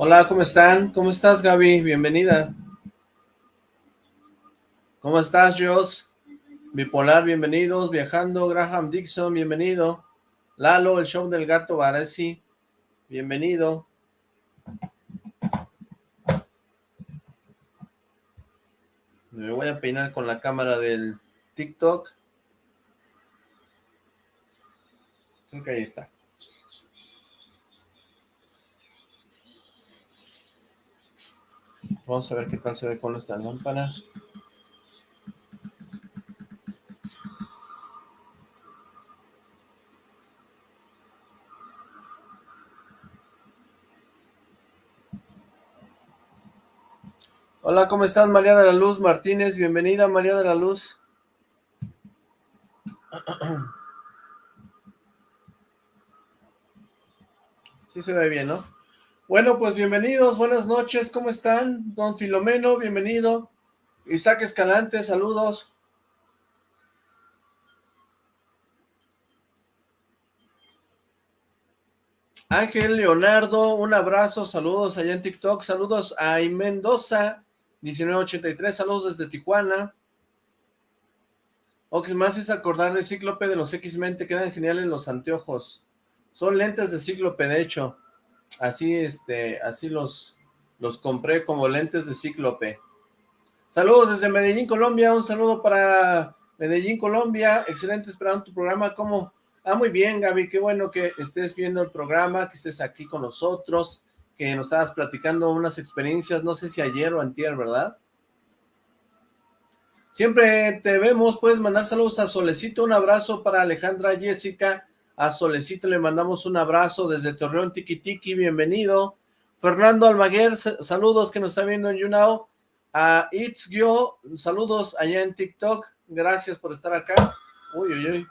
Hola, ¿cómo están? ¿Cómo estás, Gaby? Bienvenida. ¿Cómo estás, Jos? Bipolar, bienvenidos. Viajando, Graham Dixon, bienvenido. Lalo, el show del gato Baresi, bienvenido. Me voy a peinar con la cámara del TikTok. Creo que ahí está. Vamos a ver qué tal se ve con esta lámpara. Hola, ¿cómo estás María de la Luz Martínez? Bienvenida María de la Luz. Sí se ve bien, ¿no? Bueno, pues bienvenidos, buenas noches, ¿cómo están? Don Filomeno, bienvenido. Isaac Escalante, saludos. Ángel Leonardo, un abrazo, saludos allá en TikTok, saludos a Mendoza, 1983, saludos desde Tijuana. O que más es acordar de Cíclope de los X-Men, te quedan geniales los anteojos. Son lentes de Cíclope, de hecho. Así, este, así los, los compré como lentes de Cíclope. Saludos desde Medellín, Colombia. Un saludo para Medellín, Colombia. Excelente esperando tu programa. ¿Cómo? Ah, muy bien, Gaby. Qué bueno que estés viendo el programa, que estés aquí con nosotros que nos estabas platicando unas experiencias, no sé si ayer o antier, ¿verdad? Siempre te vemos, puedes mandar saludos a Solecito, un abrazo para Alejandra Jessica, a Solecito le mandamos un abrazo desde Torreón Tiki, bienvenido. Fernando Almaguer, saludos que nos está viendo en YouNow. A It's Gyo, saludos allá en TikTok, gracias por estar acá. Uy, uy, uy.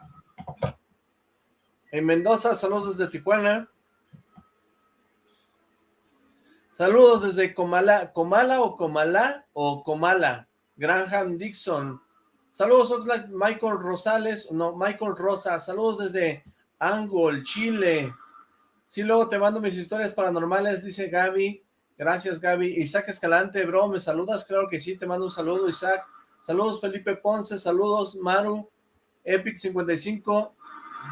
En Mendoza, saludos desde Tijuana. Saludos desde Comala, Comala o Comala o Comala, Graham Dixon. Saludos Michael Rosales, no, Michael Rosa. Saludos desde Angol, Chile. Sí, luego te mando mis historias paranormales, dice Gaby. Gracias, Gaby. Isaac Escalante, bro, ¿me saludas? Claro que sí, te mando un saludo, Isaac. Saludos, Felipe Ponce. Saludos, Maru. Epic55.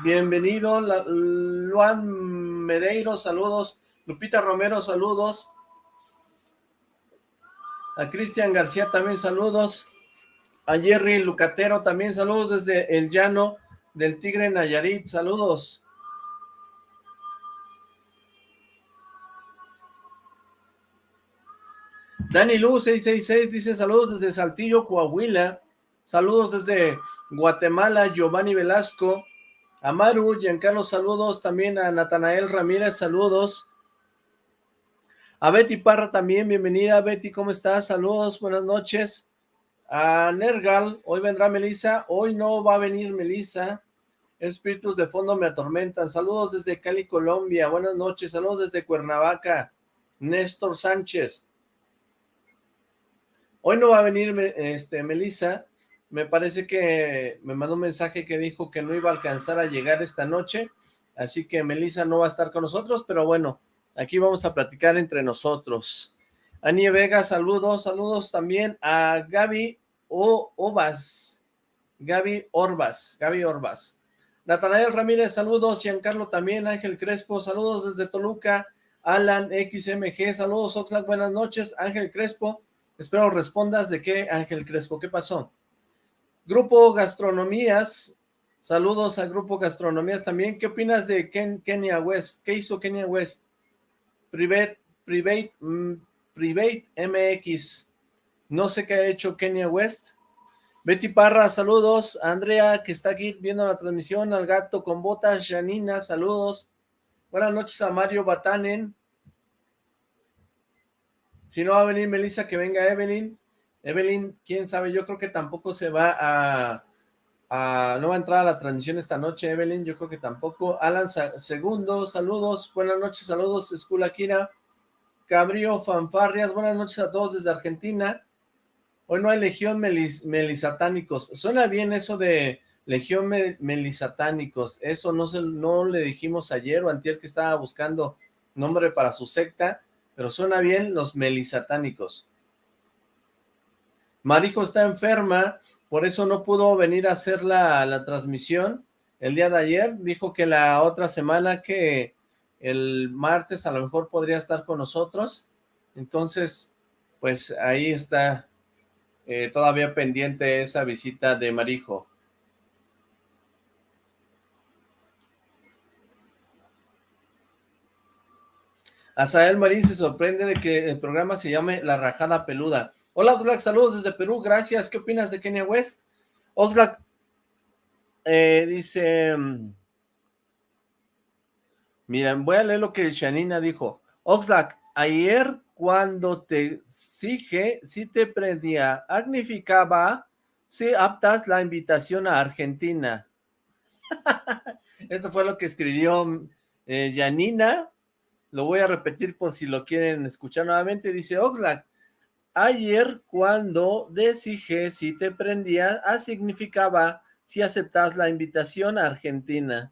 Bienvenido. Luan Medeiro, saludos. Lupita Romero, saludos. A Cristian García también saludos. A Jerry Lucatero también saludos desde el llano del Tigre Nayarit. Saludos. Dani Lu 666 dice saludos desde Saltillo, Coahuila. Saludos desde Guatemala, Giovanni Velasco. Amaru, Giancarlo, saludos. También a Natanael Ramírez, saludos. A Betty Parra también, bienvenida Betty, ¿cómo estás? Saludos, buenas noches. A Nergal, hoy vendrá Melissa, hoy no va a venir Melissa. Espíritus de fondo me atormentan. Saludos desde Cali, Colombia. Buenas noches. Saludos desde Cuernavaca. Néstor Sánchez. Hoy no va a venir este, Melissa. Me parece que me mandó un mensaje que dijo que no iba a alcanzar a llegar esta noche. Así que Melissa no va a estar con nosotros, pero bueno, Aquí vamos a platicar entre nosotros. Anie Vega, saludos, saludos también a Gaby o Gaby Orbas, Gaby Orbas. Natanael Ramírez, saludos, Giancarlo también, Ángel Crespo, saludos desde Toluca, Alan XMG, saludos Oxlack, buenas noches, Ángel Crespo, espero respondas de qué, Ángel Crespo, ¿qué pasó? Grupo Gastronomías, saludos al Grupo Gastronomías también, ¿qué opinas de Ken, West? ¿Qué hizo Kenya West? Private, Private, mm, Private MX. No sé qué ha hecho Kenya West. Betty Parra, saludos. Andrea, que está aquí viendo la transmisión. Al gato con botas. Janina, saludos. Buenas noches a Mario Batanen. Si no va a venir Melissa, que venga Evelyn. Evelyn, quién sabe, yo creo que tampoco se va a, no va a entrar a la transmisión esta noche, Evelyn, yo creo que tampoco. Alan Segundo, saludos, buenas noches, saludos, School Akira. Cabrío Fanfarrias, buenas noches a todos desde Argentina. Hoy no hay Legión Melisatánicos. Suena bien eso de Legión Melisatánicos. Eso no, se, no le dijimos ayer o antier que estaba buscando nombre para su secta. pero suena bien los melisatánicos. Marijo está enferma, por eso no pudo venir a hacer la, la transmisión el día de ayer. Dijo que la otra semana que el martes a lo mejor podría estar con nosotros. Entonces, pues ahí está eh, todavía pendiente esa visita de Marijo. Azael Marín se sorprende de que el programa se llame La Rajada Peluda. Hola Oxlack, saludos desde Perú, gracias. ¿Qué opinas de Kenia West? Oxlack eh, dice... Miren, voy a leer lo que Shanina dijo. Oxlack, ayer cuando te exige, si te prendía, significaba si aptas la invitación a Argentina. Eso fue lo que escribió eh, Janina lo voy a repetir por si lo quieren escuchar nuevamente. Dice Oxlack, ayer cuando decidí si te prendía, significaba si aceptas la invitación a Argentina.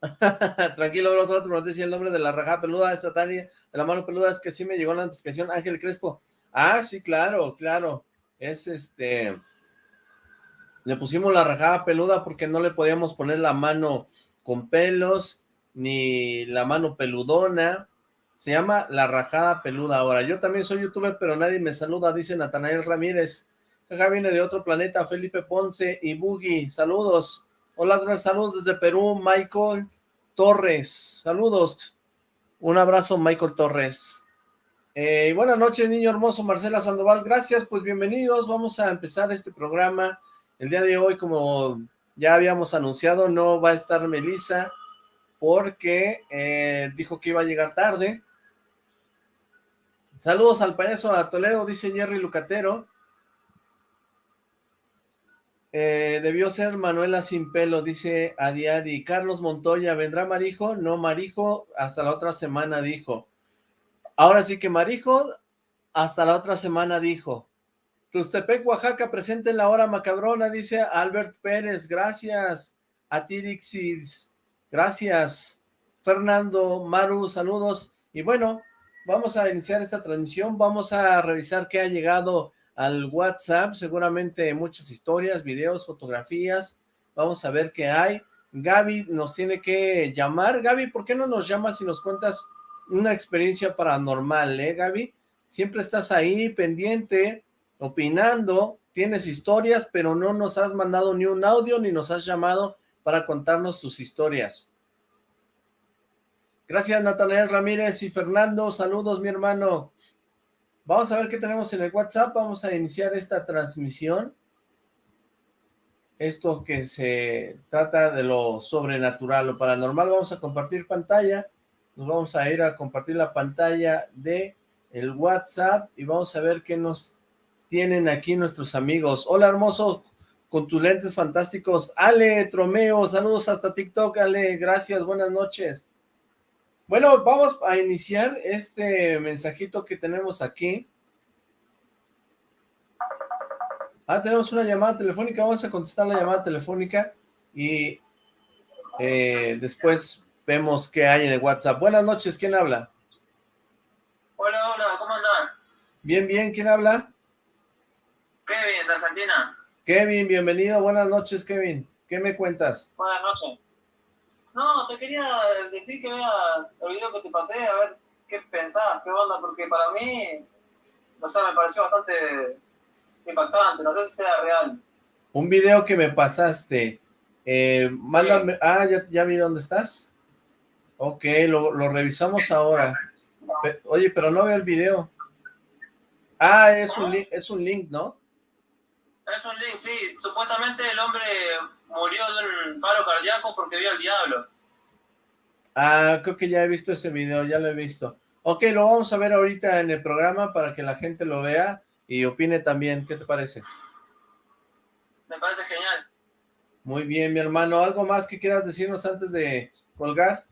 Tranquilo, nosotros nos dice el nombre de la raja peluda de Satania, de la mano peluda, es que sí me llegó la notificación, Ángel Crespo. Ah, sí, claro, claro. Es este... Le pusimos la rajada peluda porque no le podíamos poner la mano con pelos ni la mano peludona, se llama La Rajada Peluda ahora. Yo también soy youtuber, pero nadie me saluda, dice Natanael Ramírez. Acá viene de otro planeta, Felipe Ponce y Boogie. Saludos. Hola, saludos desde Perú, Michael Torres. Saludos. Un abrazo, Michael Torres. Eh, buenas noches, niño hermoso, Marcela Sandoval. Gracias, pues bienvenidos. Vamos a empezar este programa. El día de hoy, como ya habíamos anunciado, no va a estar Melissa porque eh, dijo que iba a llegar tarde. Saludos al payaso a Toledo, dice Jerry Lucatero. Eh, debió ser Manuela sin pelo, dice Adiadi. Carlos Montoya, ¿vendrá Marijo? No, Marijo hasta la otra semana dijo. Ahora sí que Marijo hasta la otra semana dijo. Tustepec, Oaxaca, presente en la hora macabrona, dice Albert Pérez. Gracias a Tirixis. Gracias, Fernando, Maru, saludos. Y bueno, vamos a iniciar esta transmisión, vamos a revisar qué ha llegado al WhatsApp, seguramente muchas historias, videos, fotografías, vamos a ver qué hay. Gaby nos tiene que llamar. Gaby, ¿por qué no nos llamas y nos cuentas una experiencia paranormal, eh, Gaby? Siempre estás ahí, pendiente, opinando, tienes historias, pero no nos has mandado ni un audio, ni nos has llamado para contarnos tus historias. Gracias, Natanael Ramírez y Fernando. Saludos, mi hermano. Vamos a ver qué tenemos en el WhatsApp. Vamos a iniciar esta transmisión. Esto que se trata de lo sobrenatural, lo paranormal. Vamos a compartir pantalla. Nos vamos a ir a compartir la pantalla de el WhatsApp y vamos a ver qué nos tienen aquí nuestros amigos. Hola, hermoso con tus lentes fantásticos. Ale Tromeo, saludos hasta TikTok, Ale, gracias, buenas noches. Bueno, vamos a iniciar este mensajito que tenemos aquí. Ah, tenemos una llamada telefónica, vamos a contestar la llamada telefónica y eh, después vemos qué hay en el WhatsApp. Buenas noches, ¿quién habla? Hola, hola, ¿cómo andan? Bien, bien, ¿quién habla? Kevin, de Argentina. Kevin, bienvenido. Buenas noches, Kevin. ¿Qué me cuentas? Buenas noches. No, te quería decir que vea el video que te pasé, a ver qué pensás, qué onda, porque para mí, no sé, me pareció bastante impactante, no sé si sea real. Un video que me pasaste, eh, mándame, ah, ya, ya, vi dónde estás. Ok, lo, lo revisamos ahora. oye, pero no veo el video. Ah, es un, es un link, ¿no? Es un link, sí. Supuestamente el hombre murió de un paro cardíaco porque vio al diablo. Ah, creo que ya he visto ese video, ya lo he visto. Ok, lo vamos a ver ahorita en el programa para que la gente lo vea y opine también. ¿Qué te parece? Me parece genial. Muy bien, mi hermano. ¿Algo más que quieras decirnos antes de colgar?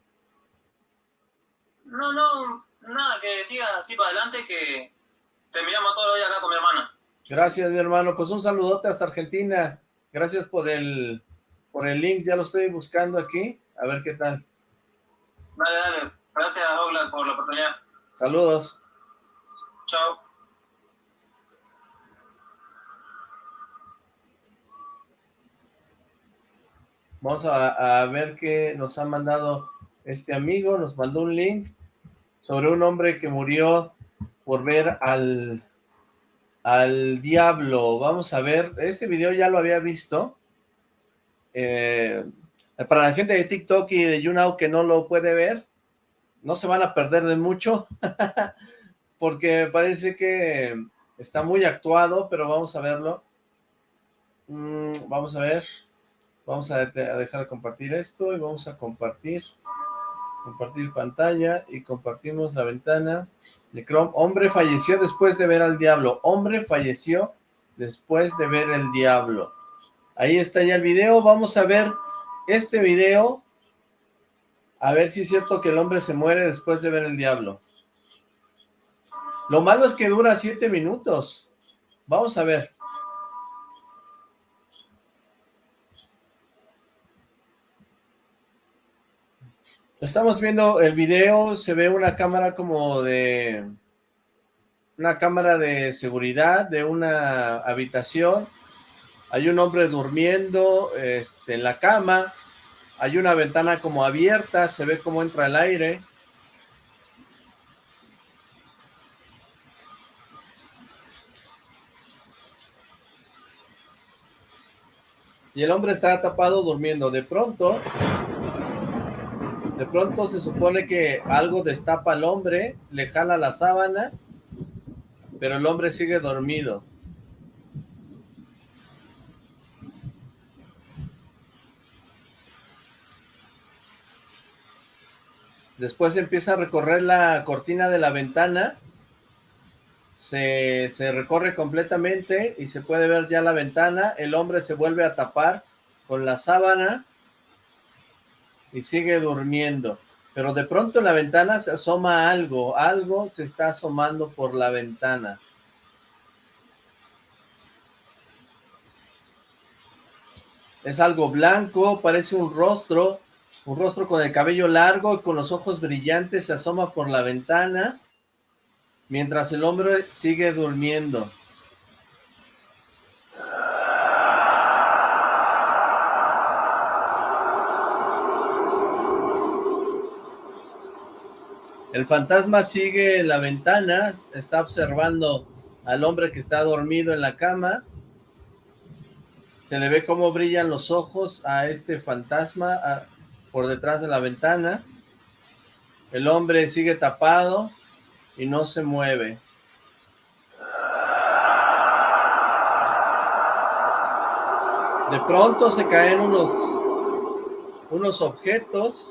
No, no, nada, que siga así para adelante, que terminamos todo hoy acá con mi hermana. Gracias, mi hermano. Pues un saludote hasta Argentina. Gracias por el, por el link. Ya lo estoy buscando aquí. A ver qué tal. Dale, dale. Gracias, Douglas, por la oportunidad. Saludos. Chao. Vamos a, ver qué nos ha mandado este amigo. Nos mandó un link sobre un hombre que murió por ver al, al diablo. Vamos a ver, este video ya lo había visto. Eh, para la gente de TikTok y de YouNow que no lo puede ver, no se van a perder de mucho, porque parece que está muy actuado, pero vamos a verlo. Mm, vamos a ver. Vamos a, dejar de compartir esto y vamos a compartir, compartir pantalla y compartimos la ventana de Chrome. Hombre falleció después de ver al diablo. Hombre falleció después de ver el diablo. Ahí está ya el video. Vamos a ver este video. A ver si es cierto que el hombre se muere después de ver el diablo. Lo malo es que dura siete minutos. Vamos a ver. Estamos viendo el video, se ve una cámara como de... Una cámara de seguridad de una habitación. Hay un hombre durmiendo este, en la cama. Hay una ventana como abierta, se ve cómo entra el aire. Y el hombre está tapado durmiendo. De pronto, de pronto se supone que algo destapa al hombre, le jala la sábana, pero el hombre sigue dormido. Después empieza a recorrer la cortina de la ventana, se, se recorre completamente y se puede ver ya la ventana, el hombre se vuelve a tapar con la sábana y sigue durmiendo. Pero de pronto en la ventana se asoma algo, algo se está asomando por la ventana. Es algo blanco, parece un rostro, un rostro con el cabello largo y con los ojos brillantes se asoma por la ventana, mientras el hombre sigue durmiendo. El fantasma sigue la ventana, está observando al hombre que está dormido en la cama. Se le ve cómo brillan los ojos a este fantasma por detrás de la ventana. El hombre sigue tapado y no se mueve. De pronto se caen unos, unos objetos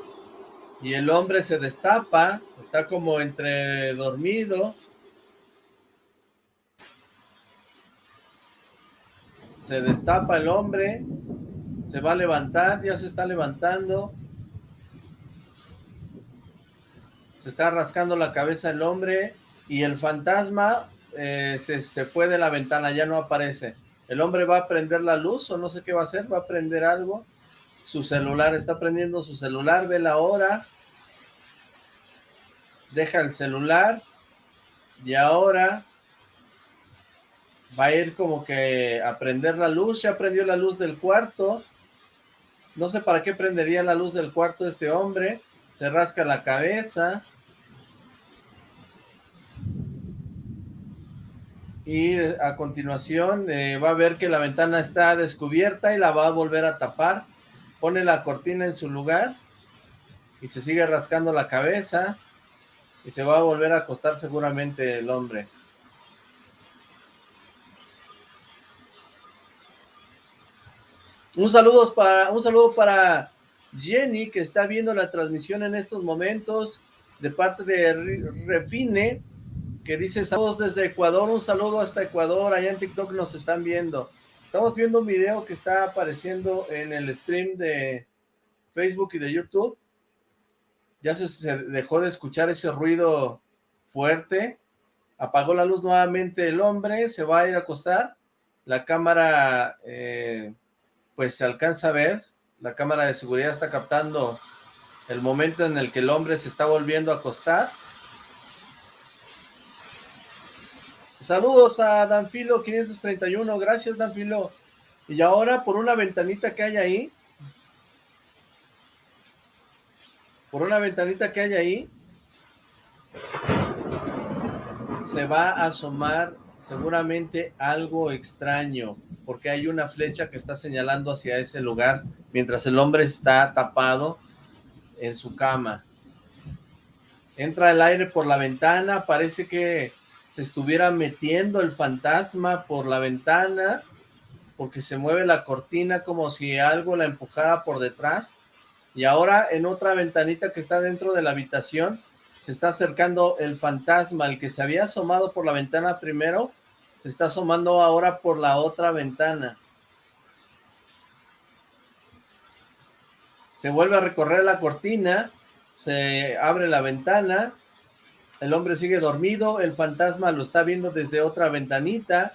y el hombre se destapa, está como entre dormido. Se destapa el hombre, se va a levantar, ya se está levantando. Se está rascando la cabeza el hombre y el fantasma eh, se, se fue de la ventana, ya no aparece. El hombre va a prender la luz o no sé qué va a hacer, va a prender algo su celular, está prendiendo su celular, ve la hora, deja el celular y ahora va a ir como que a prender la luz, ya prendió la luz del cuarto, no sé para qué prendería la luz del cuarto este hombre, se rasca la cabeza, y a continuación eh, va a ver que la ventana está descubierta y la va a volver a tapar, pone la cortina en su lugar y se sigue rascando la cabeza y se va a volver a acostar seguramente el hombre. Un saludo para, un saludo para Jenny, que está viendo la transmisión en estos momentos, de parte de Refine, que dice saludos desde Ecuador, un saludo hasta Ecuador, allá en TikTok nos están viendo. Estamos viendo un video que está apareciendo en el stream de Facebook y de YouTube, ya se, dejó de escuchar ese ruido fuerte, apagó la luz nuevamente el hombre, se va a ir a acostar, la cámara eh, pues se alcanza a ver, la cámara de seguridad está captando el momento en el que el hombre se está volviendo a acostar, Saludos a Danfilo 531, gracias Danfilo. Y ahora por una ventanita que hay ahí, por una ventanita que hay ahí, se va a asomar seguramente algo extraño, porque hay una flecha que está señalando hacia ese lugar, mientras el hombre está tapado en su cama. Entra el aire por la ventana, parece que se estuviera metiendo el fantasma por la ventana, porque se mueve la cortina como si algo la empujara por detrás, y ahora en otra ventanita que está dentro de la habitación, se está acercando el fantasma, el que se había asomado por la ventana primero, se está asomando ahora por la otra ventana. Se vuelve a recorrer la cortina, se abre la ventana, el hombre sigue dormido, el fantasma lo está viendo desde otra ventanita,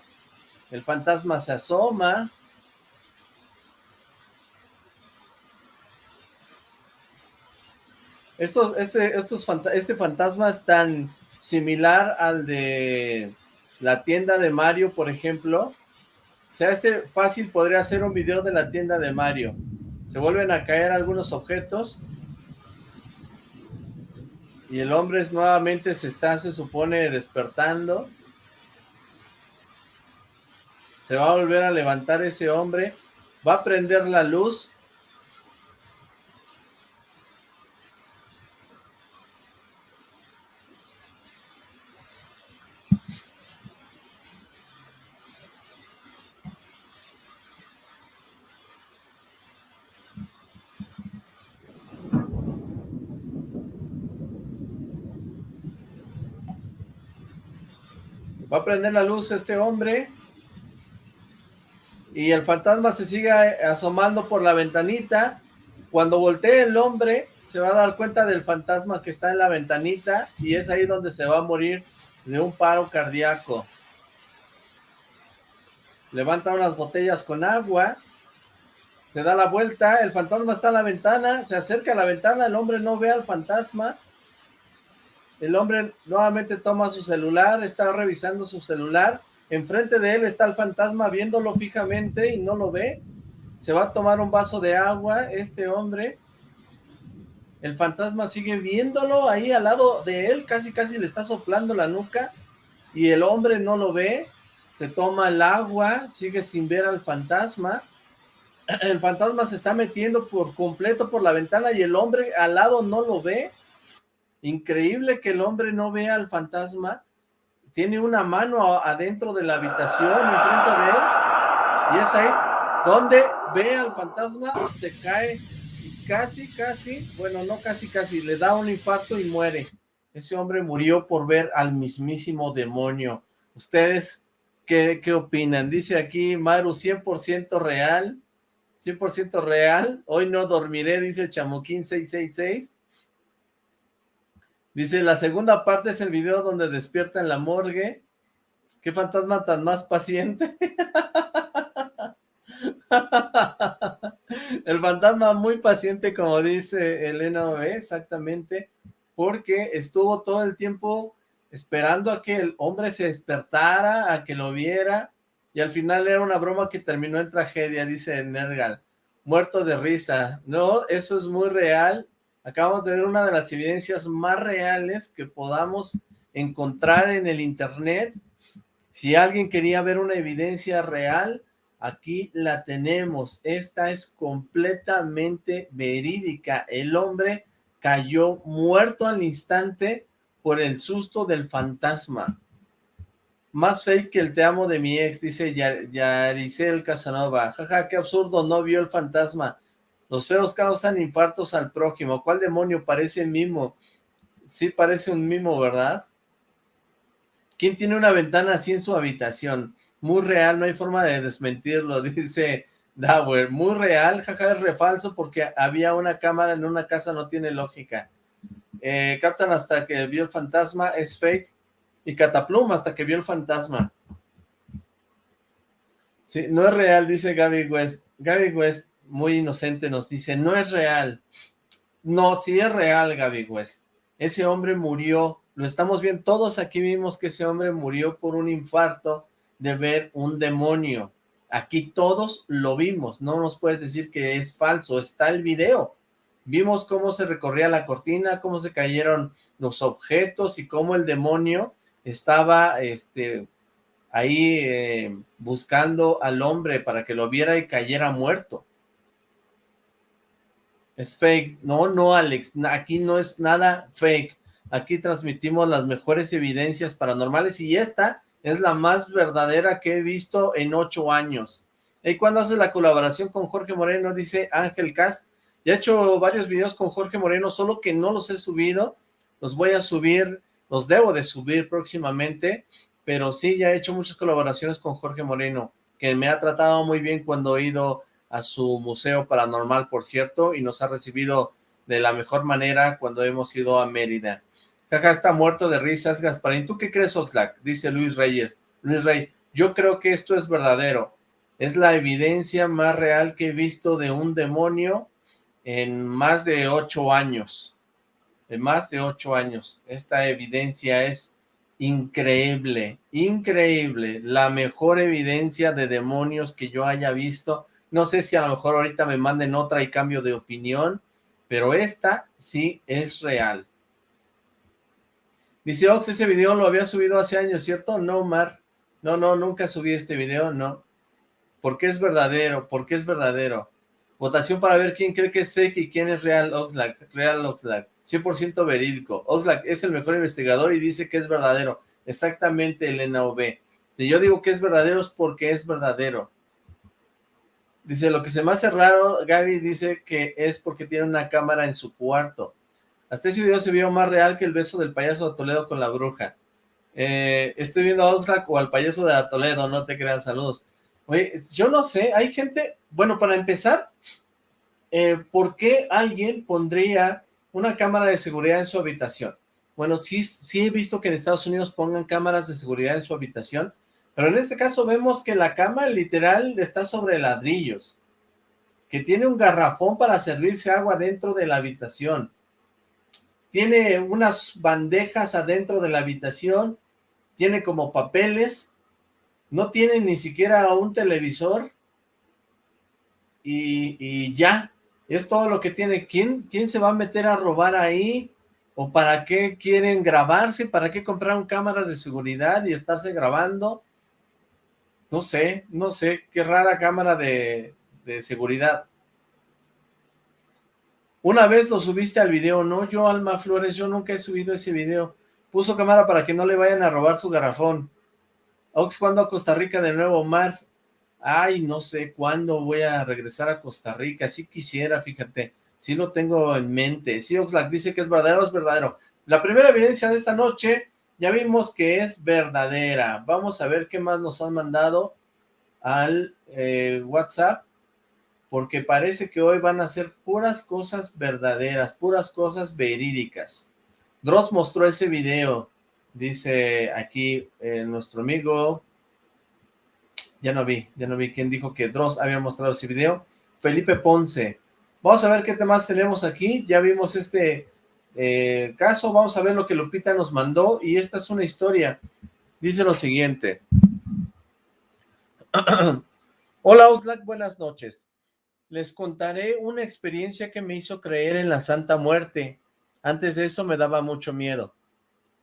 el fantasma se asoma, Estos, este, estos este fantasma es tan similar al de la tienda de Mario, por ejemplo. O sea, este fácil podría ser un video de la tienda de Mario. Se vuelven a caer algunos objetos. Y el hombre nuevamente se está, se supone, despertando. Se va a volver a levantar ese hombre. Va a prender la luz Va a prender la luz este hombre. Y el fantasma se sigue asomando por la ventanita. Cuando voltee el hombre, se va a dar cuenta del fantasma que está en la ventanita. Y es ahí donde se va a morir de un paro cardíaco. Levanta unas botellas con agua. Se da la vuelta. El fantasma está en la ventana. Se acerca a la ventana. El hombre no ve al fantasma el hombre nuevamente toma su celular, está revisando su celular. Enfrente de él está el fantasma viéndolo fijamente y no lo ve. Se va a tomar un vaso de agua este hombre. El fantasma sigue viéndolo ahí al lado de él, casi casi le está soplando la nuca. Y el hombre no lo ve. Se toma el agua, sigue sin ver al fantasma. El fantasma se está metiendo por completo por la ventana y el hombre al lado no lo ve Increíble que el hombre no vea al fantasma. Tiene una mano adentro de la habitación, enfrente de él. Y es ahí donde ve al fantasma, se cae y casi, casi, bueno, no casi, casi, le da un infarto y muere. Ese hombre murió por ver al mismísimo demonio. ¿Ustedes qué, qué opinan? Dice aquí Maru, 100% real. 100% real. Hoy no dormiré, dice Chamoquín 666. Dice, la segunda parte es el video donde despierta en la morgue. ¿Qué fantasma tan más paciente? el fantasma muy paciente, como dice Elena exactamente, porque estuvo todo el tiempo esperando a que el hombre se despertara, a que lo viera, y al final era una broma que terminó en tragedia, dice Nergal. Muerto de risa. No, eso es muy real, Acabamos de ver una de las evidencias más reales que podamos encontrar en el internet. Si alguien quería ver una evidencia real, aquí la tenemos. Esta es completamente verídica. El hombre cayó muerto al instante por el susto del fantasma. Más fake que el te amo de mi ex, dice Yaricel Casanova. Jaja, qué absurdo, no vio el fantasma. Los feos causan infartos al prójimo. ¿Cuál demonio? Parece mimo. Sí parece un mimo, ¿verdad? ¿Quién tiene una ventana así en su habitación? Muy real, no hay forma de desmentirlo, dice Dauer. Muy real, jaja, es refalso porque había una cámara en una casa, no tiene lógica. Eh, captan hasta que vio el fantasma, es fake. Y Cataplum hasta que vio el fantasma. Sí, no es real, dice Gaby West. Gaby West, muy inocente, nos dice, no es real. No, sí es real, Gaby West. Ese hombre murió lo estamos viendo, todos aquí vimos que ese hombre murió por un infarto de ver un demonio. Aquí todos lo vimos, no nos puedes decir que es falso, está el video. Vimos cómo se recorría la cortina, cómo se cayeron los objetos y cómo el demonio estaba este, ahí eh, buscando al hombre para que lo viera y cayera muerto. Es fake. No, no, Alex, aquí no es nada fake. Aquí transmitimos las mejores evidencias paranormales y esta es la más verdadera que he visto en ocho años. ¿Y cuando hace la colaboración con Jorge Moreno? Dice Ángel Cast. Ya he hecho varios videos con Jorge Moreno, solo que no los he subido. Los voy a subir, los debo de subir próximamente pero sí, ya he hecho muchas colaboraciones con Jorge Moreno, que me ha tratado muy bien cuando he ido a su museo paranormal, por cierto, y nos ha recibido de la mejor manera cuando hemos ido a Mérida. Acá está muerto de risas, Gasparín. ¿Tú qué crees, Oxlack? Dice Luis Reyes. Luis Rey, yo creo que esto es verdadero. Es la evidencia más real que he visto de un demonio en más de ocho años. En más de ocho años. Esta evidencia es increíble, increíble, la mejor evidencia de demonios que yo haya visto, no sé si a lo mejor ahorita me manden otra y cambio de opinión, pero esta sí es real. Dice Ox, ese video lo había subido hace años, ¿cierto? No, Mar, no, no, nunca subí este video, no. Porque es verdadero, porque es verdadero. Votación para ver quién cree que es fake y quién es real Oxlack, real Oxlack. 100% verídico. Oxlack es el mejor investigador y dice que es verdadero. Exactamente, Elena OB. Si yo digo que es verdadero es porque es verdadero. Dice, lo que se me hace raro, Gaby dice que es porque tiene una cámara en su cuarto. Hasta ese video se vio más real que el beso del payaso de Toledo con la bruja. Eh, estoy viendo a Oxlack o al payaso de Toledo, no te crean, saludos. Oye, yo no sé, hay gente, bueno, para empezar, eh, ¿por qué alguien pondría una cámara de seguridad en su habitación. Bueno, sí, sí he visto que en Estados Unidos pongan cámaras de seguridad en su habitación, pero en este caso vemos que la cama literal está sobre ladrillos, que tiene un garrafón para servirse agua dentro de la habitación, tiene unas bandejas adentro de la habitación, tiene como papeles, no tiene ni siquiera un televisor, y, y ya, es todo lo que tiene. ¿Quién, ¿Quién se va a meter a robar ahí? ¿O para qué quieren grabarse? ¿Para qué compraron cámaras de seguridad y estarse grabando? No sé, no sé, qué rara cámara de, seguridad. Una vez lo subiste al video, no, yo Alma Flores, yo nunca he subido ese video. Puso cámara para que no le vayan a robar su garrafón. Ox, ¿cuándo a Costa Rica de nuevo, Mar? ay, no sé cuándo voy a regresar a Costa Rica, si quisiera, fíjate, si lo tengo en mente, si Oxlack dice que es verdadero, es verdadero. La primera evidencia de esta noche, ya vimos que es verdadera, vamos a ver qué más nos han mandado al eh, WhatsApp, porque parece que hoy van a ser puras cosas verdaderas, puras cosas verídicas. Dross mostró ese video, dice aquí eh, nuestro amigo ya no vi, ya no vi quién dijo que Dross había mostrado ese video. Felipe Ponce. Vamos a ver qué temas tenemos aquí. Ya vimos este eh, caso. Vamos a ver lo que Lupita nos mandó. Y esta es una historia. Dice lo siguiente. Hola Oxlack, buenas noches. Les contaré una experiencia que me hizo creer en la Santa Muerte. Antes de eso me daba mucho miedo.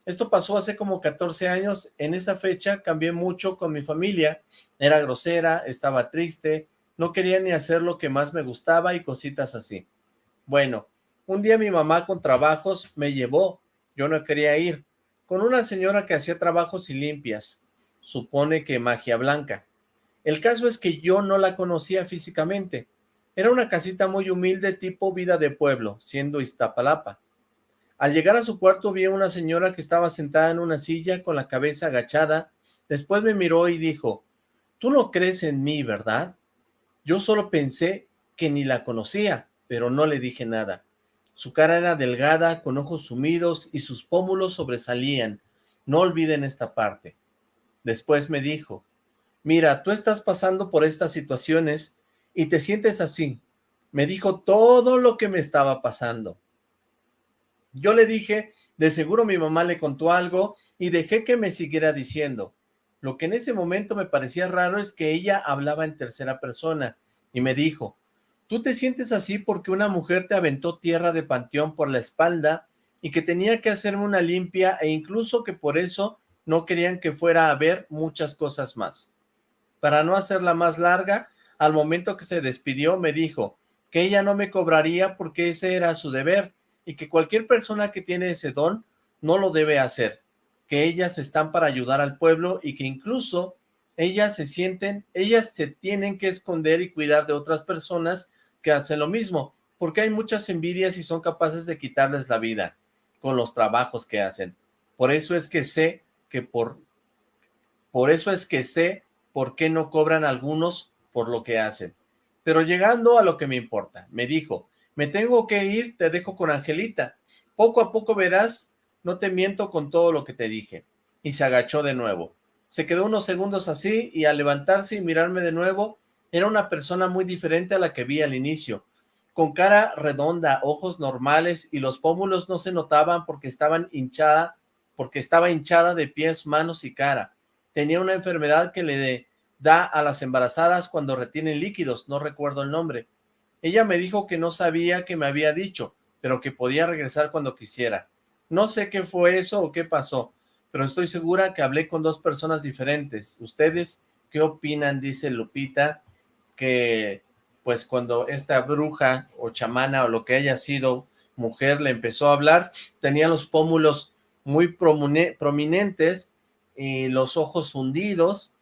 Esto pasó hace como 14 años, en esa fecha cambié mucho con mi familia, era grosera, estaba triste, no quería ni hacer lo que más me gustaba y cositas así. Bueno, un día mi mamá con trabajos me llevó, yo no quería ir, con una señora que hacía trabajos y limpias, supone que magia blanca. El caso es que yo no la conocía físicamente, era una casita muy humilde tipo vida de pueblo, siendo Iztapalapa. Al llegar a su cuarto vi a una señora que estaba sentada en una silla con la cabeza agachada. Después me miró y dijo, «Tú no crees en mí, ¿verdad?» Yo solo pensé que ni la conocía, pero no le dije nada. Su cara era delgada, con ojos sumidos y sus pómulos sobresalían. No olviden esta parte. Después me dijo, «Mira, tú estás pasando por estas situaciones y te sientes así». Me dijo todo lo que me estaba pasando. Yo le dije De seguro mi mamá le contó algo y dejé que me siguiera diciendo. Lo que en ese momento me parecía raro es que ella hablaba en tercera persona y me dijo, tú te sientes así porque una mujer te aventó tierra de panteón por la espalda y que tenía que hacerme una limpia e incluso que por eso no querían que fuera a ver muchas cosas más. Para no hacerla más larga, al momento que se despidió me dijo que ella no me cobraría porque ese era su deber y que cualquier persona que tiene ese don no lo debe hacer que ellas están para ayudar al pueblo y que incluso ellas se sienten, ellas se tienen que esconder y cuidar de otras personas que hacen lo mismo, porque hay muchas envidias y son capaces de quitarles la vida con los trabajos que hacen. Por eso es que sé que por, por eso es que sé por qué no cobran algunos por lo que hacen. Pero llegando a lo que me importa, me dijo, me tengo que ir, te dejo con Angelita. Poco a poco verás no te miento con todo lo que te dije. Y se agachó de nuevo. Se quedó unos segundos así y al levantarse y mirarme de nuevo, era una persona muy diferente a la que vi al inicio. Con cara redonda, ojos normales y los pómulos no se notaban porque estaban hinchada, porque estaba hinchada de pies, manos y cara. Tenía una enfermedad que le da a las embarazadas cuando retienen líquidos, no recuerdo el nombre. Ella me dijo que no sabía que me había dicho, pero que podía regresar cuando quisiera. No sé qué fue eso o qué pasó, pero estoy segura que hablé con dos personas diferentes. ¿Ustedes qué opinan? Dice Lupita, que pues cuando esta bruja o chamana o lo que haya sido mujer le empezó a hablar, tenía los pómulos muy prominentes y los ojos hundidos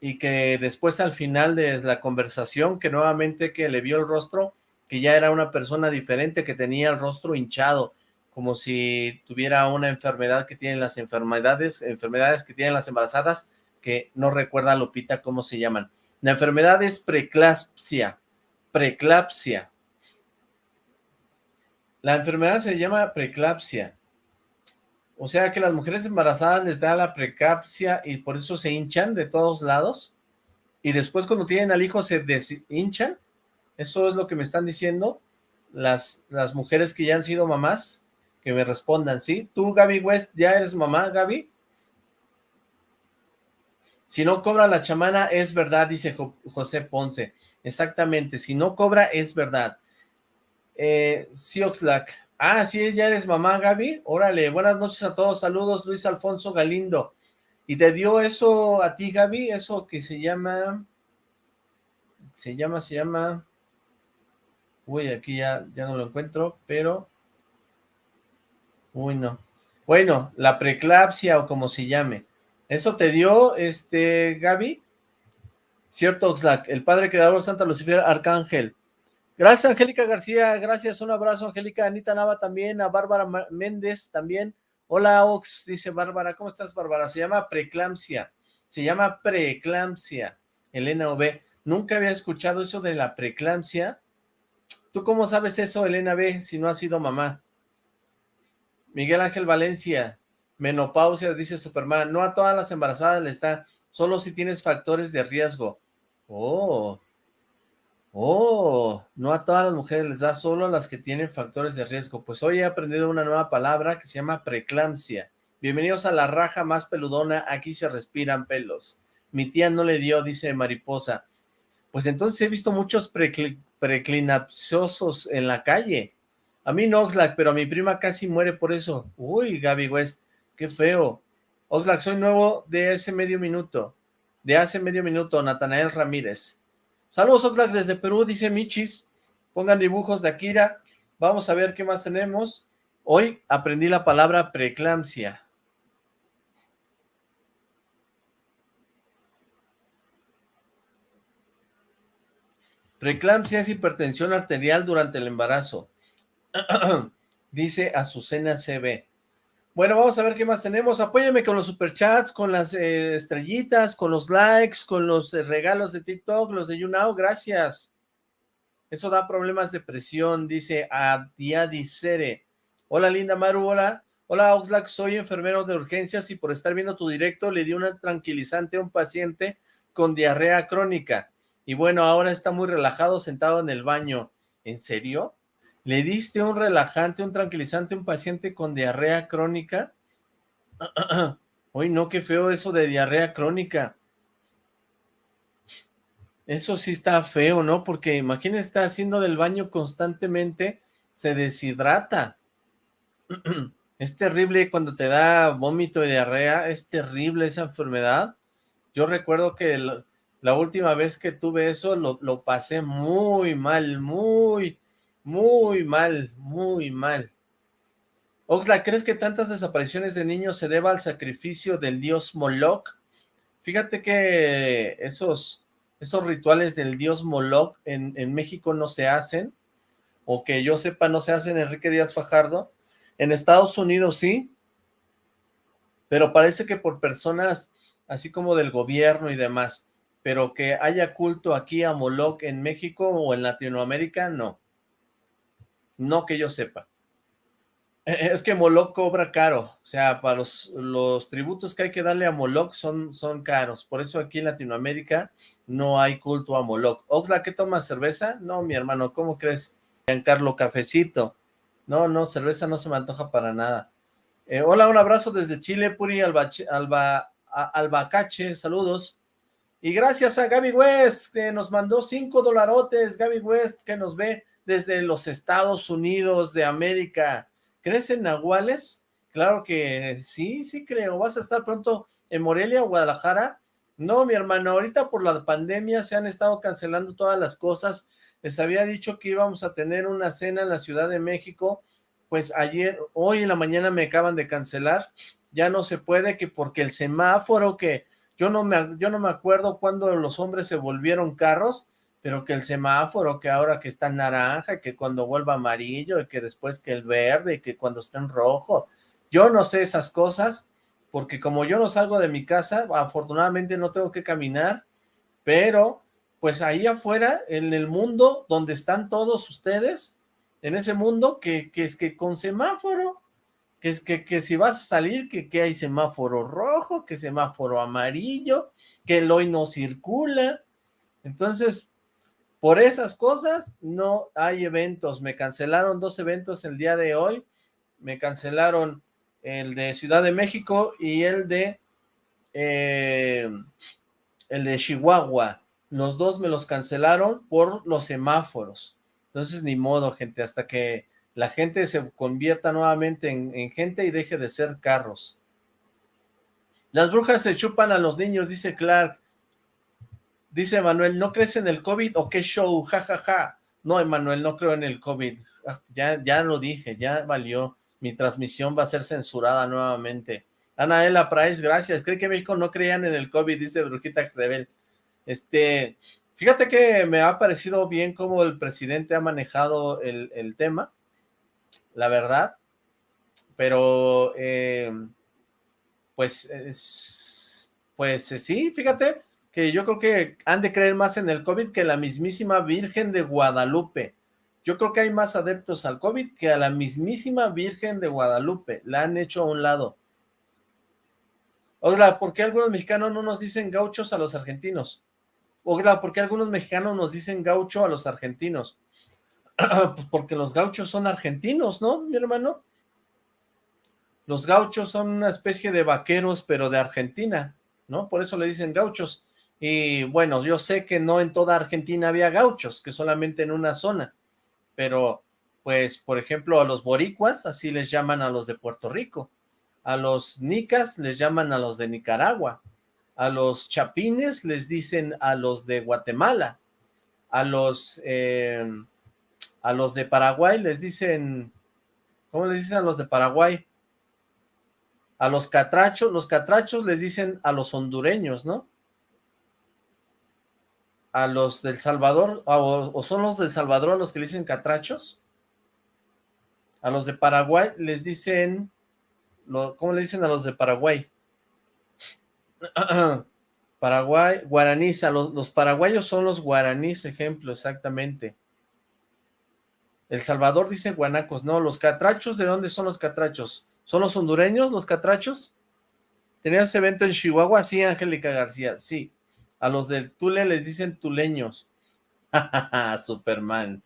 y que después al final de la conversación que nuevamente que le vio el rostro, que ya era una persona diferente, que tenía el rostro hinchado, como si tuviera una enfermedad que tienen las enfermedades, enfermedades que tienen las embarazadas, que no recuerda Lupita cómo se llaman. La enfermedad es preclampsia, preclampsia. La enfermedad se llama preclampsia. O sea que las mujeres embarazadas les da la preclampsia y por eso se hinchan de todos lados. Y después cuando tienen al hijo se deshinchan. Eso es lo que me están diciendo las, las mujeres que ya han sido mamás que me respondan, ¿sí? ¿Tú, Gaby West, ya eres mamá, Gaby? Si no cobra la chamana, es verdad, dice José Ponce. Exactamente, si no cobra, es verdad. Eh, Sioxlac. Ah, sí, ya eres mamá, Gaby. Órale, buenas noches a todos. Saludos, Luis Alfonso Galindo. ¿Y te dio eso a ti, Gaby? Eso que se llama... Se llama, se llama... Uy, aquí ya, ya no lo encuentro, pero... Uy, no. Bueno, la preclapsia o como se llame. ¿Eso te dio, este, Gaby? Cierto, Oxlack, el padre creador Santa Lucifer Arcángel. Gracias, Angélica García, gracias, un abrazo, Angélica, Anita Nava también, a Bárbara Méndez también. Hola, Ox, dice Bárbara, ¿cómo estás, Bárbara? Se llama preclampsia, se llama preclampsia, Elena B. Nunca había escuchado eso de la preclampsia. ¿Tú cómo sabes eso, Elena B, si no has sido mamá? Miguel Ángel Valencia, menopausia, dice Superman, no a todas las embarazadas le está, solo si tienes factores de riesgo. Oh, oh, no a todas las mujeres les da, solo a las que tienen factores de riesgo. Pues hoy he aprendido una nueva palabra que se llama preclampsia. Bienvenidos a la raja más peludona, aquí se respiran pelos. Mi tía no le dio, dice Mariposa. Pues entonces he visto muchos preclinapciosos en la calle. A mí no, Oxlack, pero a mi prima casi muere por eso. Uy, Gaby West, qué feo. Oxlack, soy nuevo de ese medio minuto. De hace medio minuto, Natanael Ramírez. Saludos, Oxlack, desde Perú, dice Michis. Pongan dibujos de Akira. Vamos a ver qué más tenemos. Hoy aprendí la palabra preeclampsia. Preeclampsia es hipertensión arterial durante el embarazo. Dice Azucena CB. Bueno, vamos a ver qué más tenemos. Apóyame con los superchats, con las eh, estrellitas, con los likes, con los eh, regalos de TikTok, los de YouNow. Gracias. Eso da problemas de presión, dice Adiadicere. Hola, linda Maru, hola. Hola, Oxlack, soy enfermero de urgencias y por estar viendo tu directo le di una tranquilizante a un paciente con diarrea crónica. Y bueno, ahora está muy relajado sentado en el baño. ¿En serio? ¿Le diste un relajante, un tranquilizante a un paciente con diarrea crónica? Uy, no, qué feo eso de diarrea crónica. Eso sí está feo, ¿no? Porque imagínese estar haciendo del baño constantemente, se deshidrata. Es terrible cuando te da vómito y diarrea, es terrible esa enfermedad. Yo recuerdo que la última vez que tuve eso lo, lo pasé muy mal, muy, muy mal, muy mal. Oxla, ¿crees que tantas desapariciones de niños se deba al sacrificio del dios Moloch? Fíjate que esos, esos rituales del dios Moloch en, en México no se hacen, o que yo sepa no se hacen Enrique Díaz Fajardo, en Estados Unidos sí, pero parece que por personas así como del gobierno y demás, pero que haya culto aquí a Moloch en México o en Latinoamérica, no. No que yo sepa. E, es que Moloch cobra caro, o sea, para los, tributos que hay que darle a Moloch son, son caros, por eso aquí en Latinoamérica no hay culto a Moloch. Oxla, ¿qué tomas, cerveza? No, mi hermano, ¿cómo crees? Giancarlo, cafecito. No, no, cerveza no se me antoja para nada. Eh, hola, un abrazo desde Chile, Puri Alba, Albacache, saludos. Y gracias a Gaby West, que nos mandó cinco dolarotes, Gaby West, que nos ve desde los Estados Unidos de América. ¿Crees en nahuales? Claro que sí, sí creo. ¿Vas a estar pronto en Morelia o Guadalajara? No, mi hermano, ahorita por la pandemia se han estado cancelando todas las cosas les había dicho que íbamos a tener una cena en la Ciudad de México, pues ayer, hoy en la mañana me acaban de cancelar, ya no se puede, que porque el semáforo que yo no me, yo no me acuerdo cuando los hombres se volvieron carros, pero que el semáforo, que ahora que está en naranja, que cuando vuelva amarillo, y que después que el verde, y que cuando está en rojo, yo no sé esas cosas, porque como yo no salgo de mi casa, afortunadamente no tengo que caminar, pero pues ahí afuera, en el mundo donde están todos ustedes, en ese mundo que, es que con semáforo, que es que, que si vas a salir, que, que hay semáforo rojo, que semáforo amarillo, que el hoy no circula. Entonces, por esas cosas no hay eventos. Me cancelaron dos eventos el día de hoy. Me cancelaron el de Ciudad de México y el de eh, el de Chihuahua los dos me los cancelaron por los semáforos. Entonces, ni modo, gente, hasta que la gente se convierta nuevamente en, gente y deje de ser carros. Las brujas se chupan a los niños, dice Clark. Dice Manuel, ¿no crees en el COVID o qué show? Ja, ja, ja. No, Emanuel, no creo en el COVID. Ah, ya, ya lo dije, ya valió. Mi transmisión va a ser censurada nuevamente. Anaela Price, gracias. Cree que México no creían en el COVID, dice Brujita Xebel. Este, fíjate que me ha parecido bien cómo el presidente ha manejado el, tema, la verdad, pero eh, pues, pues sí, fíjate que yo creo que han de creer más en el COVID que la mismísima Virgen de Guadalupe. Yo creo que hay más adeptos al COVID que a la mismísima Virgen de Guadalupe. La han hecho a un lado. Oiga, ¿por qué algunos mexicanos no nos dicen gauchos a los argentinos? Oiga, ¿por qué algunos mexicanos nos dicen gaucho a los argentinos? pues porque los gauchos son argentinos, ¿no, mi hermano? Los gauchos son una especie de vaqueros, pero de Argentina, ¿no? Por eso le dicen gauchos. Y bueno, yo sé que no en toda Argentina había gauchos, que solamente en una zona. Pero, pues, por ejemplo, a los boricuas, así les llaman a los de Puerto Rico. A los nicas les llaman a los de Nicaragua a los chapines les dicen a los de Guatemala, a los, eh, a los de Paraguay les dicen, ¿cómo les dicen a los de Paraguay? A los catrachos, los catrachos les dicen a los hondureños, ¿no? A los del Salvador, o, son los del Salvador a los que le dicen catrachos. A los de Paraguay les dicen, ¿cómo le dicen a los de Paraguay? Paraguay, guaraníes, los, los, paraguayos son los guaraníes, ejemplo, exactamente. El Salvador dice guanacos, no, los catrachos, ¿de dónde son los catrachos? ¿Son los hondureños los catrachos? ¿Tenías evento en Chihuahua? Sí, Angélica García, sí. A los del Tule les dicen tuleños. Superman.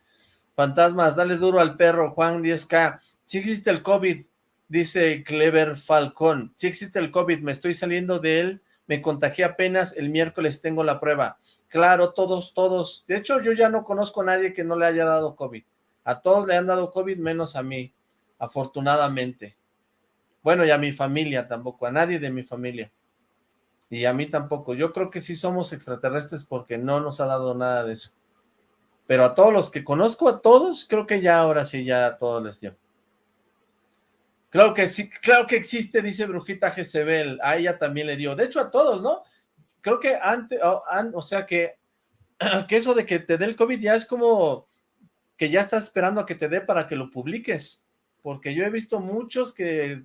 Fantasmas, dale duro al perro, Juan 10K. Si existe el COVID, dice Clever Falcón. Si existe el COVID, me estoy saliendo de él, me contagié apenas, el miércoles tengo la prueba. Claro, todos, todos. De hecho, yo ya no conozco a nadie que no le haya dado COVID. A todos le han dado COVID, menos a mí, afortunadamente. Bueno, y a mi familia tampoco, a nadie de mi familia. Y a mí tampoco. Yo creo que sí somos extraterrestres porque no nos ha dado nada de eso. Pero a todos los que conozco, a todos, creo que ya ahora sí, ya a todos les dio. Claro que sí, claro que existe, dice Brujita Jezebel, a ella también le dio. De hecho, a todos, ¿no? Creo que antes, o, sea que, que eso de que te dé el COVID ya es como que ya estás esperando a que te dé para que lo publiques. Porque yo he visto muchos que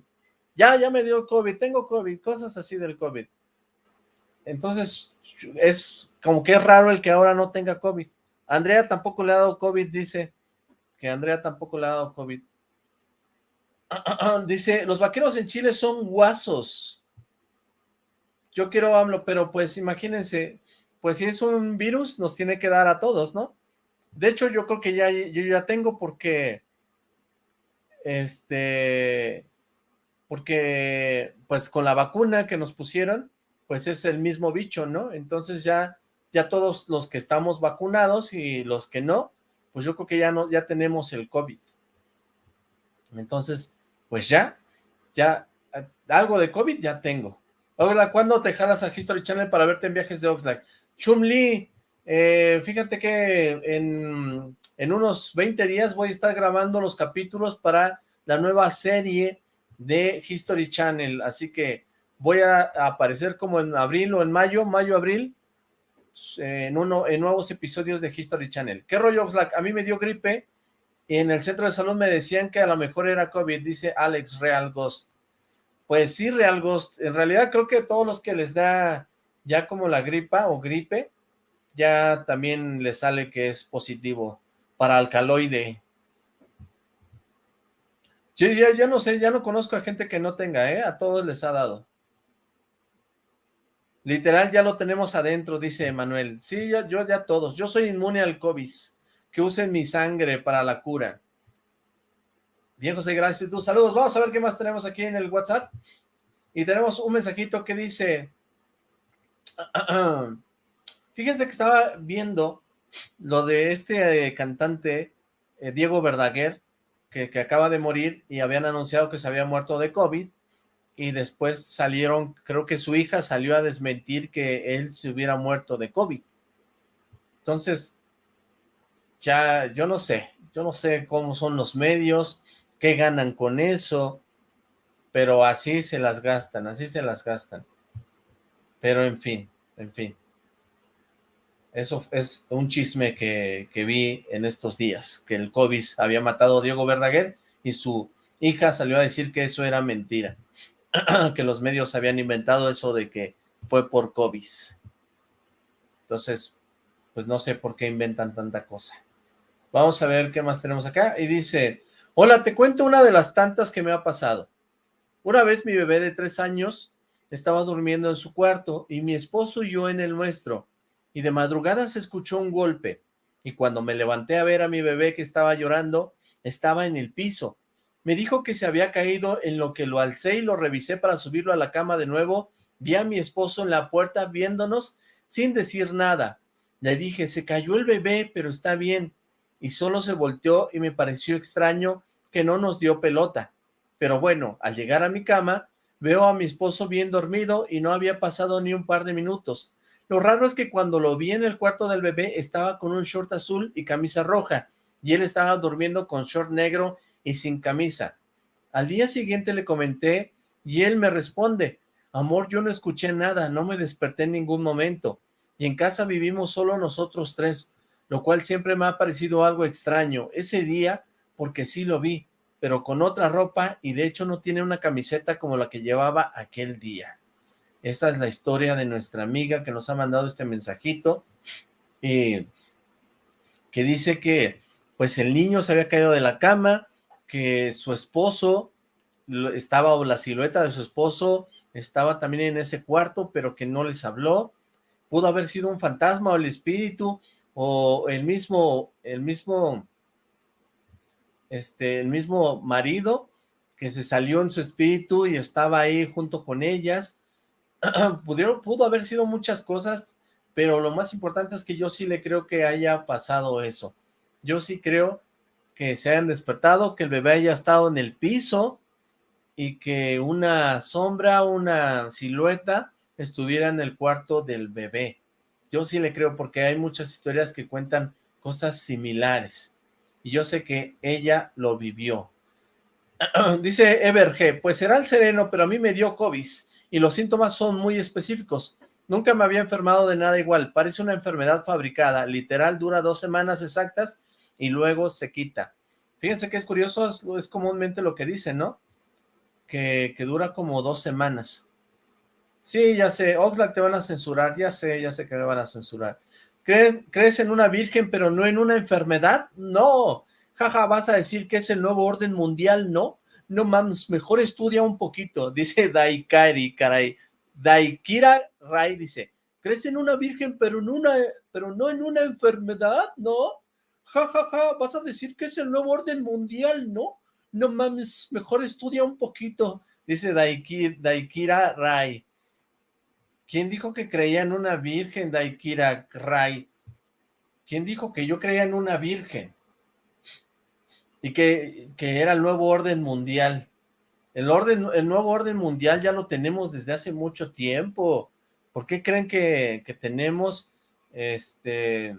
ya, ya me dio COVID, tengo COVID, cosas así del COVID. Entonces, es como que es raro el que ahora no tenga COVID. Andrea tampoco le ha dado COVID, dice. Que Andrea tampoco le ha dado COVID. dice, los vaqueros en Chile son guasos. Yo quiero hablo, pero pues imagínense, pues si es un virus, nos tiene que dar a todos, ¿no? De hecho, yo creo que ya, yo ya tengo porque, este, porque, pues con la vacuna que nos pusieron, pues es el mismo bicho, ¿no? Entonces ya ya todos los que estamos vacunados y los que no, pues yo creo que ya no, ya tenemos el COVID. Entonces, pues ya, ya, algo de COVID ya tengo. Hola, ¿cuándo te jalas a History Channel para verte en viajes de Oxlack? Chumli, eh, fíjate que en, en unos 20 días voy a estar grabando los capítulos para la nueva serie de History Channel, así que voy a aparecer como en abril o en mayo, mayo-abril, en, uno, en nuevos episodios de History Channel. ¿Qué rollo, Oxlack? A mí me dio gripe y en el centro de salud me decían que a lo mejor era COVID, dice Alex Real Ghost. Pues sí, Real Ghost. En realidad creo que todos los que les da ya como la gripa o gripe, ya también les sale que es positivo para alcaloide. Yo ya, ya no sé, ya no conozco a gente que no tenga, ¿eh? A todos les ha dado. Literal, ya lo tenemos adentro, dice Emanuel. Sí, yo, yo ya todos. Yo soy inmune al COVID. Que usen mi sangre para la cura. Bien, José, gracias. Tus saludos. Vamos a ver qué más tenemos aquí en el WhatsApp. Y tenemos un mensajito que dice... Fíjense que estaba viendo lo de este eh, cantante eh, Diego Verdaguer, que, que acaba de morir y habían anunciado que se había muerto de COVID y después salieron, creo que su hija salió a desmentir que él se hubiera muerto de COVID. Entonces, ya, yo no sé, yo no sé cómo son los medios, qué ganan con eso, pero así se las gastan, así se las gastan. Pero en fin, en fin. Eso es un chisme que, que vi en estos días, que el COVID había matado a Diego Verdaguer y su hija salió a decir que eso era mentira. que los medios habían inventado eso de que fue por COVID. Entonces, pues no sé por qué inventan tanta cosa. Vamos a ver qué más tenemos acá. Y dice, hola, te cuento una de las tantas que me ha pasado. Una vez mi bebé de tres años estaba durmiendo en su cuarto y mi esposo y yo en el nuestro. Y de madrugada se escuchó un golpe. Y cuando me levanté a ver a mi bebé que estaba llorando, estaba en el piso. Me dijo que se había caído en lo que lo alcé y lo revisé para subirlo a la cama de nuevo. Vi a mi esposo en la puerta viéndonos sin decir nada. Le dije, se cayó el bebé, pero está bien. Y solo se volteó y me pareció extraño que no nos dio pelota. Pero bueno, al llegar a mi cama, veo a mi esposo bien dormido y no había pasado ni un par de minutos. Lo raro es que cuando lo vi en el cuarto del bebé estaba con un short azul y camisa roja y él estaba durmiendo con short negro y sin camisa. Al día siguiente le comenté y él me responde, amor, yo no escuché nada, no me desperté en ningún momento y en casa vivimos solo nosotros tres, lo cual siempre me ha parecido algo extraño. Ese día, porque sí lo vi, pero con otra ropa y de hecho no tiene una camiseta como la que llevaba aquel día. Esa es la historia de nuestra amiga que nos ha mandado este mensajito y que dice que pues el niño se había caído de la cama, que su esposo estaba, o la silueta de su esposo estaba también en ese cuarto, pero que no les habló. Pudo haber sido un fantasma o el espíritu, o el mismo, el mismo este, el mismo marido que se salió en su espíritu y estaba ahí junto con ellas. Pudieron, pudo haber sido muchas cosas, pero lo más importante es que yo sí le creo que haya pasado eso. Yo sí creo que se hayan despertado, que el bebé haya estado en el piso y que una sombra, una silueta estuviera en el cuarto del bebé. Yo sí le creo porque hay muchas historias que cuentan cosas similares y yo sé que ella lo vivió. Dice Everge, pues será el sereno, pero a mí me dio COVID y los síntomas son muy específicos. Nunca me había enfermado de nada igual, parece una enfermedad fabricada, literal dura dos semanas exactas y luego se quita. Fíjense que es curioso, es, comúnmente lo que dicen, ¿no? Que, que, dura como dos semanas. Sí, ya sé, Oxlack te van a censurar, ya sé, ya sé que me van a censurar. ¿Crees, en una virgen pero no en una enfermedad? No, jaja, vas a decir que es el nuevo orden mundial, ¿no? No mames, mejor estudia un poquito, dice Daikari, caray. Daikira Rai dice, ¿crees en una virgen pero, en una, pero no en una enfermedad? ¿No? Ja, ja, ja, vas a decir que es el nuevo orden mundial, ¿no? No mames, mejor estudia un poquito, dice Daikira Rai. ¿Quién dijo que creía en una virgen, Daikira Rai? ¿Quién dijo que yo creía en una virgen? Y que, que era el nuevo orden mundial. El, orden, el nuevo orden mundial ya lo tenemos desde hace mucho tiempo. ¿Por qué creen que, tenemos este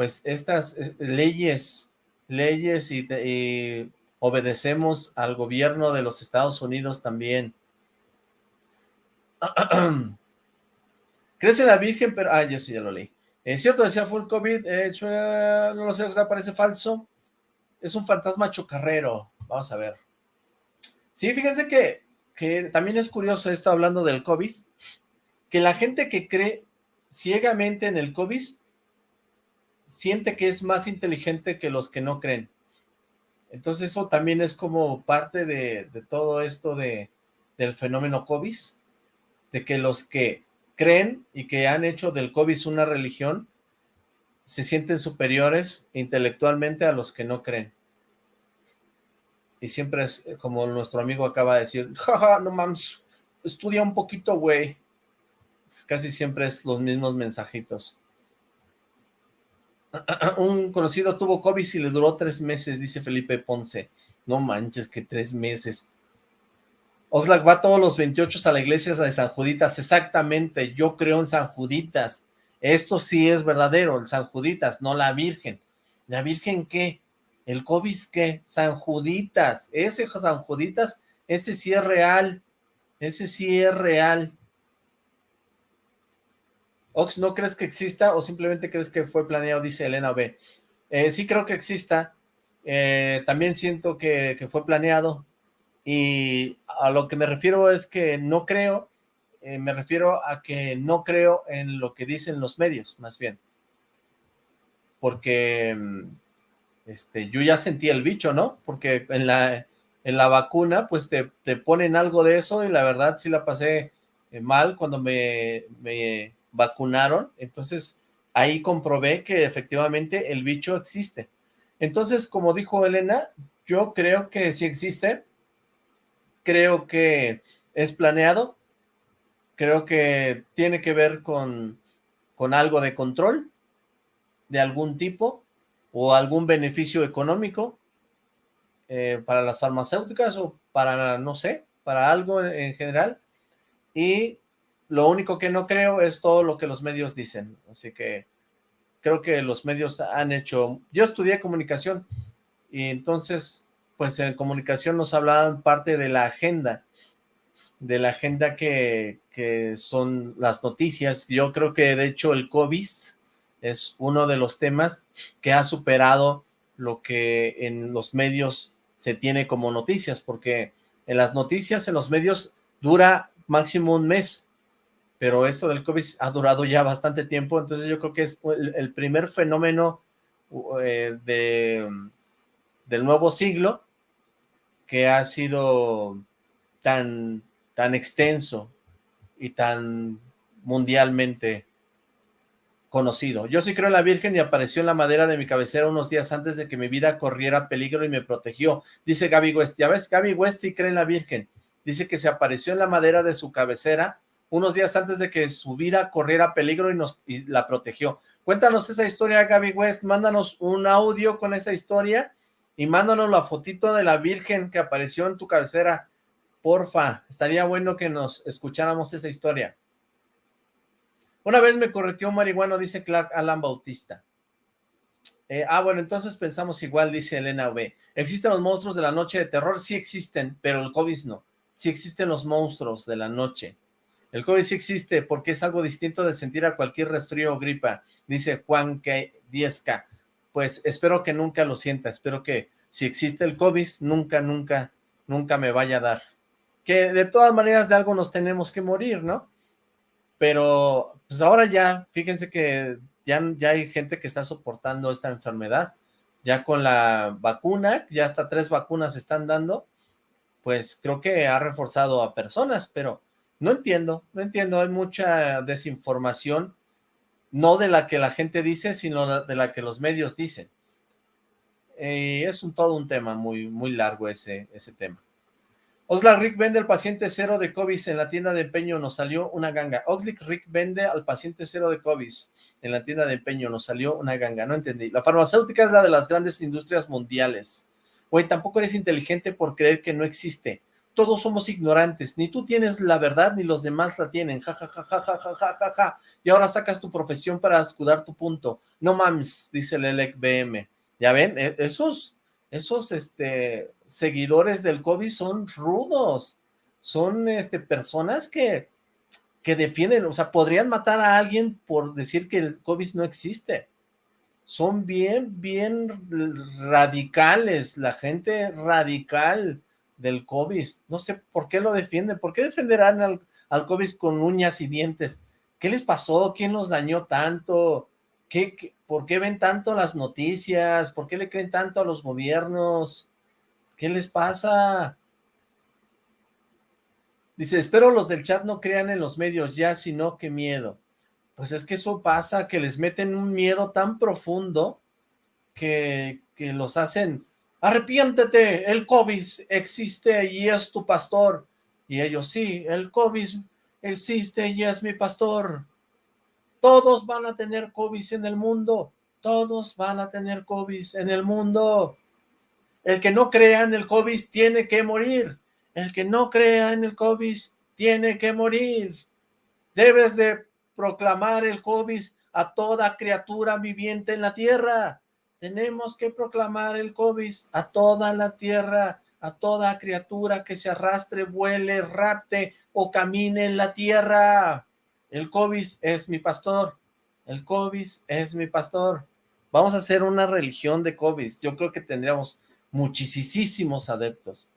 pues estas eh, leyes, leyes y, obedecemos al gobierno de los Estados Unidos también? Crece la Virgen, pero... Ah, eso ya lo leí. Es cierto, decía full COVID, eh, no lo sé, parece falso. Es un fantasma chocarrero. Vamos a ver. Sí, fíjense que, que también es curioso esto hablando del COVID, que la gente que cree ciegamente en el COVID siente que es más inteligente que los que no creen. Entonces eso también es como parte de, todo esto de, del fenómeno COVID, de que los que creen y que han hecho del COVID una religión se sienten superiores intelectualmente a los que no creen. Y siempre es como nuestro amigo acaba de decir, jaja, no mames, estudia un poquito, güey. Casi siempre es los mismos mensajitos. Un conocido tuvo COVID y le duró tres meses, dice Felipe Ponce. No manches, que tres meses. Oxlack va todos los 28 a la iglesia de San Juditas, exactamente, yo creo en San Juditas, esto sí es verdadero, el San Juditas, no la Virgen. ¿La Virgen qué? ¿El COVID qué? San Juditas, ese San Juditas, ese sí es real, ese sí es real. Ox, ¿no crees que exista o simplemente crees que fue planeado? Dice Elena B. Eh, sí creo que exista, eh, también siento que, fue planeado, y a lo que me refiero es que no creo, eh, me refiero a que no creo en lo que dicen los medios, más bien. Porque mm, este, yo ya sentí el bicho, ¿no? Porque en la, en la vacuna, pues te, te ponen algo de eso y la verdad sí la pasé mal cuando me, me vacunaron. Entonces ahí comprobé que efectivamente el bicho existe. Entonces, como dijo Elena, yo creo que sí existe, creo que es planeado, creo que tiene que ver con, con algo de control de algún tipo o algún beneficio económico eh, para las farmacéuticas o para, no sé, para algo en, general. Y lo único que no creo es todo lo que los medios dicen. Así que creo que los medios han hecho... Yo estudié comunicación y entonces pues en comunicación nos hablaban parte de la agenda, de la agenda que, son las noticias. Yo creo que de hecho el COVID es uno de los temas que ha superado lo que en los medios se tiene como noticias, porque en las noticias, en los medios, dura máximo un mes, pero esto del COVID ha durado ya bastante tiempo, entonces yo creo que es el, primer fenómeno eh, de, del nuevo siglo que ha sido tan, tan extenso y tan mundialmente conocido. Yo sí creo en la Virgen y apareció en la madera de mi cabecera unos días antes de que mi vida corriera peligro y me protegió. Dice Gaby West. Ya ves, Gaby West sí cree en la Virgen. Dice que se apareció en la madera de su cabecera unos días antes de que su vida corriera peligro y, nos, la protegió. Cuéntanos esa historia, Gaby West. Mándanos un audio con esa historia y mándanos la fotito de la Virgen que apareció en tu cabecera. Porfa, estaría bueno que nos escucháramos esa historia. Una vez me correteó un marihuano, dice Clark Alan Bautista. Eh, ah, bueno, entonces pensamos igual, dice Elena V. ¿Existen los monstruos de la noche de terror? Sí existen, pero el COVID no. Sí existen los monstruos de la noche. El COVID sí existe porque es algo distinto de sentir a cualquier resfrío o gripa, dice Juan K. 10K. Pues espero que nunca lo sienta, espero que si existe el COVID, nunca, nunca, nunca me vaya a dar. Que de todas maneras de algo nos tenemos que morir, ¿no? Pero pues ahora ya, fíjense que ya, ya hay gente que está soportando esta enfermedad, ya con la vacuna, ya hasta tres vacunas están dando, pues creo que ha reforzado a personas, pero no entiendo, no entiendo, hay mucha desinformación, no de la que la gente dice, sino de la que los medios dicen. Eh, es todo un tema muy, muy largo ese, ese tema. Oxlack Rick vende al paciente cero de COVID en la tienda de empeño, nos salió una ganga. Oxlack Rick vende al paciente cero de COVID en la tienda de empeño, nos salió una ganga, no entendí. La farmacéutica es la de las grandes industrias mundiales. Güey, tampoco eres inteligente por creer que no existe. Todos somos ignorantes, ni tú tienes la verdad, ni los demás la tienen, ja, ja, ja, ja, ja, ja, ja, ja, ja. Y ahora sacas tu profesión para escudar tu punto. No mames, dice el ELEC BM. ¿Ya ven? E, esos, esos, este, seguidores del COVID son rudos, son este, personas que, que defienden, o sea, podrían matar a alguien por decir que el COVID no existe. Son bien, bien radicales, la gente radical del COVID. No sé por qué lo defienden, por qué defenderán al, al COVID con uñas y dientes. ¿Qué les pasó? ¿Quién los dañó tanto? ¿Qué, por qué ven tanto las noticias? ¿Por qué le creen tanto a los gobiernos? ¿Qué les pasa? Dice, espero los del chat no crean en los medios ya, sino que miedo. Pues es que eso pasa, que les meten un miedo tan profundo que, que los hacen, arrepiéntete, el COVID existe y es tu pastor. Y ellos, sí, el COVID existe y es mi pastor. Todos van a tener COVID en el mundo. Todos van a tener COVID en el mundo. El que no crea en el COVID tiene que morir. El que no crea en el COVID tiene que morir. Debes de proclamar el COVID a toda criatura viviente en la tierra. Tenemos que proclamar el COVID a toda la tierra, a toda criatura que se arrastre, vuele, rapte o camine en la tierra. El COVID es mi pastor. El COVID es mi pastor. Vamos a hacer una religión de COVID. Yo creo que tendríamos muchísimos adeptos.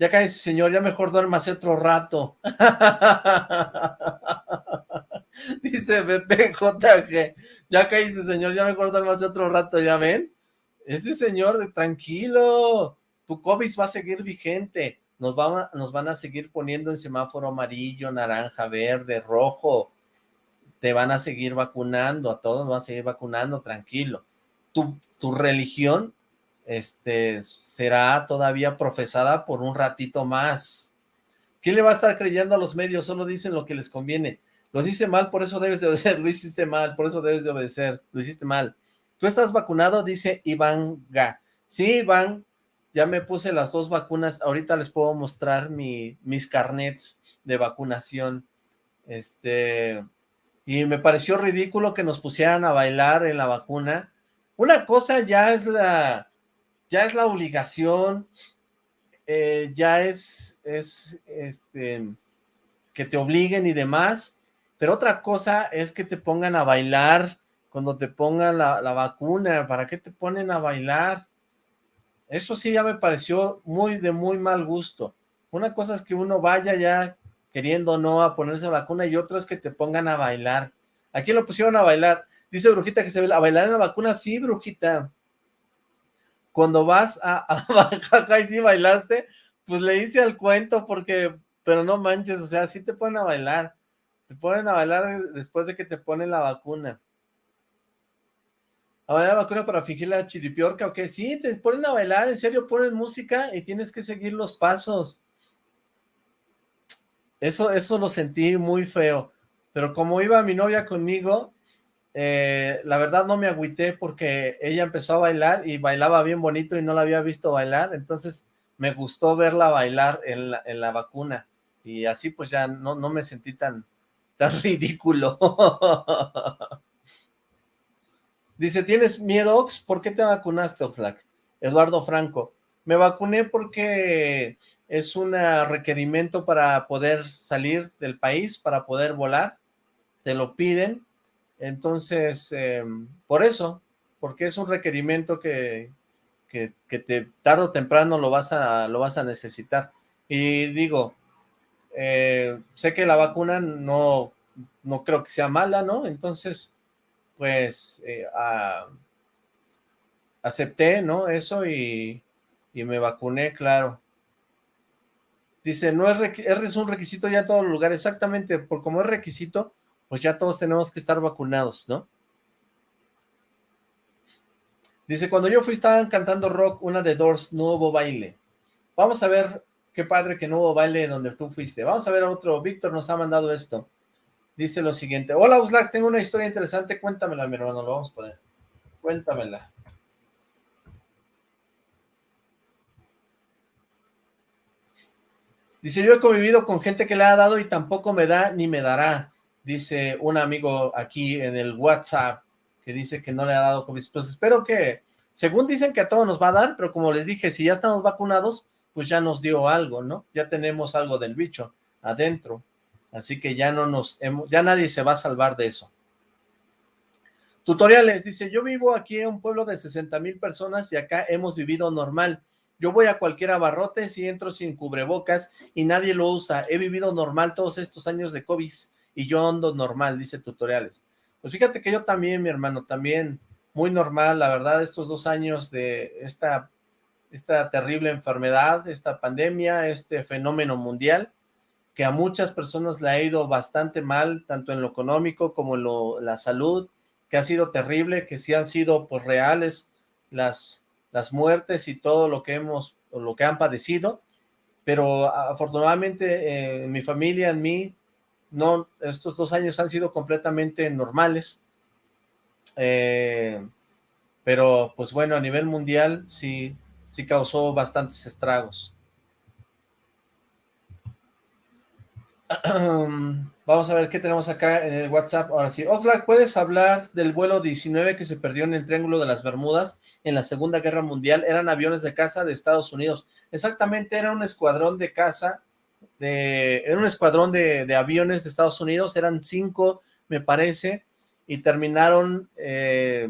Ya cae señor, ya mejor duérmase otro rato. Dice BPJG, ya caíste señor, ya mejor duérmase otro rato, ¿ya ven? Ese señor, tranquilo, tu COVID va a seguir vigente, nos, va, nos van a seguir poniendo en semáforo amarillo, naranja, verde, rojo, te van a seguir vacunando, a todos van a seguir vacunando, tranquilo. Tu, tu religión este, será todavía profesada por un ratito más. ¿Quién le va a estar creyendo a los medios? Solo dicen lo que les conviene. Lo hice mal, por eso debes de obedecer. Lo hiciste mal, por eso debes de obedecer. Lo hiciste mal. ¿Tú estás vacunado? Dice Iván Ga. Sí, Iván, ya me puse las dos vacunas. Ahorita les puedo mostrar mi, mis carnets de vacunación. Este, y me pareció ridículo que nos pusieran a bailar en la vacuna. Una cosa ya es la, ya es la obligación, eh, ya es, es este, que te obliguen y demás, pero otra cosa es que te pongan a bailar cuando te pongan la, vacuna, ¿para qué te ponen a bailar? Eso sí ya me pareció muy de muy mal gusto. Una cosa es que uno vaya ya queriendo no a ponerse vacuna y otra es que te pongan a bailar. Aquí lo pusieron a bailar. Dice Brujita que se ve a bailar en la vacuna. Sí, Brujita cuando vas a, a y si bailaste, pues le hice al cuento porque, pero no manches, o sea, sí te ponen a bailar, te ponen a bailar después de que te ponen la vacuna. Ahora vacuna para fingir la chiripiorca, ¿o qué? Sí, te ponen a bailar, en serio, ponen música y tienes que seguir los pasos. Eso, eso lo sentí muy feo. Pero como iba mi novia conmigo, eh, la verdad no me agüité porque ella empezó a bailar y bailaba bien bonito y no la había visto bailar, entonces me gustó verla bailar en la, en la vacuna y así pues ya no, no me sentí tan, ridículo. Dice, ¿tienes miedo, Ox? ¿Por qué te vacunaste, Oxlack? Eduardo Franco. Me vacuné porque es un requerimiento para poder salir del país, para poder volar. Te lo piden entonces, em, por eso, porque es un requerimiento que, que, te, tarde o temprano lo vas a, lo vas a necesitar. Y digo, eh, sé que la vacuna no, no creo que sea mala, ¿no? Entonces, pues, eh, acepté, ¿no? Eso y, y, me vacuné, claro. Dice, no es, es un requisito ya en todos los lugares, exactamente, por como es requisito, pues ya todos tenemos que estar vacunados, ¿no? Dice, cuando yo fui estaban cantando rock, una de Doors, no hubo baile. Vamos a ver, qué padre que no hubo baile donde tú fuiste. Vamos a ver a otro, Víctor nos ha mandado esto. Dice lo siguiente, hola Uslack, tengo una historia interesante, cuéntamela mi hermano, lo vamos a poner. Cuéntamela. Dice, yo he convivido con gente que le ha dado y tampoco me da ni me dará dice un amigo aquí en el WhatsApp, que dice que no le ha dado COVID. Pues espero que, según dicen que a todos nos va a dar, pero como les dije, si ya estamos vacunados, pues ya nos dio algo, ¿no? Ya tenemos algo del bicho adentro. Así que ya no nos, ya nadie se va a salvar de eso. Tutoriales, dice, yo vivo aquí en un pueblo de 60 mil personas y acá hemos vivido normal. Yo voy a cualquier abarrote si entro sin cubrebocas y nadie lo usa. He vivido normal todos estos años de COVID y yo ando normal, dice tutoriales. Pues fíjate que yo también, mi hermano, también muy normal, la verdad, estos dos años de esta, esta terrible enfermedad, esta pandemia, este fenómeno mundial, que a muchas personas le ha ido bastante mal, tanto en lo económico como en lo, la salud, que ha sido terrible, que sí han sido pues reales las, las muertes y todo lo que hemos, lo que han padecido, pero afortunadamente en mi familia, en mí, no, estos dos años han sido completamente normales, eh, pero pues bueno, a nivel mundial sí, sí causó bastantes estragos. Vamos a ver qué tenemos acá en el WhatsApp. Ahora sí, Oxlack, ¿puedes hablar del vuelo 19 que se perdió en el Triángulo de las Bermudas en la Segunda Guerra Mundial? Eran aviones de caza de Estados Unidos. Exactamente, era un escuadrón de caza era un escuadrón de, aviones de Estados Unidos, eran cinco, me parece, y terminaron eh,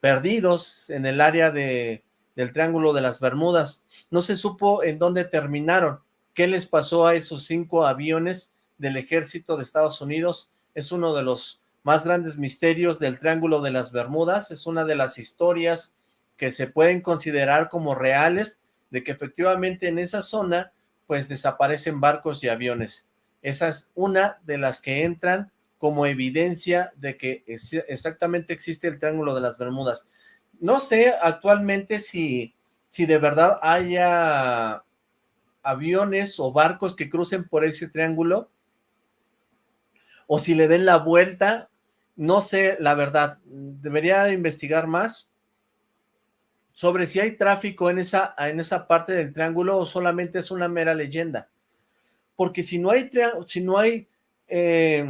perdidos en el área de, del Triángulo de las Bermudas. No se supo en dónde terminaron, qué les pasó a esos cinco aviones del ejército de Estados Unidos. Es uno de los más grandes misterios del Triángulo de las Bermudas, es una de las historias que se pueden considerar como reales, de que efectivamente en esa zona pues desaparecen barcos y aviones. Esa es una de las que entran como evidencia de que exactamente existe el Triángulo de las Bermudas. No sé actualmente si, si de verdad haya aviones o barcos que crucen por ese triángulo o si le den la vuelta, no sé la verdad, debería investigar más, sobre si hay tráfico en esa, en esa parte del triángulo o solamente es una mera leyenda. Porque si no hay, si no hay eh,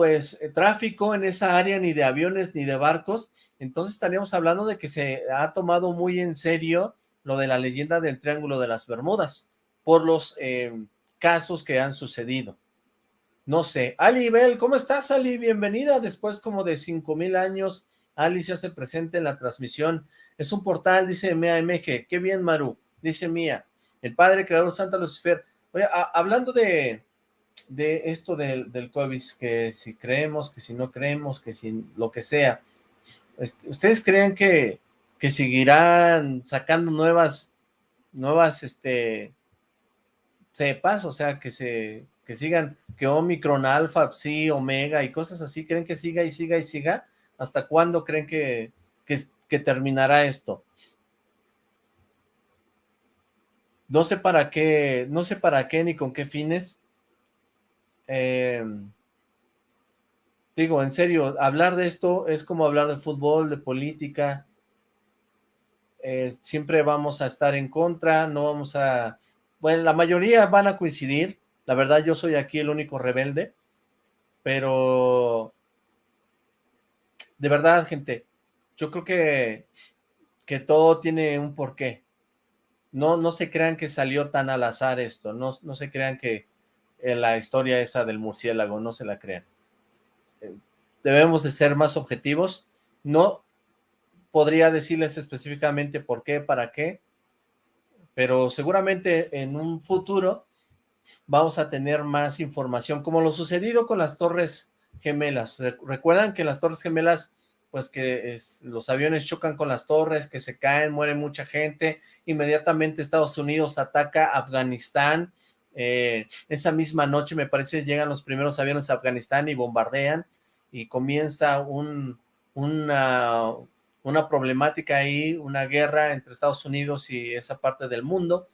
pues eh, tráfico en esa área ni de aviones ni de barcos, entonces estaríamos hablando de que se ha tomado muy en serio lo de la leyenda del Triángulo de las Bermudas, por los eh, casos que han sucedido. No sé. Ali Bell, ¿cómo estás, Ali? Bienvenida. Después como de cinco mil años, Ali se hace presente en la transmisión. Es un portal, dice Mea MG. Qué bien, Maru. Dice Mía. El Padre Creador Santa Lucifer. Oye, hablando de, de esto del, del COVID, que si creemos, que si no creemos, que si lo que sea, este, ¿ustedes creen que, que seguirán sacando nuevas, nuevas, este, cepas? O sea, que se, que sigan, que Omicron, Alpha, Psi, Omega y cosas así, ¿creen que siga y siga y siga? ¿Hasta cuándo creen que, que, que terminará esto. No sé para qué, no sé para qué ni con qué fines. Eh, digo, en serio, hablar de esto es como hablar de fútbol, de política. Eh, siempre vamos a estar en contra, no vamos a... Bueno, la mayoría van a coincidir. La verdad, yo soy aquí el único rebelde. Pero... De verdad, gente, yo creo que, que todo tiene un porqué no, no se crean que salió tan al azar esto, no, no se crean que la historia esa del murciélago, no se la crean. Eh, debemos de ser más objetivos, no podría decirles específicamente por qué, para qué, pero seguramente en un futuro vamos a tener más información, como lo sucedido con las torres gemelas. Recuerdan que las torres gemelas pues que los aviones chocan con las torres, que se caen, muere mucha gente, inmediatamente Estados Unidos ataca Afganistán, eh, esa misma noche me parece llegan los primeros aviones a Afganistán y bombardean, y comienza un, una, una problemática ahí, una guerra entre Estados Unidos y esa parte del mundo,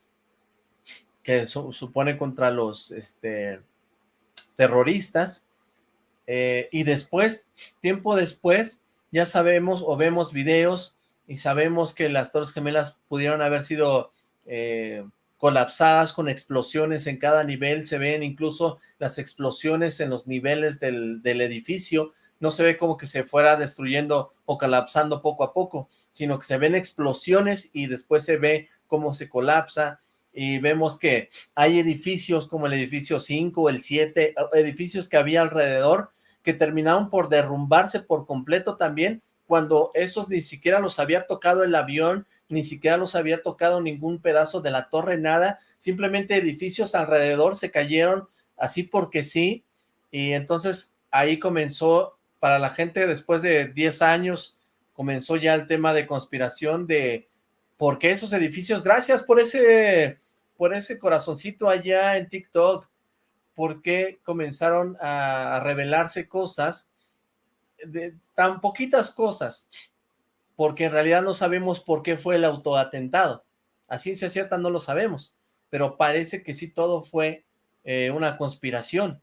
que supone contra los este, terroristas, eh, y después, tiempo después, ya sabemos o vemos videos y sabemos que las Torres Gemelas pudieron haber sido eh, colapsadas con explosiones en cada nivel, se ven incluso las explosiones en los niveles del, del edificio, no se ve como que se fuera destruyendo o colapsando poco a poco, sino que se ven explosiones y después se ve cómo se colapsa, y vemos que hay edificios como el edificio 5, el 7, edificios que había alrededor que terminaron por derrumbarse por completo también, cuando esos ni siquiera los había tocado el avión, ni siquiera los había tocado ningún pedazo de la torre, nada, simplemente edificios alrededor se cayeron así porque sí, y entonces ahí comenzó, para la gente después de 10 años, comenzó ya el tema de conspiración de por qué esos edificios, gracias por ese, por ese corazoncito allá en TikTok, por qué comenzaron a revelarse cosas, de tan poquitas cosas, porque en realidad no sabemos por qué fue el autoatentado. A ciencia cierta no lo sabemos, pero parece que sí todo fue eh, una conspiración.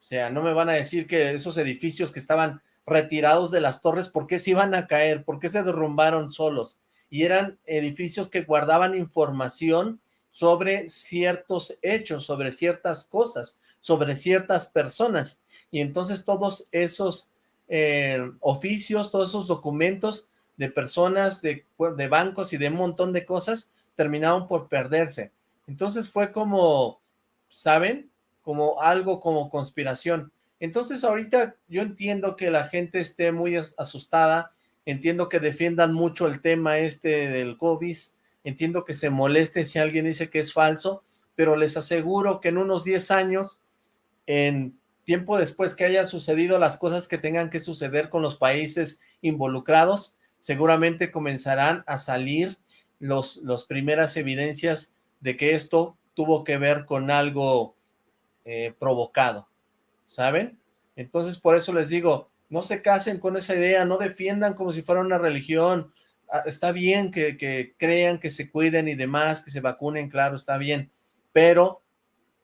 O sea, no me van a decir que esos edificios que estaban retirados de las torres, ¿por qué se iban a caer? ¿Por qué se derrumbaron solos? Y eran edificios que guardaban información sobre ciertos hechos, sobre ciertas cosas sobre ciertas personas. Y entonces todos esos eh, oficios, todos esos documentos de personas, de, de bancos y de un montón de cosas terminaron por perderse. Entonces fue como, ¿saben? Como algo como conspiración. Entonces ahorita yo entiendo que la gente esté muy asustada, entiendo que defiendan mucho el tema este del COVID, entiendo que se moleste si alguien dice que es falso, pero les aseguro que en unos 10 años en tiempo después que hayan sucedido las cosas que tengan que suceder con los países involucrados, seguramente comenzarán a salir los primeras evidencias de que esto tuvo que ver con algo eh, provocado, ¿saben? Entonces por eso les digo, no se casen con esa idea, no defiendan como si fuera una religión, ah, está bien que, que crean, que se cuiden y demás, que se vacunen, claro, está bien, pero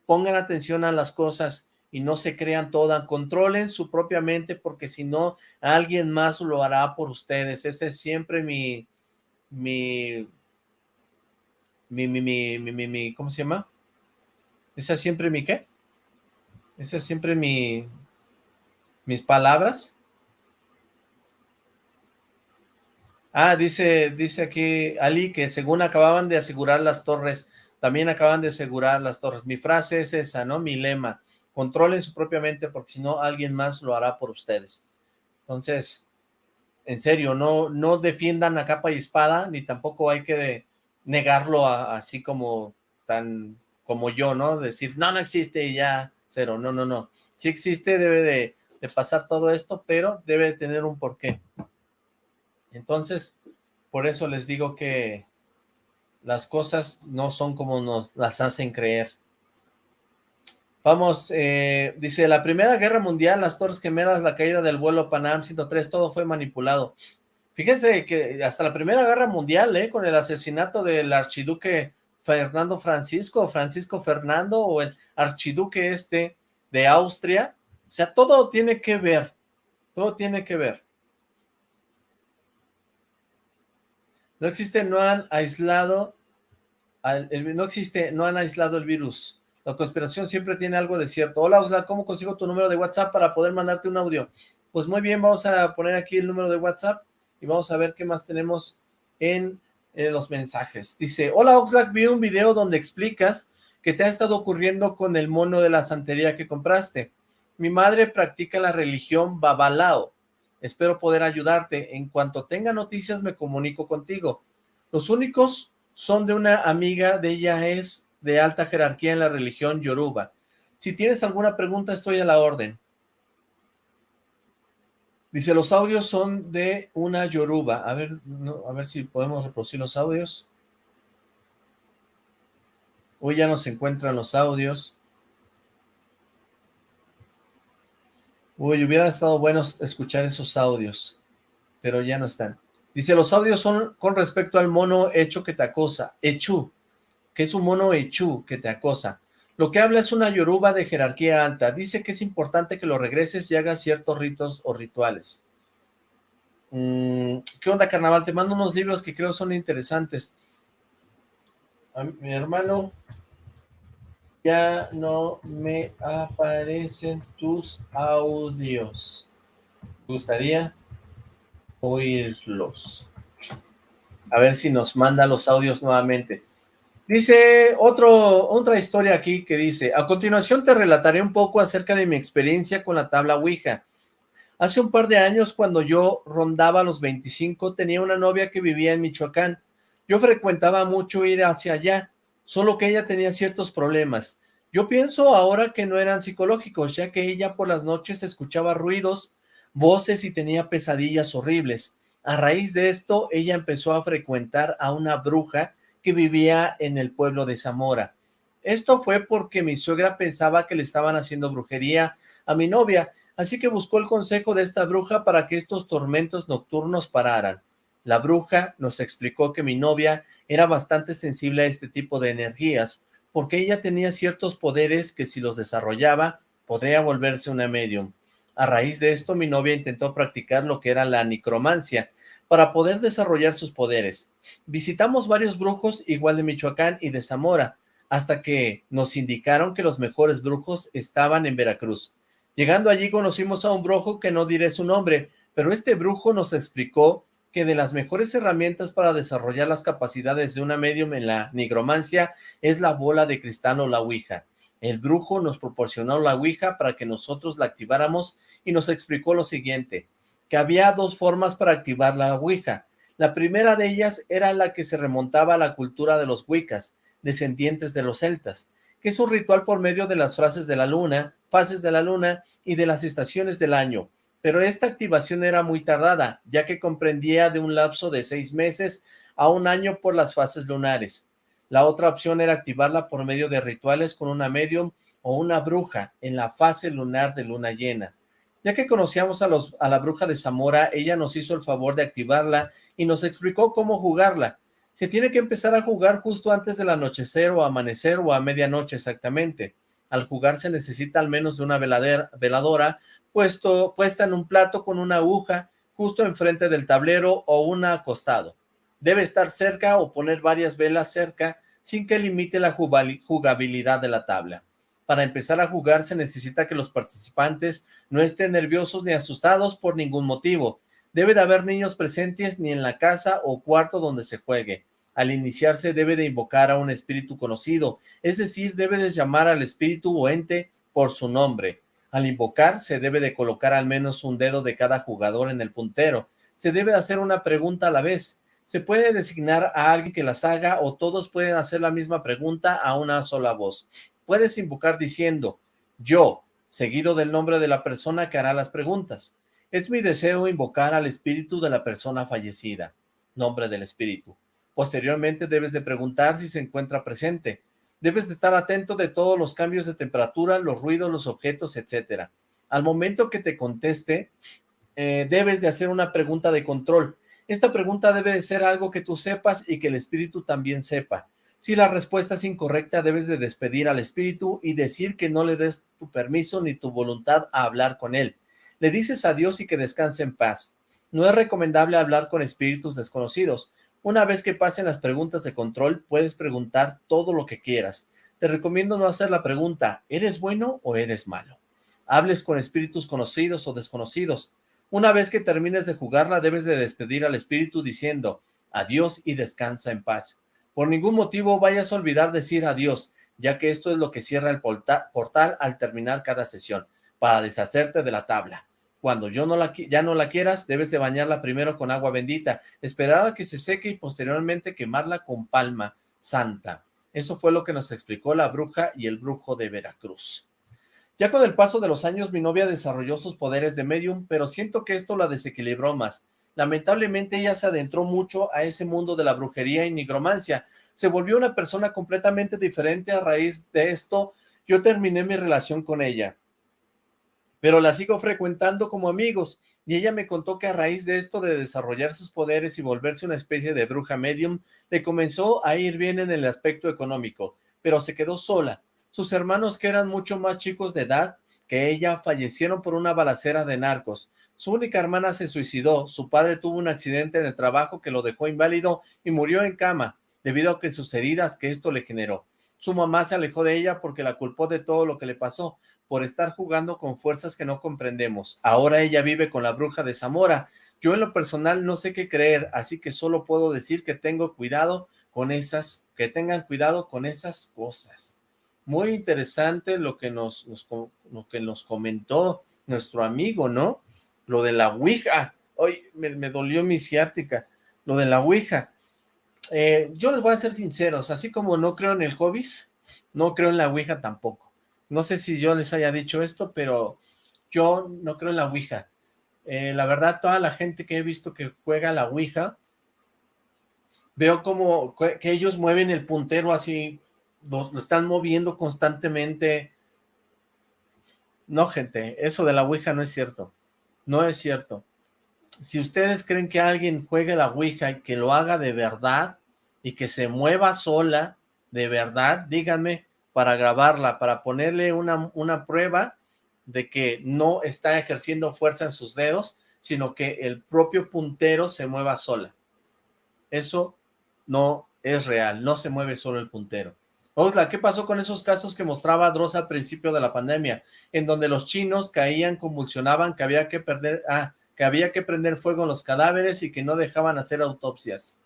pongan atención a las cosas y no se crean todas, controlen su propia mente porque si no, alguien más lo hará por ustedes, ese es siempre mi, mi, mi, mi, mi, mi, ¿cómo se llama? Esa es siempre mi, ¿qué? Esa es siempre mi, mis palabras. Ah, dice, dice aquí Ali que según acababan de asegurar las torres, también acaban de asegurar las torres. Mi frase es esa, ¿no? Mi lema controlen su propia mente porque si no alguien más lo hará por ustedes. Entonces, en serio, no, no defiendan a capa y espada, ni tampoco hay que negarlo así como tan como yo, ¿no? Decir, no, no existe y ya, cero, no, no, no. Si existe, debe de, de pasar todo esto, pero debe de tener un porqué. Entonces, por eso les digo que las cosas no son como nos las hacen creer. Vamos, eh, dice, la Primera Guerra Mundial, las Torres Gemelas, la caída del vuelo Panam 103, todo fue manipulado. Fíjense que hasta la Primera Guerra Mundial, ¿eh? Con el asesinato del archiduque Fernando Francisco, Francisco Fernando, o el archiduque este de Austria. O sea, todo tiene que ver, todo tiene que ver. No existe, no han aislado, no existe, no han aislado el virus. La conspiración siempre tiene algo de cierto. Hola, Osla, ¿cómo consigo tu número de WhatsApp para poder mandarte un audio? Pues muy bien, vamos a poner aquí el número de WhatsApp y vamos a ver qué más tenemos en, los mensajes. Dice, hola Oxlack, vi un video donde explicas que te ha estado ocurriendo con el mono de la santería que compraste. Mi madre practica la religión Babalao. Espero poder ayudarte. En cuanto tenga noticias me comunico contigo. Los únicos son de una amiga de ella es de alta jerarquía en la religión Yoruba. Si tienes alguna pregunta estoy a la orden. Dice, los audios son de una yoruba. A ver, a ver si podemos reproducir los audios. Hoy ya no se encuentran los audios. Uy, hubiera estado bueno escuchar esos audios, pero ya no están. Dice, los audios son con respecto al mono hecho que te acosa, Echu, que es un mono Echu que te acosa. Lo que habla es una yoruba de jerarquía alta. Dice que es importante que lo regreses y hagas ciertos ritos o rituales. Mm, ¿Qué onda, carnaval? Te mando unos libros que creo son interesantes. mi hermano, ya no me aparecen tus audios. Me gustaría oírlos. A ver si nos manda los audios nuevamente. Dice otra historia aquí que dice, a continuación te relataré un poco acerca de mi experiencia con la tabla Ouija. Hace un par de años, cuando yo rondaba los 25, tenía una novia que vivía en Michoacán. Yo frecuentaba mucho ir hacia allá, solo que ella tenía ciertos problemas. Yo pienso ahora que no eran psicológicos, ya que ella por las noches escuchaba ruidos, voces y tenía pesadillas horribles. A raíz de esto, ella empezó a frecuentar a una bruja que vivía en el pueblo de Zamora. Esto fue porque mi suegra pensaba que le estaban haciendo brujería a mi novia, así que buscó el consejo de esta bruja para que estos tormentos nocturnos pararan. La bruja nos explicó que mi novia era bastante sensible a este tipo de energías, porque ella tenía ciertos poderes que si los desarrollaba, podría volverse una medium. A raíz de esto, mi novia intentó practicar lo que era la necromancia, para poder desarrollar sus poderes. Visitamos varios brujos igual de Michoacán y de Zamora, hasta que nos indicaron que los mejores brujos estaban en Veracruz. Llegando allí conocimos a un brujo que no diré su nombre, pero este brujo nos explicó que de las mejores herramientas para desarrollar las capacidades de una medium en la nigromancia es la bola de cristal o la ouija. El brujo nos proporcionó la ouija para que nosotros la activáramos y nos explicó lo siguiente que había dos formas para activar la Ouija. La primera de ellas era la que se remontaba a la cultura de los Wiccas, descendientes de los celtas, que es un ritual por medio de las frases de la luna, fases de la luna y de las estaciones del año. Pero esta activación era muy tardada, ya que comprendía de un lapso de seis meses a un año por las fases lunares. La otra opción era activarla por medio de rituales con una medium o una bruja en la fase lunar de luna llena. Ya que conocíamos a, los, a la bruja de Zamora, ella nos hizo el favor de activarla y nos explicó cómo jugarla. Se tiene que empezar a jugar justo antes del anochecer o amanecer o a medianoche exactamente. Al jugar se necesita al menos de una veladora puesto, puesta en un plato con una aguja justo enfrente del tablero o una acostado. Debe estar cerca o poner varias velas cerca sin que limite la jugabilidad de la tabla. Para empezar a jugar se necesita que los participantes no estén nerviosos ni asustados por ningún motivo. Debe de haber niños presentes ni en la casa o cuarto donde se juegue. Al iniciarse debe de invocar a un espíritu conocido, es decir, debe de llamar al espíritu o ente por su nombre. Al invocar se debe de colocar al menos un dedo de cada jugador en el puntero. Se debe hacer una pregunta a la vez. Se puede designar a alguien que las haga o todos pueden hacer la misma pregunta a una sola voz puedes invocar diciendo, yo, seguido del nombre de la persona que hará las preguntas. Es mi deseo invocar al espíritu de la persona fallecida, nombre del espíritu. Posteriormente debes de preguntar si se encuentra presente. Debes de estar atento de todos los cambios de temperatura, los ruidos, los objetos, etc. Al momento que te conteste, eh, debes de hacer una pregunta de control. Esta pregunta debe de ser algo que tú sepas y que el espíritu también sepa. Si la respuesta es incorrecta, debes de despedir al espíritu y decir que no le des tu permiso ni tu voluntad a hablar con él. Le dices adiós y que descanse en paz. No es recomendable hablar con espíritus desconocidos. Una vez que pasen las preguntas de control, puedes preguntar todo lo que quieras. Te recomiendo no hacer la pregunta, ¿eres bueno o eres malo? Hables con espíritus conocidos o desconocidos. Una vez que termines de jugarla, debes de despedir al espíritu diciendo, adiós y descansa en paz. Por ningún motivo vayas a olvidar decir adiós, ya que esto es lo que cierra el portal al terminar cada sesión, para deshacerte de la tabla. Cuando yo no la, ya no la quieras, debes de bañarla primero con agua bendita, esperar a que se seque y posteriormente quemarla con palma santa. Eso fue lo que nos explicó la bruja y el brujo de Veracruz. Ya con el paso de los años, mi novia desarrolló sus poderes de medium, pero siento que esto la desequilibró más. Lamentablemente ella se adentró mucho a ese mundo de la brujería y nigromancia. Se volvió una persona completamente diferente a raíz de esto. Yo terminé mi relación con ella, pero la sigo frecuentando como amigos y ella me contó que a raíz de esto de desarrollar sus poderes y volverse una especie de bruja medium, le comenzó a ir bien en el aspecto económico, pero se quedó sola. Sus hermanos, que eran mucho más chicos de edad que ella, fallecieron por una balacera de narcos. Su única hermana se suicidó, su padre tuvo un accidente en el trabajo que lo dejó inválido y murió en cama, debido a que sus heridas que esto le generó. Su mamá se alejó de ella porque la culpó de todo lo que le pasó, por estar jugando con fuerzas que no comprendemos. Ahora ella vive con la bruja de Zamora. Yo en lo personal no sé qué creer, así que solo puedo decir que tengo cuidado con esas, que tengan cuidado con esas cosas. Muy interesante lo que nos, lo que nos comentó nuestro amigo, ¿no? Lo de la Ouija, hoy me, dolió mi ciática, lo de la Ouija. Eh, yo les voy a ser sinceros, así como no creo en el COVID, no creo en la Ouija tampoco. No sé si yo les haya dicho esto, pero yo no creo en la Ouija. Eh, la verdad, toda la gente que he visto que juega la Ouija, veo como que ellos mueven el puntero así, lo están moviendo constantemente. No, gente, eso de la Ouija no es cierto. No es cierto. Si ustedes creen que alguien juegue la Ouija y que lo haga de verdad y que se mueva sola de verdad, díganme para grabarla, para ponerle una, una prueba de que no está ejerciendo fuerza en sus dedos, sino que el propio puntero se mueva sola. Eso no es real, no se mueve solo el puntero. Osla, ¿qué pasó con esos casos que mostraba Dross al principio de la pandemia? En donde los chinos caían, convulsionaban, que había que perder, ah, que había que prender fuego en los cadáveres y que no dejaban hacer autopsias.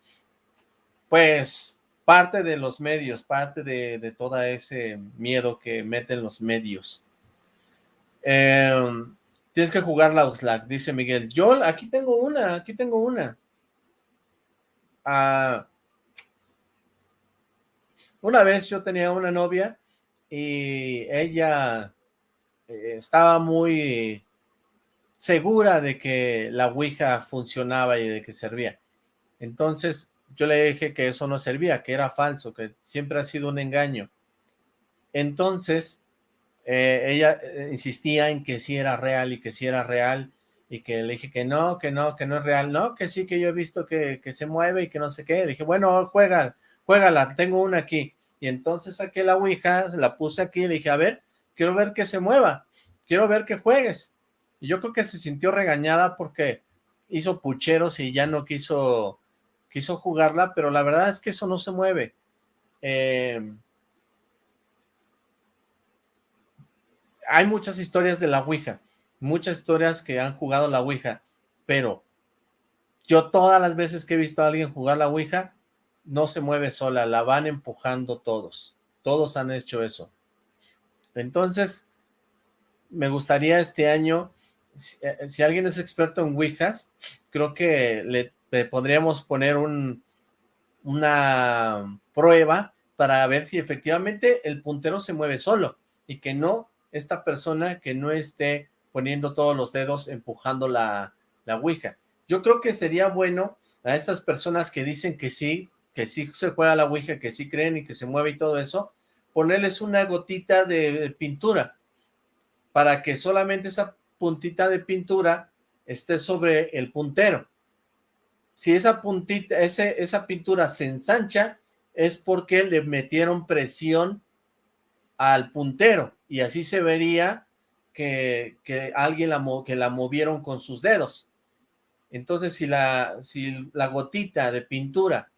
Pues, parte de los medios, parte de, de todo ese miedo que meten los medios. Em, tienes que jugar la Oxlack, dice Miguel. Yo, aquí tengo una, aquí tengo una. Ah, una vez yo tenía una novia y ella eh, estaba muy segura de que la Ouija funcionaba y de que servía. Entonces yo le dije que eso no servía, que era falso, que siempre ha sido un engaño. Entonces eh, ella eh, insistía en que sí era real y que sí era real y que le dije que no, que no, que no es real, no, que sí, que yo he visto que, se mueve y que no sé qué. Le dije, bueno, juega, juégala, tengo una aquí. Y entonces saqué la Ouija, la puse aquí y le dije, a ver, quiero ver que se mueva, quiero ver que juegues. Y yo creo que se sintió regañada porque hizo pucheros y ya no quiso, quiso jugarla, pero la verdad es que eso no se mueve. Em, hay muchas historias de la Ouija, muchas historias que han jugado la Ouija, pero yo todas las veces que he visto a alguien jugar la Ouija, no se mueve sola, la van empujando todos. Todos han hecho eso. Entonces, me gustaría este año, si, eh, alguien es experto en Ouijas, creo que le, podríamos poner un, una prueba para ver si efectivamente el puntero se mueve solo y que no esta persona que no esté poniendo todos los dedos empujando la, la Ouija. Yo creo que sería bueno a estas personas que dicen que sí, que sí se juega la Ouija, que sí creen y que se mueve y todo eso, ponerles una gotita de pintura para que solamente esa puntita de pintura esté sobre el puntero. si esa puntita, ese, esa pintura se ensancha, es porque le metieron presión al puntero, y así se vería que, alguien la, que la movieron con sus dedos. Entonces, si la, si la gotita de pintura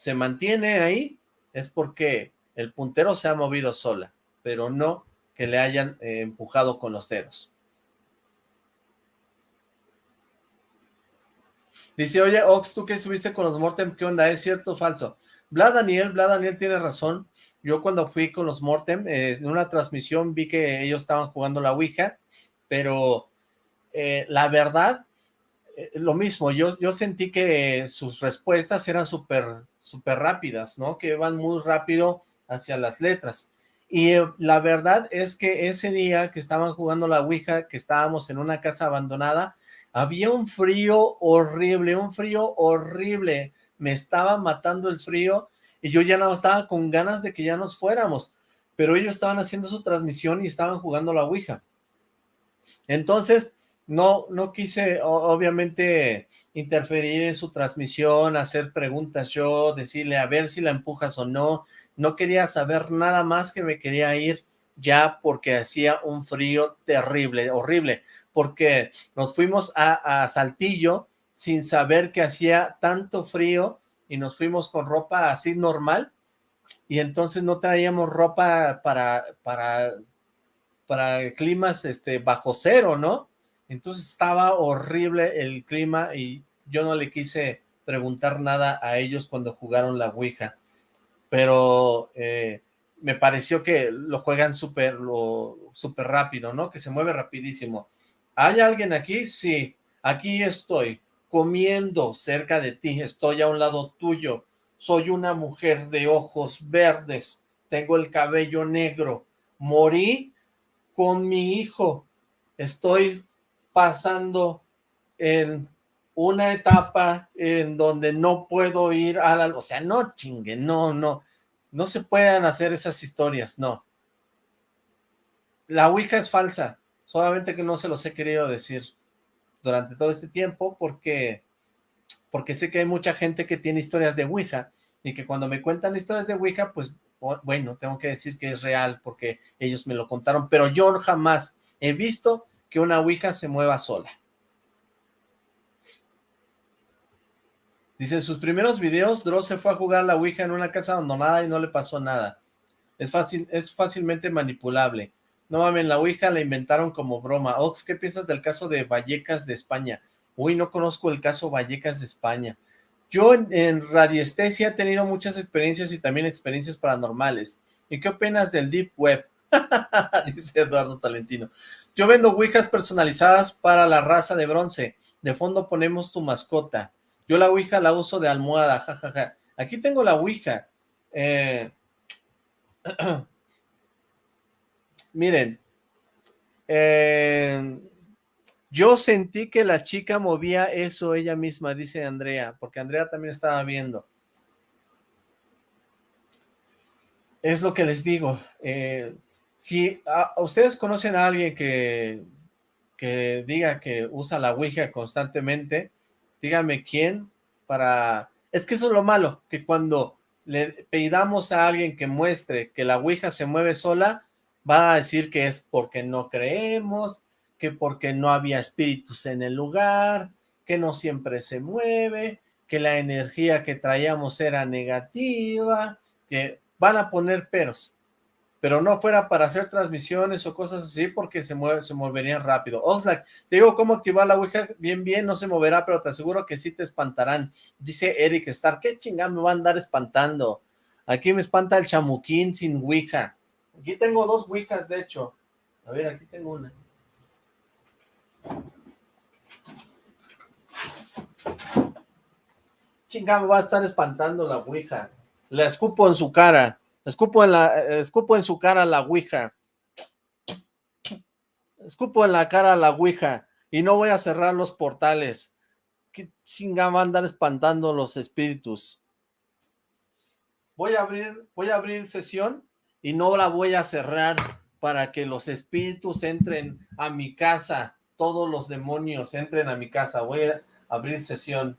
se mantiene ahí, es porque el puntero se ha movido sola, pero no que le hayan eh, empujado con los dedos. Dice, oye, Ox, tú que estuviste con los Mortem, ¿qué onda? ¿Es cierto o falso? Vlad Daniel, Vlad Daniel tiene razón. Yo cuando fui con los Mortem, eh, en una transmisión vi que ellos estaban jugando la Ouija, pero eh, la verdad, lo mismo, yo, yo sentí que sus respuestas eran súper súper rápidas, ¿no? Que van muy rápido hacia las letras. Y la verdad es que ese día que estaban jugando la Ouija, que estábamos en una casa abandonada, había un frío horrible, un frío horrible. Me estaba matando el frío y yo ya no estaba con ganas de que ya nos fuéramos. Pero ellos estaban haciendo su transmisión y estaban jugando la Ouija. Entonces, no, no quise, obviamente, interferir en su transmisión, hacer preguntas yo, decirle a ver si la empujas o no. No quería saber nada más que me quería ir ya porque hacía un frío terrible, horrible porque nos fuimos a, Saltillo sin saber que hacía tanto frío y nos fuimos con ropa así normal y entonces no traíamos ropa para, para, para climas este, bajo cero, ¿no? Entonces estaba horrible el clima y yo no le quise preguntar nada a ellos cuando jugaron la Ouija, pero eh, me pareció que lo juegan súper súper rápido, ¿no? Que se mueve rapidísimo. ¿Hay alguien aquí? Sí, aquí estoy, comiendo cerca de ti, estoy a un lado tuyo, soy una mujer de ojos verdes, tengo el cabello negro, morí con mi hijo, estoy pasando en una etapa en donde no puedo ir a la... O sea, no chingue, no, no, no se puedan hacer esas historias, no. La Ouija es falsa, solamente que no se los he querido decir durante todo este tiempo porque, porque sé que hay mucha gente que tiene historias de Ouija y que cuando me cuentan historias de Ouija, pues bueno, tengo que decir que es real porque ellos me lo contaron, pero yo jamás he visto que una Ouija se mueva sola. Dice, en sus primeros videos, Dross se fue a jugar la Ouija en una casa abandonada y no le pasó nada. Es, fácil, es fácilmente manipulable. No mames, la Ouija la inventaron como broma. Ox, ¿qué piensas del caso de Vallecas de España? Uy, no conozco el caso Vallecas de España. Yo en, radiestesia he tenido muchas experiencias y también experiencias paranormales. ¿Y qué opinas del Deep Web? Dice Eduardo Talentino. Yo vendo ouijas personalizadas para la raza de bronce. De fondo ponemos tu mascota. Yo la ouija la uso de almohada, jajaja. Aquí tengo la ouija. Eh... Miren, eh, yo sentí que la chica movía eso ella misma, dice Andrea, porque Andrea también estaba viendo. Es lo que les digo. Eh, si ustedes conocen a alguien que, que diga que usa la Ouija constantemente, díganme quién para... Es que eso es lo malo, que cuando le pedamos a alguien que muestre que la Ouija se mueve sola, va a decir que es porque no creemos, que porque no había espíritus en el lugar, que no siempre se mueve, que la energía que traíamos era negativa, que van a poner peros, pero no fuera para hacer transmisiones o cosas así porque se mueve, se moverían rápido. Oxlack, te digo cómo activar la Ouija, bien, bien, no se moverá, pero te aseguro que sí te espantarán. Dice Eric Star, ¿qué chingada me va a andar espantando? Aquí me espanta el chamuquín sin Ouija. Aquí tengo dos ouijas, de hecho. A ver, aquí tengo una. Chingada, me va a estar espantando la ouija. La escupo en su cara. Escupo en, la, escupo en su cara la ouija. Escupo en la cara la ouija. Y no voy a cerrar los portales. ¿Qué chingada va a andar espantando los espíritus? Voy a abrir, voy a abrir sesión y no la voy a cerrar para que los espíritus entren a mi casa, todos los demonios entren a mi casa, voy a abrir sesión.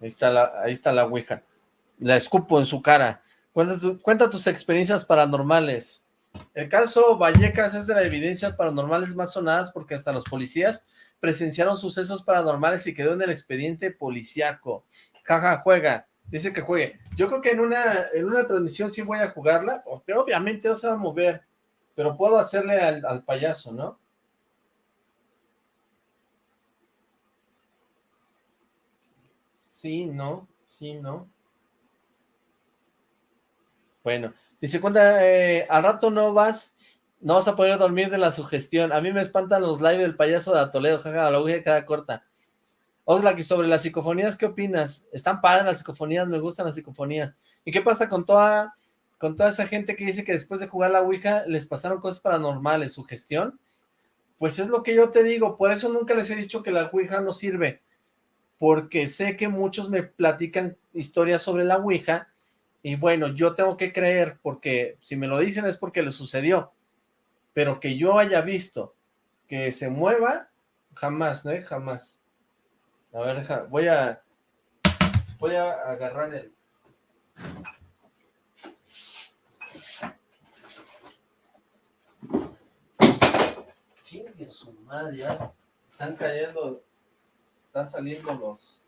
Ahí está la, ahí está la ouija. La escupo en su cara. Cuenta, tus experiencias paranormales. El caso Vallecas es de las evidencias paranormales más sonadas porque hasta los policías presenciaron sucesos paranormales y quedó en el expediente policiaco. Jaja, juega. Dice que juegue. Yo creo que en una, en una transmisión sí voy a jugarla, pero obviamente no se va a mover. Pero puedo hacerle al, al payaso, ¿no? Sí, no, sí, no. Bueno, dice, cuenta, eh, al rato no vas, no vas a poder dormir de la sugestión. A mí me espantan los live del payaso de Toledo, jaja, la de cada corta. Oxlack, y sobre las psicofonías, ¿qué opinas? Están padres las psicofonías, me gustan las psicofonías. ¿Y qué pasa con toda, con toda esa gente que dice que después de jugar la Ouija les pasaron cosas paranormales, sugestión? Pues es lo que yo te digo, por eso nunca les he dicho que la Ouija no sirve, porque sé que muchos me platican historias sobre la Ouija y bueno, yo tengo que creer, porque si me lo dicen es porque le sucedió, pero que yo haya visto que se mueva, jamás, ¿no? Jamás. A ver, voy a, voy a agarrar el... Chingue su madre, ya están cayendo, están saliendo los...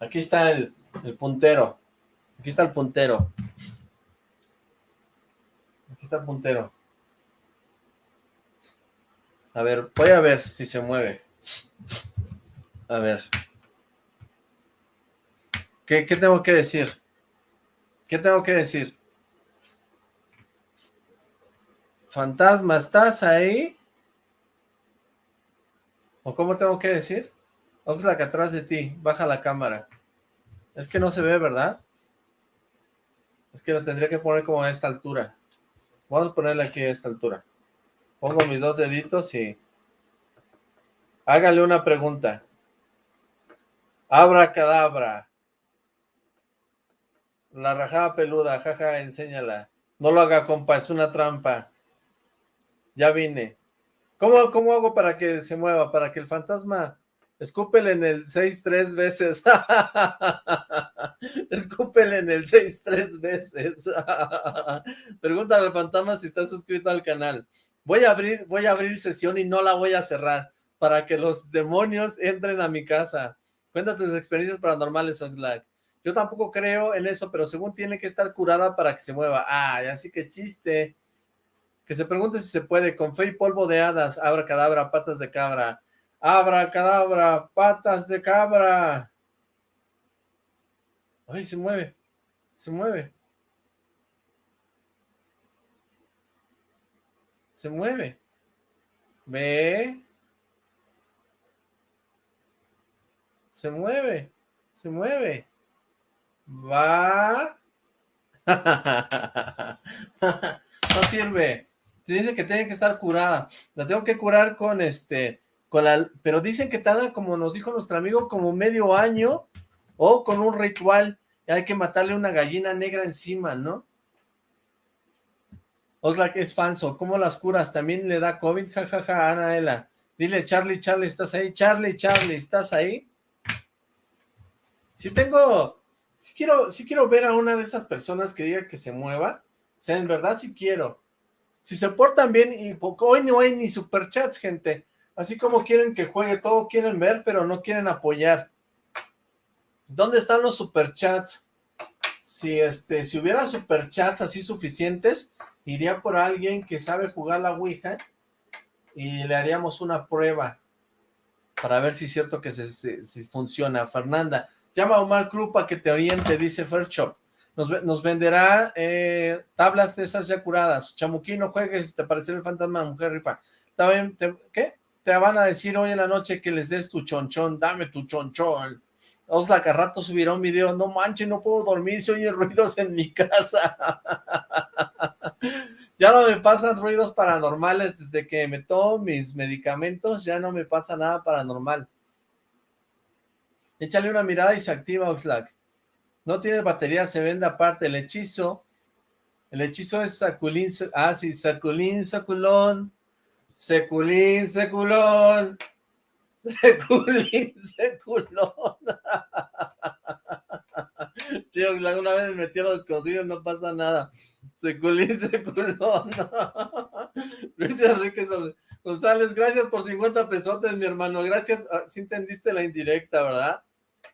Aquí está el, puntero. Aquí está el puntero. Aquí está el puntero. A ver, voy a ver si se mueve. A ver. ¿Qué, ¿Qué, tengo que decir? ¿Qué tengo que decir? Fantasma, ¿estás ahí? ¿O cómo tengo que decir? Oxlack atrás de ti, baja la cámara. Es que no se ve, ¿verdad? Es que lo tendría que poner como a esta altura. Vamos a ponerle aquí a esta altura. Pongo mis dos deditos y... Hágale una pregunta. Abra cadabra. La rajada peluda, jaja, enséñala. No lo haga, compa, es una trampa. Ya vine. ¿Cómo, ¿Cómo hago para que se mueva? Para que el fantasma Escúpele en el 6 tres veces. Escúpele en el 6 tres veces. Pregúntale al fantasma si está suscrito al canal. Voy a abrir, voy a abrir sesión y no la voy a cerrar para que los demonios entren a mi casa. Cuenta tus experiencias paranormales, Oxlack. Yo tampoco creo en eso, pero según tiene que estar curada para que se mueva. Ah, así que chiste. Que se pregunte si se puede. Con fe y polvo de hadas, abra cadabra, patas de cabra. Abra cadabra, patas de cabra. Ay, se mueve, se mueve. Se mueve. Ve. Se mueve, se mueve. Va. no sirve. Dice que tiene que estar curada. La tengo que curar con este pero dicen que tarda, como nos dijo nuestro amigo, como medio año, o con un ritual, hay que matarle una gallina negra encima, ¿no? que es falso, ¿cómo las curas? ¿También le da COVID? Jajaja, ja, ja, Anaela. Dile, Charlie, Charlie, ¿estás ahí? Charlie, Charlie, ¿estás ahí? Si tengo, si quiero, si quiero ver a una de esas personas que diga que se mueva, o sea, en verdad sí quiero. Si se portan bien, y hoy no hay ni superchats, gente. Así como quieren que juegue, todo quieren ver, pero no quieren apoyar. ¿Dónde están los superchats? Si este, si hubiera superchats así suficientes, iría por alguien que sabe jugar la Ouija y le haríamos una prueba para ver si es cierto que se, funciona. Fernanda, llama a Omar Cruz para que te oriente, dice Fairshop. Nos, nos venderá eh, tablas de esas ya curadas. Chamuquino, juegues, te parecerá el fantasma mujer rifa. ¿Está bien? ¿Qué? te van a decir hoy en la noche que les des tu chonchón, dame tu chonchón. Oxlack, a rato subirá un video, no manches, no puedo dormir, se oye ruidos en mi casa. ya no me pasan ruidos paranormales desde que me tomo mis medicamentos, ya no me pasa nada paranormal. Échale una mirada y se activa Oxlack. No tiene batería, se vende aparte el hechizo. El hechizo es saculín, ah, sí, saculín, saculón, seculín, seculón, seculín, seculón. Chicos, una vez metí a los desconocidos, no pasa nada. Seculín, seculón. Luis Enrique González, gracias por 50 pesotes, mi hermano. Gracias, ah, si entendiste la indirecta, ¿verdad?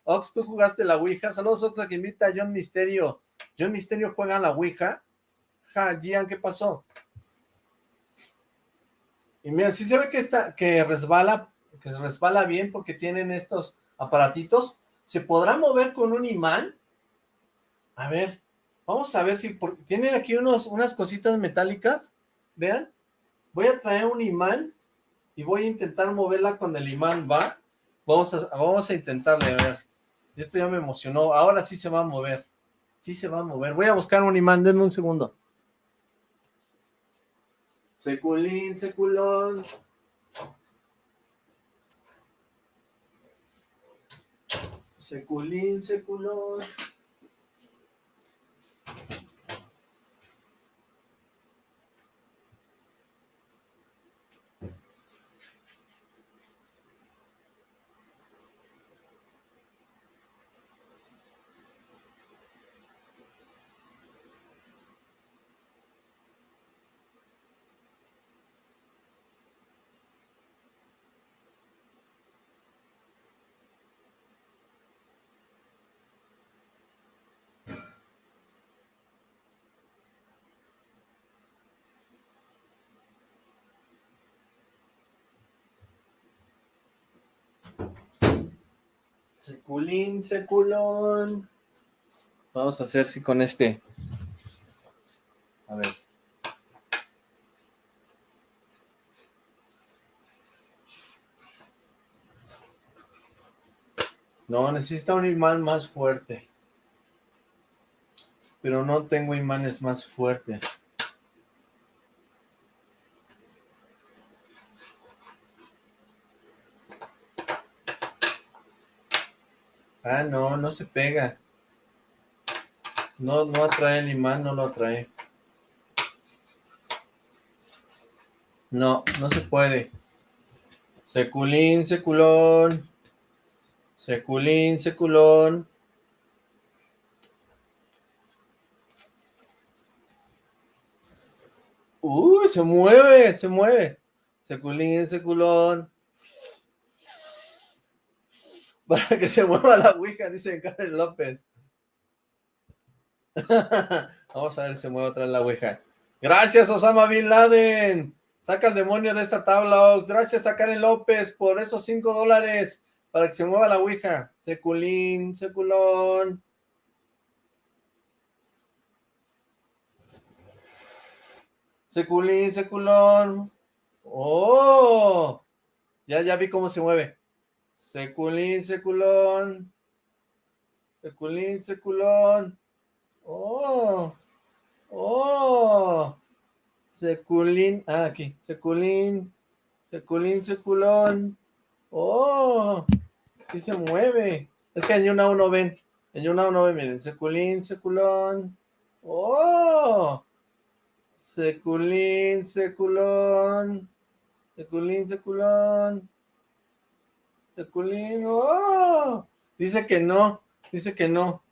Ox, tú jugaste la Ouija. Saludos, Ox, la que invita a John Misterio. John Misterio juega la Ouija. Ja, Gian, ¿qué pasó? Y mira, sí se ve que está, que resbala, que resbala bien porque tienen estos aparatitos. ¿Se podrá mover con un imán? A ver, vamos a ver si... tiene aquí unos, unas cositas metálicas. Vean. Voy a traer un imán y voy a intentar moverla con el imán, ¿va? Vamos a, vamos a intentarle, a ver. Esto ya me emocionó. Ahora sí se va a mover. Sí se va a mover. Voy a buscar un imán, denme un segundo. Seculín, seculón. Seculín, seculón. Seculín, seculón. Vamos a hacer si con este. A ver. No, necesita un imán más fuerte. Pero no tengo imanes más fuertes. Ah, no, no se pega. No, no atrae el imán, no lo atrae. No, no se puede. Seculín, seculón. Seculín, seculón. Uy, se mueve, se mueve. Seculín, seculón. Para que se mueva la ouija, dice Karen López. Vamos a ver si se mueve otra vez la ouija. Gracias, Osama Bin Laden. Saca el demonio de esta tabla, Gracias a Karen López por esos cinco dólares para que se mueva la ouija. Seculín, seculón. Seculín, seculón. ¡Oh! Ya, ya vi cómo se mueve. Seculín, seculón. Seculín, seculón. Oh. Oh. Seculín. Ah, aquí. Seculín. Seculín, seculón. Oh. Aquí se mueve. Es que en una uno ven. En una uno ven, miren. Seculín, seculón. Oh. Seculín, seculón. Seculín, seculón. ¡Oh! Dice que no, dice que no.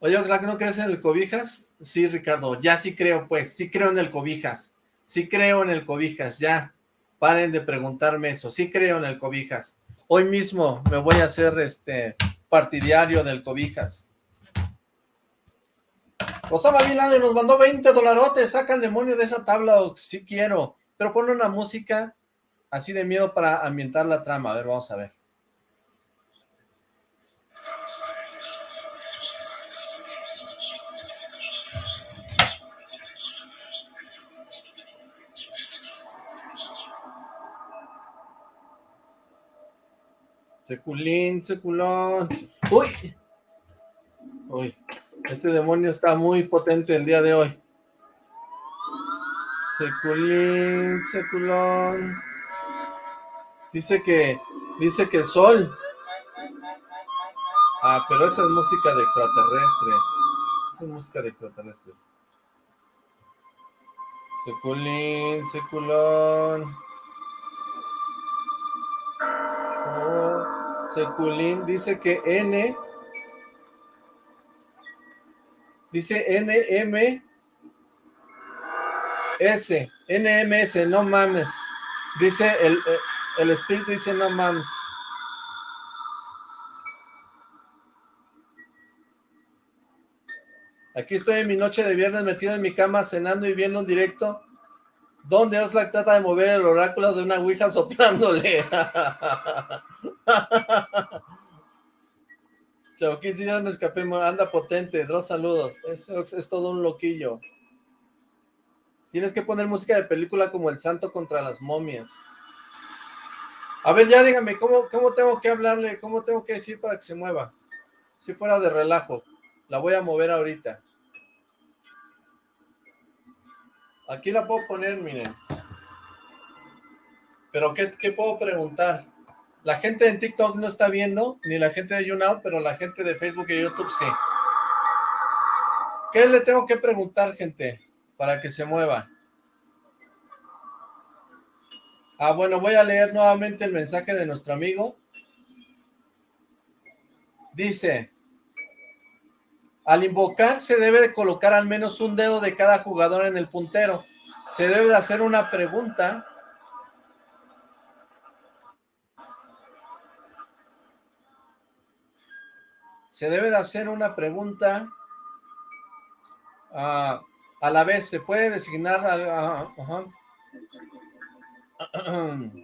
Oye, ¿que no crees en el cobijas? Sí, Ricardo, ya sí creo, pues, sí creo en el cobijas. Sí creo en el cobijas, ya. Paren de preguntarme eso, sí creo en el cobijas. Hoy mismo me voy a hacer este partidario del cobijas. Osama Bin Laden nos mandó 20 dolarotes, sacan demonio de esa tabla, sí quiero, pero pone una música así de miedo para ambientar la trama. A ver, vamos a ver. Seculín, seculón. ¡Uy! Uy, este demonio está muy potente el día de hoy. Seculín, seculón. Dice que, dice que el sol. Ah, pero esa es música de extraterrestres. Esa es música de extraterrestres. Seculín, seculón. Oh, seculín dice que N. Dice NM. S. NMS, no mames. Dice el, el espíritu, dice no mames. Aquí estoy en mi noche de viernes metido en mi cama cenando y viendo un directo donde Oxlack trata de mover el oráculo de una ouija soplándole. Chauquín, si ya me escapé, anda potente, dos saludos. Es, es todo un loquillo. Tienes que poner música de película como El Santo contra las momias. A ver, ya dígame, ¿cómo, ¿cómo tengo que hablarle? ¿Cómo tengo que decir para que se mueva? Si fuera de relajo. La voy a mover ahorita. Aquí la puedo poner, miren. Pero ¿qué, ¿qué, puedo preguntar? La gente en TikTok no está viendo, ni la gente de YouNow, pero la gente de Facebook y YouTube sí. ¿Qué le tengo que preguntar, gente? Para que se mueva. Ah, bueno, voy a leer nuevamente el mensaje de nuestro amigo. Dice, al invocar se debe de colocar al menos un dedo de cada jugador en el puntero. Se debe de hacer una pregunta. Se debe de hacer una pregunta uh, a la vez. Se puede designar... Uh,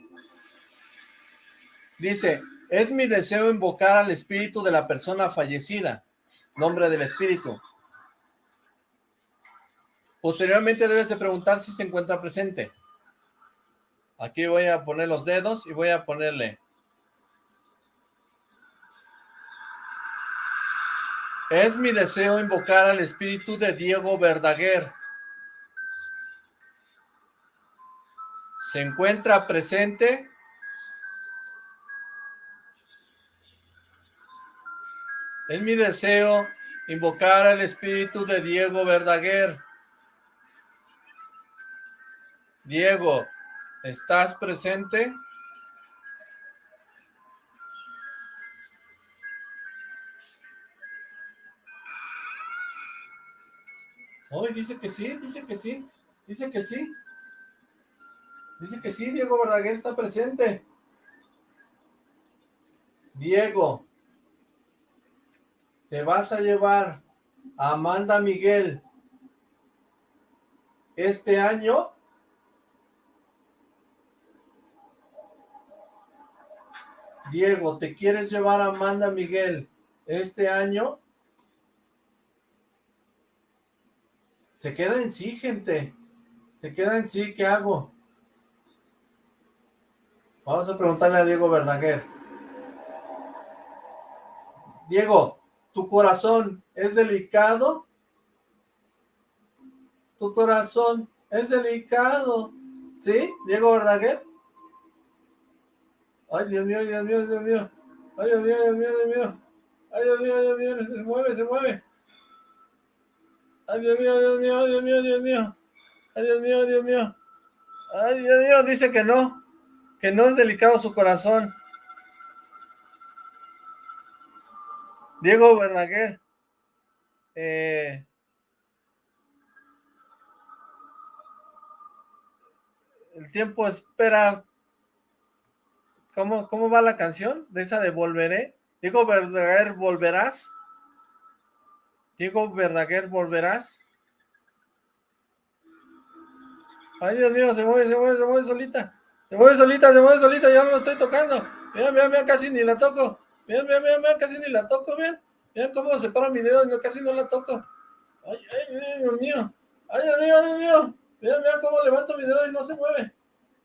Dice, es mi deseo invocar al espíritu de la persona fallecida nombre del espíritu. Posteriormente debes de preguntar si se encuentra presente. Aquí voy a poner los dedos y voy a ponerle. Es mi deseo invocar al espíritu de Diego Verdaguer. ¿Se encuentra presente? Es mi deseo invocar al espíritu de Diego Verdaguer. Diego, ¿estás presente? Hoy dice que sí, dice que sí, dice que sí. Dice que sí, Diego Verdaguer está presente. Diego, te vas a llevar a Amanda Miguel este año Diego, ¿te quieres llevar a Amanda Miguel este año? Se queda en sí, gente. Se queda en sí, ¿qué hago? Vamos a preguntarle a Diego Verdaguer. Diego, ¿Tu corazón es delicado? ¿Tu corazón es delicado? ¿Sí? Diego Verdaguer. Ay, Dios mío, Dios mío, Dios mío. Ay, Dios mío, Dios mío, Dios mío. Ay, Dios mío, Dios mío, se mueve, se mueve. Ay, Dios mío, Dios mío, Dios mío, Dios mío. Ay, Dios mío, Dios mío. Ay, Dios mío, dice que no. Que no es delicado su corazón. Diego Verdaguer. Eh, el tiempo espera. ¿Cómo, ¿Cómo va la canción? De esa de Volveré. Diego Verdaguer, ¿volverás? Diego Verdaguer, ¿volverás? Ay, Dios mío, se mueve, se mueve, se mueve solita. Se mueve solita, se mueve solita, ya no lo estoy tocando. Mira, mira, mira, casi ni la toco. Vean, vean, vean, casi ni la toco, vean. Vean cómo separo mi dedo y casi no la toco. Ay, ay, Dios mío. Ay, Dios mío, Dios mío. Vean, vean cómo levanto mi dedo y no se mueve.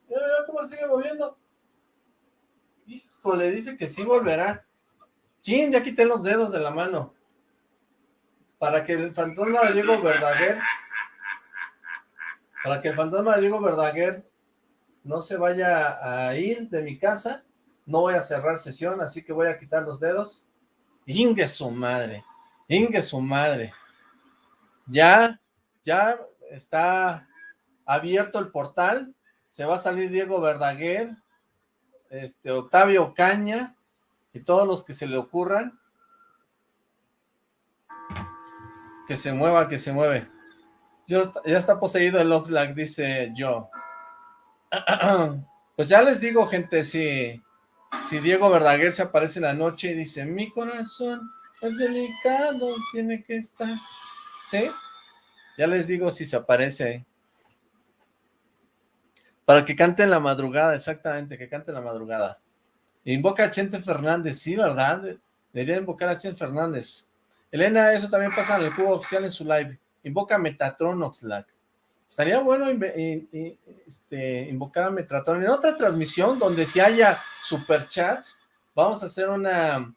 Vean, vean cómo sigue moviendo. Híjole, dice que sí volverá. Chin, ya quité los dedos de la mano. Para que el fantasma de Diego Verdaguer, para que el fantasma de Diego Verdaguer no se vaya a ir de mi casa, no voy a cerrar sesión, así que voy a quitar los dedos. Ingue su madre, ingue su madre. Ya, ya está abierto el portal, se va a salir Diego Verdaguer, este, Octavio Caña, y todos los que se le ocurran. Que se mueva, que se mueve. ya está poseído el Oxlack, dice yo. Pues ya les digo, gente, si, si Diego Verdaguer se aparece en la noche y dice, mi corazón es delicado, tiene que estar... ¿Sí? Ya les digo si se aparece. Para que cante en la madrugada, exactamente, que cante en la madrugada. Invoca a Chente Fernández, sí, ¿verdad? Debería invocar a Chente Fernández. Elena, eso también pasa en el cubo oficial en su live. Invoca a Metatron Oxlack. Estaría bueno este, invocar a Metatron. En otra transmisión, donde si haya superchats, vamos a hacer una,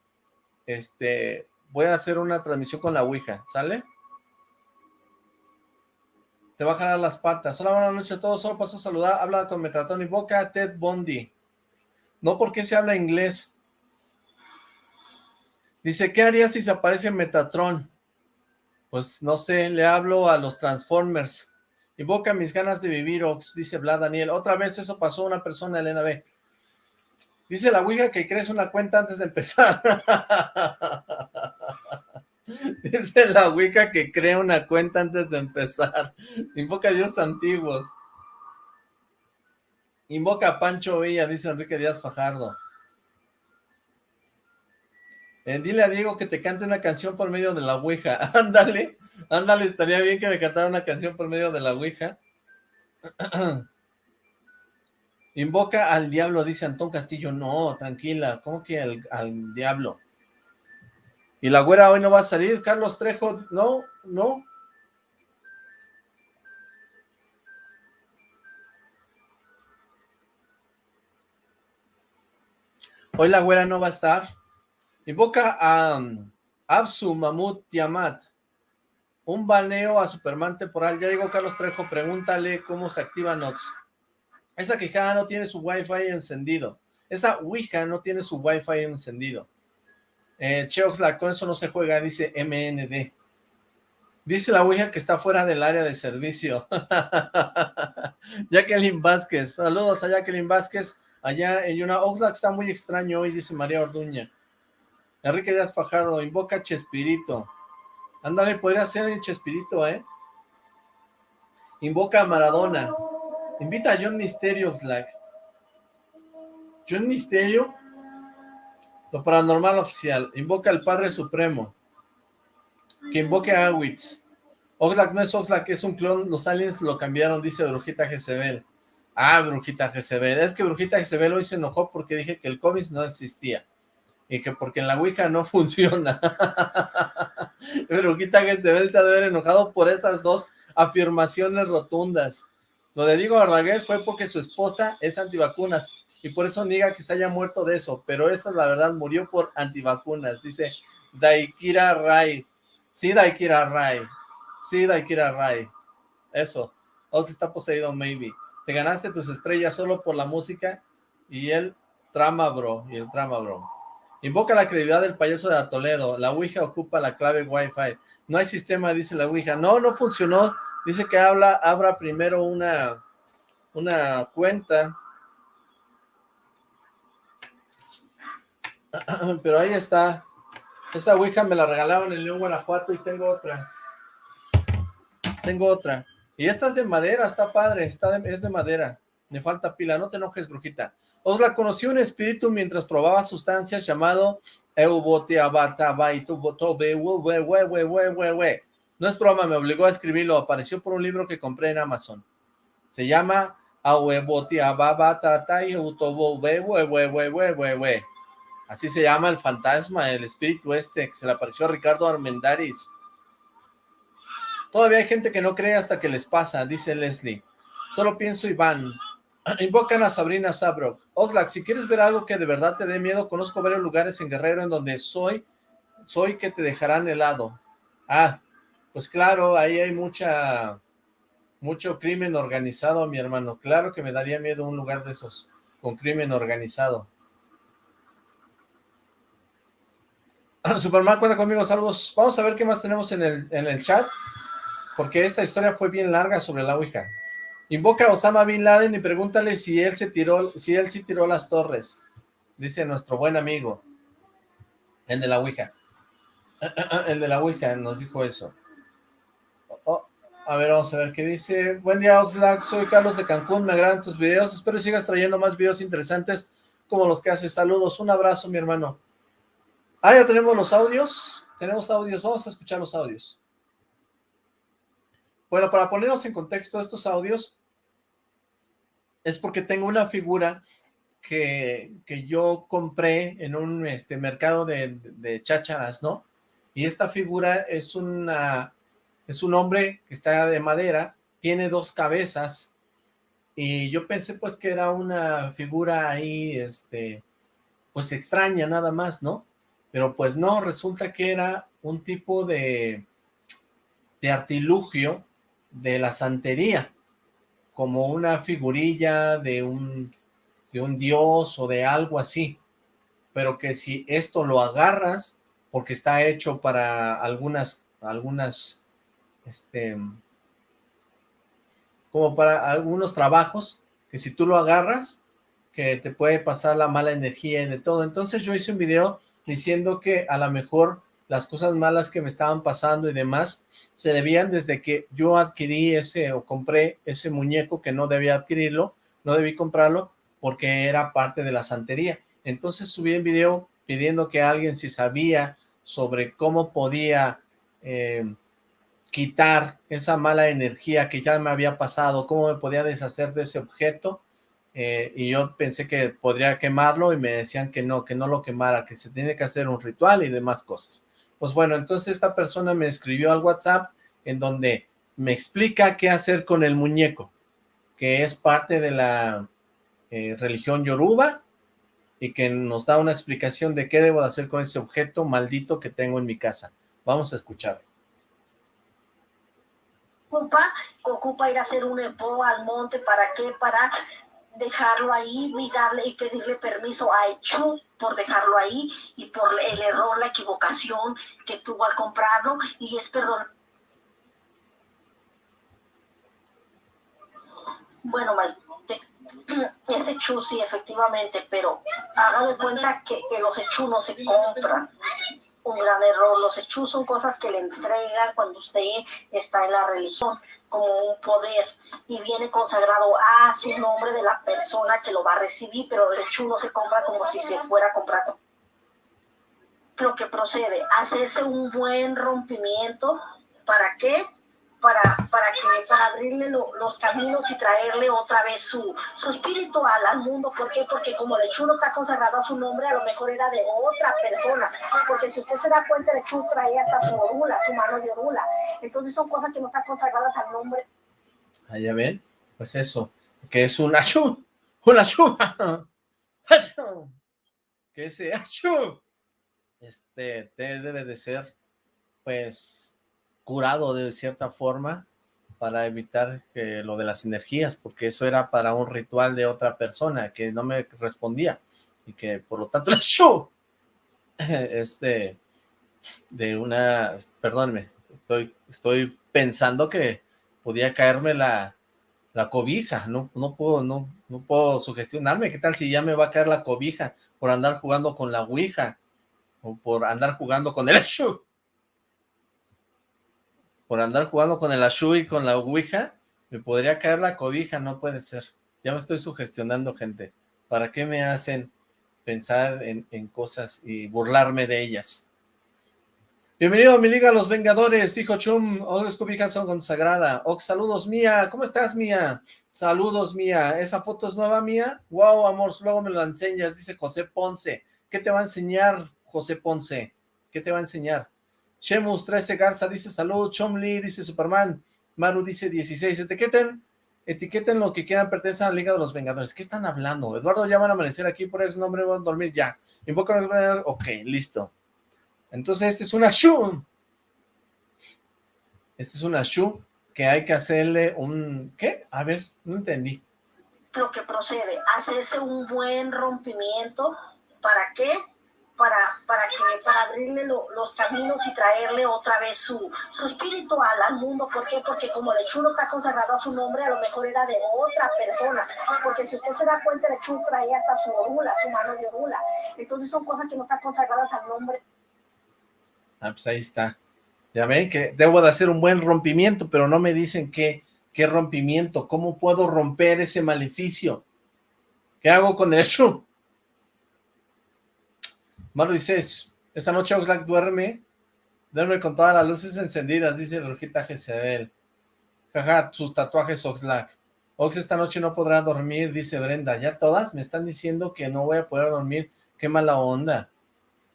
este, voy a hacer una transmisión con la Ouija, ¿sale? Te va a jalar las patas. Hola, buenas noches a todos. Solo paso a saludar. Habla con Metatron. Invoca a Ted Bondi. No porque se habla inglés. Dice, ¿qué haría si se aparece Metatron? Pues no sé, le hablo a los Transformers. Invoca mis ganas de vivir, Ox, dice Vlad Daniel. Otra vez eso pasó a una persona, Elena B. Dice la Ouija que crees una cuenta antes de empezar. dice la Ouija que crea una cuenta antes de empezar. Invoca a Dios antiguos. Invoca a Pancho Villa, dice Enrique Díaz Fajardo. Eh, dile a Diego que te cante una canción por medio de la Ouija. ándale, ándale, estaría bien que me cantara una canción por medio de la Ouija. Invoca al diablo, dice Antón Castillo. No, tranquila, ¿cómo que al, al diablo? ¿Y la güera hoy no va a salir? Carlos Trejo, no, no. Hoy la güera no va a estar. Invoca a um, Absu Mamut Tiamat. Un baneo a Superman temporal. Ya llegó Carlos Trejo, pregúntale cómo se activa Nox. Esa quejada no tiene su wifi encendido. Esa Ouija no tiene su wifi encendido. Eh, Cheoxla, con eso no se juega, dice MND. Dice la Ouija que está fuera del área de servicio. Jacqueline Vázquez. Saludos a Jacqueline Vázquez allá en una Oxlack está muy extraño hoy, dice María Orduña. Enrique Díaz Fajardo, invoca Chespirito. Ándale, podría ser el Chespirito, ¿eh? Invoca a Maradona. Invita a John Misterio, Oxlack. John Misterio. Lo paranormal oficial. Invoca al Padre Supremo. Que invoque a Awitz. Oxlack no es Oxlack, es un clon. Los aliens lo cambiaron, dice Brujita Jezebel. Ah, Brujita Jezebel. Es que Brujita Jezebel hoy se enojó porque dije que el COVID no existía. Y que porque en la Ouija no funciona. Brujita Jezebel se ha de haber enojado por esas dos afirmaciones rotundas. Lo de Diego Verdaguer fue porque su esposa es antivacunas y por eso niega que se haya muerto de eso, pero esa es la verdad, murió por antivacunas, dice Daikira Rai. Sí, Daikira Rai. Sí, Daikira Rai. Eso. Ox está poseído, maybe. Te ganaste tus estrellas solo por la música y el trama, bro. Y el trama, bro. Invoca la credibilidad del payaso de Toledo. La Ouija ocupa la clave Wi-Fi. No hay sistema, dice la Ouija. No, no funcionó. Dice que habla, abra primero una, una cuenta. Pero ahí está. Esa Ouija me la regalaron en León, Guanajuato y tengo otra. Tengo otra. Y esta es de madera, está padre, está es de madera. Me falta pila, no te enojes, brujita. Os la conocí un espíritu mientras probaba sustancias llamado no es broma, me obligó a escribirlo, apareció por un libro que compré en Amazon. Se llama Así se llama el fantasma, el espíritu este, que se le apareció a Ricardo Armendaris. Todavía hay gente que no cree hasta que les pasa, dice Leslie. Solo pienso Iván. Invocan a Sabrina Sabrok. Oxlack, si quieres ver algo que de verdad te dé miedo, conozco varios lugares en Guerrero en donde soy, soy que te dejarán helado. Ah, pues claro, ahí hay mucha, mucho crimen organizado, mi hermano. Claro que me daría miedo un lugar de esos, con crimen organizado. Superman, cuenta conmigo, saludos. Vamos a ver qué más tenemos en el, en el chat. porque esta historia fue bien larga sobre la Ouija. Invoca a Osama Bin Laden y pregúntale si él se tiró, si él sí tiró las torres. Dice nuestro buen amigo. El de la Ouija. El de la Ouija nos dijo eso. Oh, a ver, vamos a ver qué dice. Buen día, Oxlack. Soy Carlos de Cancún. Me agradan tus videos. Espero que sigas trayendo más videos interesantes como los que haces. Saludos. Un abrazo, mi hermano. Ah, ya tenemos los audios. Tenemos audios. Vamos a escuchar los audios. Bueno, para ponernos en contexto estos audios, es porque tengo una figura que, que yo compré en un este, mercado de, de chácharas, ¿no? Y esta figura es una es un hombre que está de madera, tiene dos cabezas, y yo pensé pues que era una figura ahí, este, pues extraña nada más, ¿no? Pero pues no, resulta que era un tipo de, de artilugio de la santería, como una figurilla de un, de un dios o de algo así, pero que si esto lo agarras, porque está hecho para algunas, algunas, este, como para algunos trabajos, que si tú lo agarras, que te puede pasar la mala energía y de todo. Entonces yo hice un video diciendo que a lo mejor las cosas malas que me estaban pasando y demás, se debían desde que yo adquirí ese o compré ese muñeco que no debía adquirirlo, no debí comprarlo porque era parte de la santería. Entonces subí el video pidiendo que alguien si sabía sobre cómo podía eh, quitar esa mala energía que ya me había pasado, cómo me podía deshacer de ese objeto, eh, y yo pensé que podría quemarlo y me decían que no, que no lo quemara, que se tiene que hacer un ritual y demás cosas. Pues bueno, entonces esta persona me escribió al WhatsApp en donde me explica qué hacer con el muñeco, que es parte de la eh, religión Yoruba y que nos da una explicación de qué debo hacer con ese objeto maldito que tengo en mi casa. Vamos a escuchar. Ocupa, ocupa ir a hacer un epo al monte, ¿para qué? Para dejarlo ahí y darle y pedirle permiso a Echu por dejarlo ahí y por el error, la equivocación que tuvo al comprarlo y es perdón. Bueno, ese Chu sí, efectivamente, pero haga de cuenta que, los Echu no se compran un gran error. Los hechos son cosas que le entregan cuando usted está en la religión, como un poder, y viene consagrado a su nombre de la persona que lo va a recibir, pero el hecho no se compra como si se fuera a comprar. Lo que procede, hacerse un buen rompimiento, ¿para qué? Para, para, que, para abrirle los caminos y traerle otra vez su, su espíritu al, mundo. ¿Por qué? Porque como el no está consagrado a su nombre, a lo mejor era de otra persona. Porque si usted se da cuenta, el Chu traía hasta su orula, su mano de orula. Entonces son cosas que no están consagradas al nombre. Ahí ya ven, pues eso, que es un Chu, un Chu, que ese Chu, este, debe de ser, pues, curado de cierta forma para evitar que lo de las energías, porque eso era para un ritual de otra persona que no me respondía y que por lo tanto el show este de una, perdónme, estoy, estoy pensando que podía caerme la, la cobija, no, no puedo, no, no puedo sugestionarme, ¿qué tal si ya me va a caer la cobija por andar jugando con la ouija o por andar jugando con el show? Por andar jugando con el Ashu y con la Ouija, me podría caer la cobija, no puede ser. Ya me estoy sugestionando, gente. ¿Para qué me hacen pensar en, cosas y burlarme de ellas? Bienvenido a mi liga Los Vengadores, dijo Chum, Ox cobijas son consagrada. Ox, saludos Mía, ¿cómo estás Mía? Saludos Mía, ¿esa foto es nueva Mía? Wow, amor, luego me la enseñas, dice José Ponce. ¿Qué te va a enseñar José Ponce? ¿Qué te va a enseñar? Shemus 13 Garza dice salud, Chomli dice Superman, Maru dice 16, etiqueten, etiqueten lo que quieran, pertenecen a la Liga de los Vengadores. ¿Qué están hablando? Eduardo, ya van a amanecer aquí por ex nombre, van a dormir ya. Invoca los ok, listo. Entonces este es una Shu. Este es una Shu que hay que hacerle un... ¿Qué? A ver, no entendí. Lo que procede, hacerse un buen rompimiento, ¿para qué? Para, para, que, para abrirle los caminos y traerle otra vez su, su espíritu al, al, mundo. ¿Por qué? Porque como el chulo está consagrado a su nombre, a lo mejor era de otra persona. Porque si usted se da cuenta, el chulo traía hasta su orula, su mano de orula. Entonces son cosas que no están consagradas al nombre. Ah, pues ahí está. Ya ven que debo de hacer un buen rompimiento, pero no me dicen qué, qué rompimiento, cómo puedo romper ese maleficio. ¿Qué hago con eso? Maru dice, esta noche Oxlack duerme, duerme con todas las luces encendidas, dice Brujita Jezebel. Jaja, sus tatuajes Oxlack. Ox esta noche no podrá dormir, dice Brenda. Ya todas me están diciendo que no voy a poder dormir. Qué mala onda.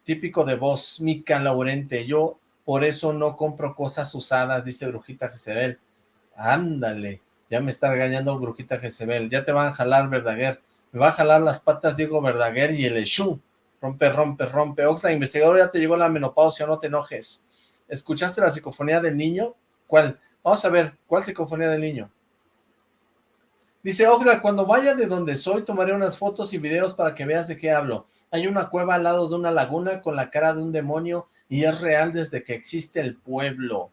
Típico de voz, Mica Laurente. Yo por eso no compro cosas usadas, dice Brujita Jezebel. Ándale, ya me está regañando Brujita Jezebel. Ya te van a jalar, Verdaguer. Me va a jalar las patas Diego Verdaguer y el Eshu. Rompe, rompe, rompe. Oxla, investigador, ya te llegó la menopausia, no te enojes. ¿Escuchaste la psicofonía del niño? ¿Cuál? Vamos a ver, ¿cuál psicofonía del niño? Dice Oxla, cuando vaya de donde soy, tomaré unas fotos y videos para que veas de qué hablo. Hay una cueva al lado de una laguna con la cara de un demonio y es real desde que existe el pueblo.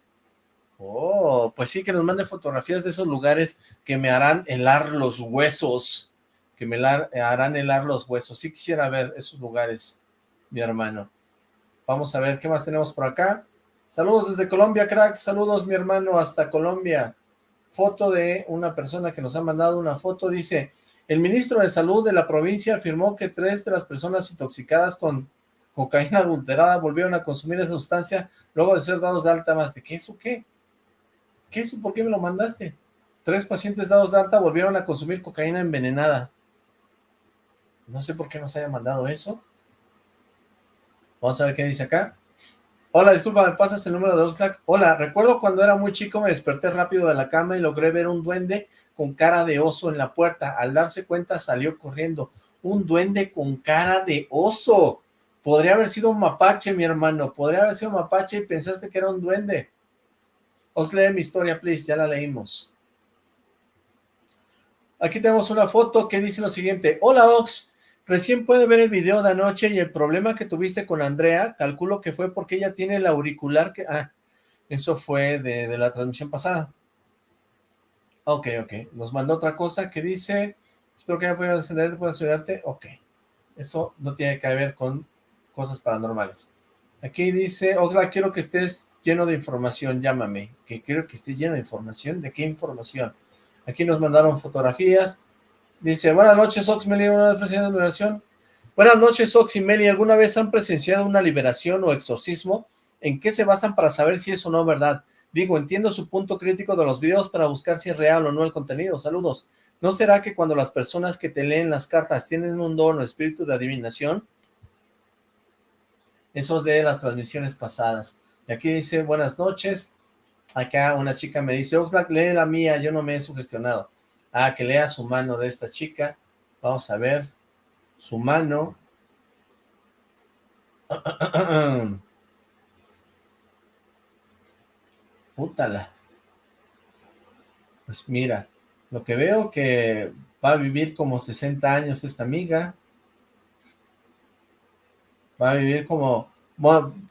Oh, pues sí, que nos mande fotografías de esos lugares que me harán helar los huesos que me harán helar los huesos. Sí quisiera ver esos lugares, mi hermano. Vamos a ver qué más tenemos por acá. Saludos desde Colombia, cracks. Saludos, mi hermano, hasta Colombia. Foto de una persona que nos ha mandado una foto. Dice, el ministro de Salud de la provincia afirmó que tres de las personas intoxicadas con cocaína adulterada volvieron a consumir esa sustancia luego de ser dados de alta más. ¿De qué eso qué? ¿Qué eso? ¿Por qué me lo mandaste? Tres pacientes dados de alta volvieron a consumir cocaína envenenada. No sé por qué nos haya mandado eso. Vamos a ver qué dice acá. Hola, disculpa, ¿me pasas el número de Oxlack? Hola, recuerdo cuando era muy chico me desperté rápido de la cama y logré ver un duende con cara de oso en la puerta. Al darse cuenta salió corriendo. Un duende con cara de oso. Podría haber sido un mapache, mi hermano. Podría haber sido un mapache y pensaste que era un duende. Os lee mi historia, please. Ya la leímos. Aquí tenemos una foto que dice lo siguiente. Hola, Ox. Recién puede ver el video de anoche y el problema que tuviste con Andrea, calculo que fue porque ella tiene el auricular que... Ah, eso fue de, la transmisión pasada. Ok, ok. Nos mandó otra cosa que dice... Espero que ya pueda encender, pueda ayudarte. Ok. Eso no tiene que ver con cosas paranormales. Aquí dice, Oxla, quiero que estés lleno de información, llámame. Que quiero que estés lleno de información. ¿De qué información? Aquí nos mandaron fotografías. Dice, buenas noches, Ox Meli, una vez presenciado una liberación. Buenas noches, Ox y Meli, ¿alguna vez han presenciado una liberación o exorcismo? ¿En qué se basan para saber si es o no verdad? Digo, entiendo su punto crítico de los videos para buscar si es real o no el contenido. Saludos. ¿No será que cuando las personas que te leen las cartas tienen un don o espíritu de adivinación? Eso de las transmisiones pasadas. Y aquí dice, buenas noches. Acá una chica me dice, Oxlack, lee la mía, yo no me he sugestionado. Ah, que lea su mano de esta chica. Vamos a ver. Su mano. Pútala. Pues mira, lo que veo que va a vivir como 60 años esta amiga. Va a vivir como,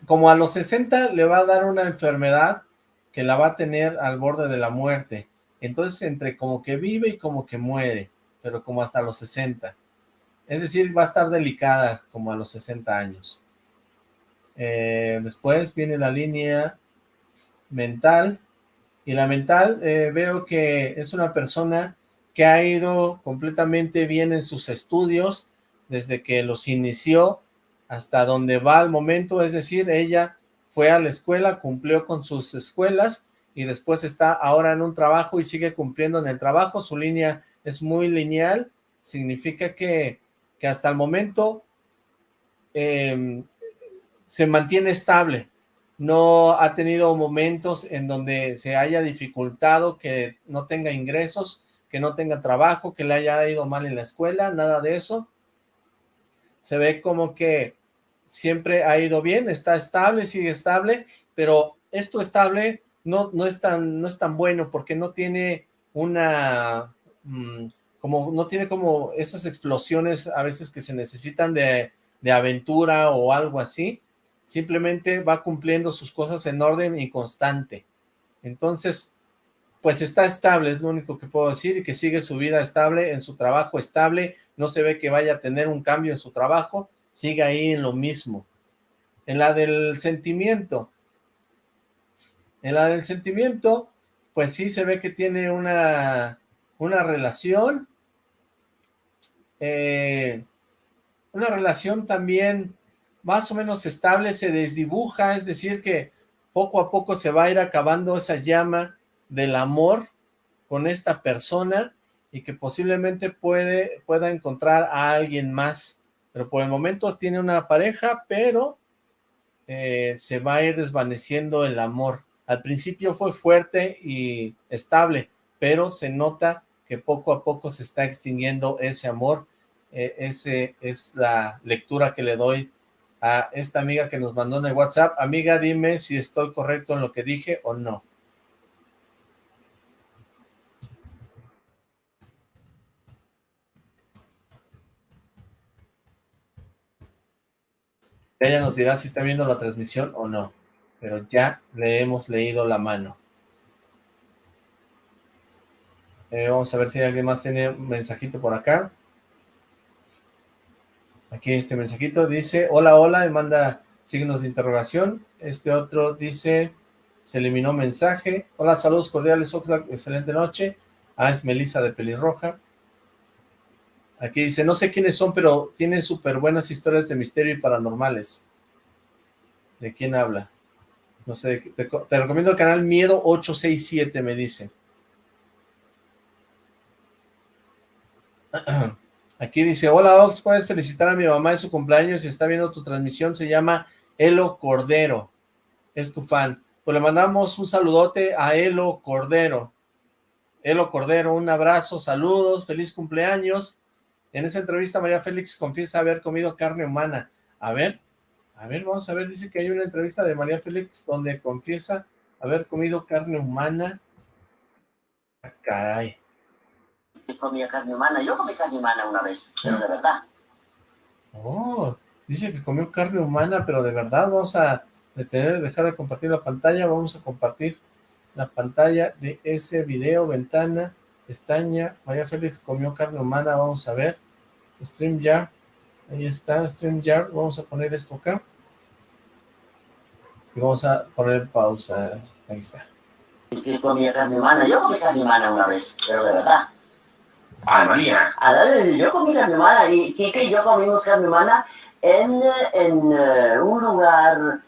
como a los 60 le va a dar una enfermedad que la va a tener al borde de la muerte. Entonces, entre como que vive y como que muere, pero como hasta los 60. Es decir, va a estar delicada como a los 60 años. Eh, después viene la línea mental. Y la mental eh, veo que es una persona que ha ido completamente bien en sus estudios desde que los inició hasta donde va al momento. Es decir, ella fue a la escuela, cumplió con sus escuelas y después está ahora en un trabajo y sigue cumpliendo en el trabajo, su línea es muy lineal, significa que, que hasta el momento em, se mantiene estable, no ha tenido momentos en donde se haya dificultado, que no tenga ingresos, que no tenga trabajo, que le haya ido mal en la escuela, nada de eso. Se ve como que siempre ha ido bien, está estable, sigue estable, pero esto estable no, no, es tan, no es tan bueno porque no tiene una, mm, como no tiene como esas explosiones a veces que se necesitan de de aventura o algo así, simplemente va cumpliendo sus cosas en orden y constante. Entonces, pues está estable, es lo único que puedo decir, y que sigue su vida estable, en su trabajo estable, no se ve que vaya a tener un cambio en su trabajo, sigue ahí en lo mismo. En la del sentimiento, en la del sentimiento, pues sí se ve que tiene una, una relación, eh, una relación también más o menos estable, se desdibuja, es decir que poco a poco se va a ir acabando esa llama del amor con esta persona y que posiblemente puede, pueda encontrar a alguien más, pero por el momento tiene una pareja, pero eh, se va a ir desvaneciendo el amor. Al principio fue fuerte y estable, pero se nota que poco a poco se está extinguiendo ese amor. Eh, ese es la lectura que le doy a esta amiga que nos mandó en el WhatsApp. Amiga, dime si estoy correcto en lo que dije o no. Ella nos dirá si está viendo la transmisión o no pero ya le hemos leído la mano. Eh, vamos a ver si alguien más tiene un mensajito por acá. Aquí este mensajito dice, hola, hola, y manda signos de interrogación. Este otro dice, se eliminó mensaje. Hola, saludos cordiales, Oxlack, excelente noche. Ah, es Melissa de Pelirroja. Aquí dice, no sé quiénes son, pero tienen súper buenas historias de misterio y paranormales. ¿De quién habla? No sé, te, recomiendo el canal Miedo 867, me dice. Aquí dice, hola Ox, puedes felicitar a mi mamá en su cumpleaños si está viendo tu transmisión, se llama Elo Cordero, es tu fan. Pues le mandamos un saludote a Elo Cordero. Elo Cordero, un abrazo, saludos, feliz cumpleaños. En esa entrevista María Félix confiesa haber comido carne humana. A ver, a ver, vamos a ver, dice que hay una entrevista de María Félix donde confiesa haber comido carne humana. Ah, caray. Comía carne humana, yo comí carne humana una vez, pero de verdad. Oh, dice que comió carne humana, pero de verdad, vamos a detener, dejar de compartir la pantalla, vamos a compartir la pantalla de ese video, ventana, pestaña, María Félix comió carne humana, vamos a ver, StreamYard, ahí está, StreamYard, vamos a poner esto acá, y vamos a poner pausa. Ahí está. ¿Y comía carne humana? Yo comí carne humana una vez, pero de verdad. ¡Ay, María! yo comí carne humana y Kike y yo comimos carne humana en, en uh, un lugar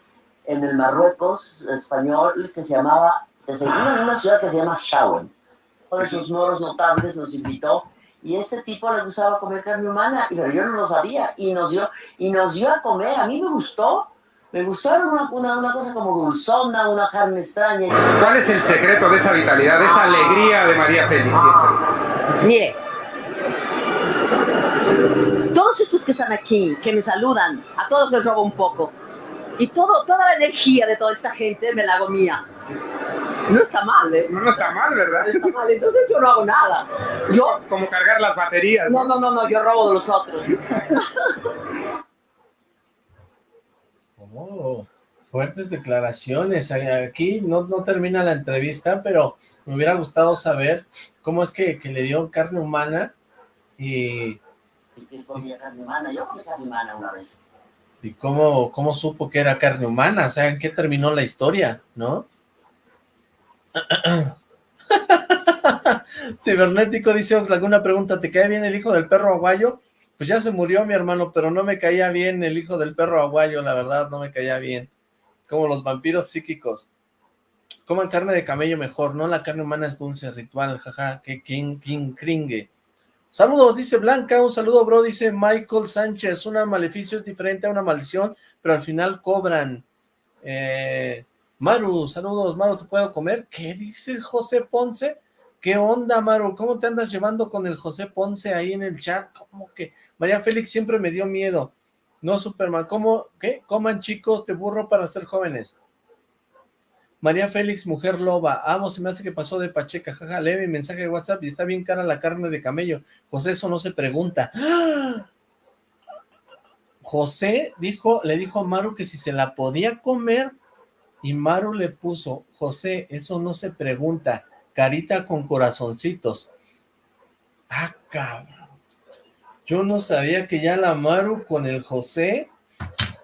en el Marruecos español que se llamaba, que se llama en una ciudad que se llama Shawen. Uno de sus moros notables nos invitó y este tipo le gustaba comer carne humana, pero yo no lo sabía y nos dio, y nos dio a comer. A mí me gustó, me gustaron una, una, una, cosa como dulzona, una carne extraña. ¿Cuál es el secreto de esa vitalidad, de esa alegría de María Félix Mire, todos estos que están aquí, que me saludan, a todos les robo un poco. Y todo, toda la energía de toda esta gente me la hago mía. No está mal, ¿eh? No, está mal, ¿verdad? No está mal, entonces yo no hago nada. Yo... Como cargar las baterías. No, no, no, no, yo robo de los otros. Oh, fuertes declaraciones. Aquí no, no termina la entrevista, pero me hubiera gustado saber cómo es que, le dio carne humana y... ¿Y comía carne humana? Yo comí carne humana una vez. ¿Y cómo, cómo supo que era carne humana? O sea, ¿en qué terminó la historia, no? Cibernético dice Oxlack, una pregunta, ¿te cae bien el hijo del perro aguayo? Pues ya se murió mi hermano, pero no me caía bien el hijo del perro aguayo, la verdad, no me caía bien. Como los vampiros psíquicos. Coman carne de camello mejor, no la carne humana es dulce, ritual, jaja, que king, king, cringue. Saludos, dice Blanca, un saludo, bro, dice Michael Sánchez, una maleficio es diferente a una maldición, pero al final cobran. Eh, Maru, saludos, Maru, ¿te puedo comer? ¿Qué dices, José Ponce? ¿Qué onda, Maru? ¿Cómo te andas llevando con el José Ponce ahí en el chat? ¿Cómo que María Félix siempre me dio miedo. No, Superman, ¿cómo? ¿Qué? Coman chicos de burro para ser jóvenes. María Félix, mujer loba. Amo, se me hace que pasó de Pacheca. Jaja, lee mi mensaje de WhatsApp y está bien cara la carne de camello. José, eso no se pregunta. José dijo, le dijo a Maru que si se la podía comer, y Maru le puso, José, eso no se pregunta, carita con corazoncitos. Ah, cabrón. Yo no sabía que ya la Maru con el José,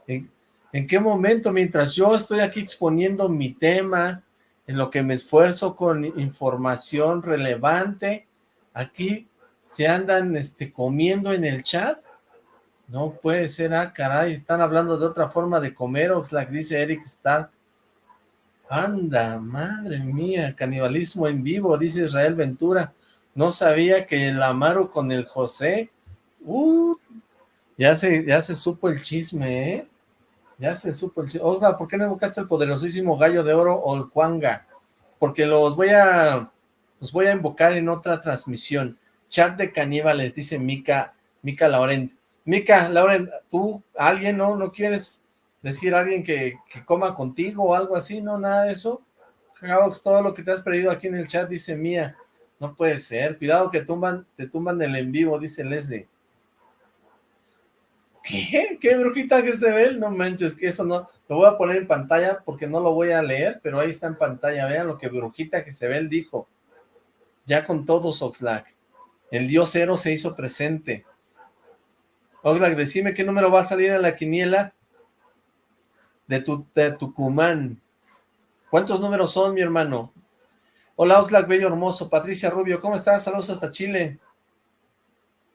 ¿en, ¿en, qué momento? Mientras yo estoy aquí exponiendo mi tema, en lo que me esfuerzo con información relevante, aquí se andan este, comiendo en el chat. No puede ser, ah, caray, están hablando de otra forma de comer, Oxlack, dice Eric Stark. Anda, madre mía, canibalismo en vivo, dice Israel Ventura. No sabía que el Amaro con el José, uh, ya se, ya se supo el chisme, ¿eh? Ya se supo el chisme. O sea, ¿por qué no invocaste el poderosísimo gallo de oro o el Juanga? Porque los voy a, los voy a invocar en otra transmisión. Chat de caníbales, dice Mica, Mica Laurent. Mica, Laurent, ¿tú, alguien, no, no quieres decir a alguien que, coma contigo o algo así, no, nada de eso. Javox, todo lo que te has perdido aquí en el chat dice Mía. No puede ser, cuidado que tumban, te tumban el en vivo, dice Leslie. ¿Qué? ¿Qué brujita que se ve? No manches, que eso no, lo voy a poner en pantalla porque no lo voy a leer, pero ahí está en pantalla, vean lo que brujita que se ve, dijo. Ya con todos, Oxlack. El dios cero se hizo presente. Oxlack, decime qué número va a salir en la quiniela de, tu, Tucumán. ¿Cuántos números son, mi hermano? Hola, Oxlack, bello hermoso. Patricia Rubio, ¿cómo estás? Saludos hasta Chile.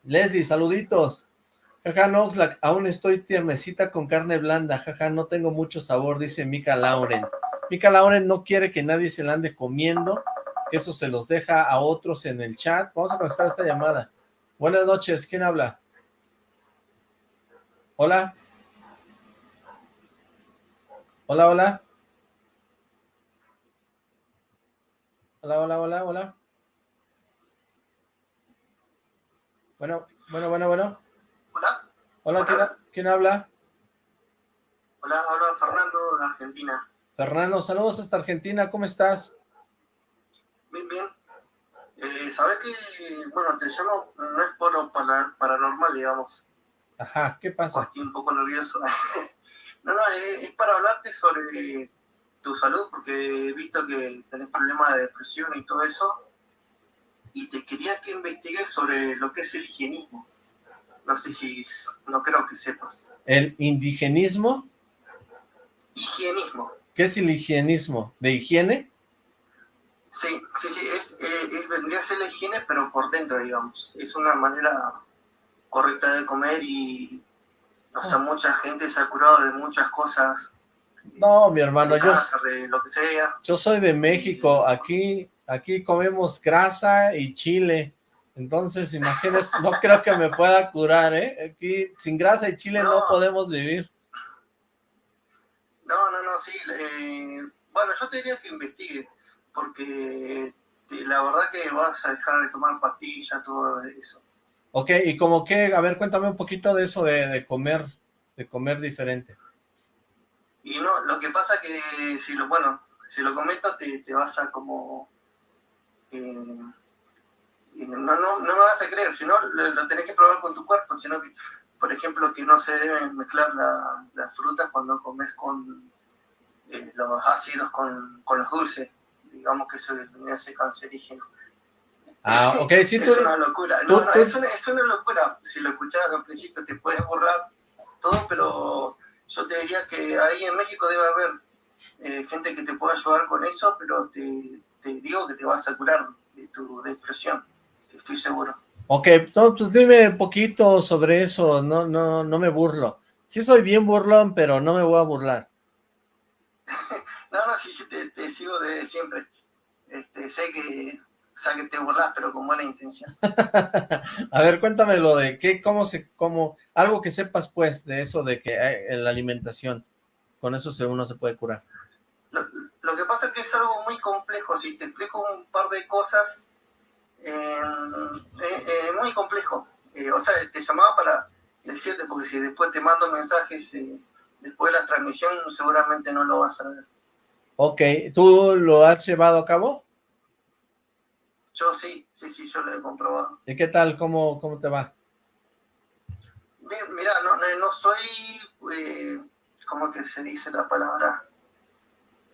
Leslie, saluditos. Jaja, no, Oxlack, aún estoy tiernecita con carne blanda. Jaja, no tengo mucho sabor, dice Mika Lauren. Mika Lauren no quiere que nadie se la ande comiendo, que eso se los deja a otros en el chat. Vamos a contestar esta llamada. Buenas noches, ¿quién habla? Hola. Hola, hola. Hola, hola, hola, hola. Bueno, bueno, bueno, bueno. Hola. Hola, ¿quién, ¿quién, habla? Hola, habla Fernando de Argentina. Fernando, saludos hasta Argentina, ¿cómo estás? Bien, bien. Eh, ¿Sabes que, bueno, te llamo, no es por lo paranormal, digamos. Ajá, ¿qué pasa? Estoy un poco nervioso. No, no, es, para hablarte sobre tu salud, porque he visto que tenés problemas de depresión y todo eso, y te quería que investigues sobre lo que es el higienismo. No sé si, no creo que sepas. ¿El indigenismo? Higienismo. ¿Qué es el higienismo? ¿De higiene? Sí, sí, sí, es, eh, es, vendría a ser la higiene, pero por dentro, digamos. Es una manera correcta de comer y o sea, mucha gente se ha curado de muchas cosas. No, mi hermano, yo, de lo que sea. yo soy de México, aquí, aquí comemos grasa y chile, entonces imagínese, no creo que me pueda curar, ¿eh? Aquí sin grasa y chile no, podemos vivir. No, no, no, sí, eh, bueno, yo te diría que investigue, porque la verdad que vas a dejar de tomar pastillas, todo eso. Ok, y como que, a ver, cuéntame un poquito de eso de, comer, de comer diferente. Y no, lo que pasa que si lo, bueno, si lo comento te, vas a como, eh, no, no, no me vas a creer, si no lo, tenés que probar con tu cuerpo, sino que, por ejemplo, que no se deben mezclar las frutas cuando comes con eh, los ácidos con, los dulces, digamos que eso me hace cancerígeno. Ah, ok, sí, Es una locura. No, no, Es, una, es, una, locura. Si lo escuchabas al principio te puedes borrar todo, pero yo te diría que ahí en México debe haber eh, gente que te pueda ayudar con eso, pero te, te, digo que te vas a curar de tu depresión, estoy seguro. Ok, pues dime un poquito sobre eso, no, no, no me burlo. Sí soy bien burlón, pero no me voy a burlar. no, no, sí, te, te sigo de siempre. Este, sé que o sea, que te burlas, pero con buena intención. a ver, cuéntame lo de qué, cómo se, cómo, algo que sepas pues de eso de que en la alimentación, con eso uno se puede curar. Lo, que pasa es que es algo muy complejo, si te explico un par de cosas, eh, eh, eh muy complejo. Eh, o sea, te llamaba para decirte, porque si después te mando mensajes después de la transmisión, seguramente no lo vas a ver. Ok, ¿tú lo has llevado a cabo? Yo sí, sí, sí, yo lo he comprobado. ¿Y qué tal? ¿Cómo, cómo te va? Bien, mira, no, no, no soy, eh, ¿cómo que se dice la palabra?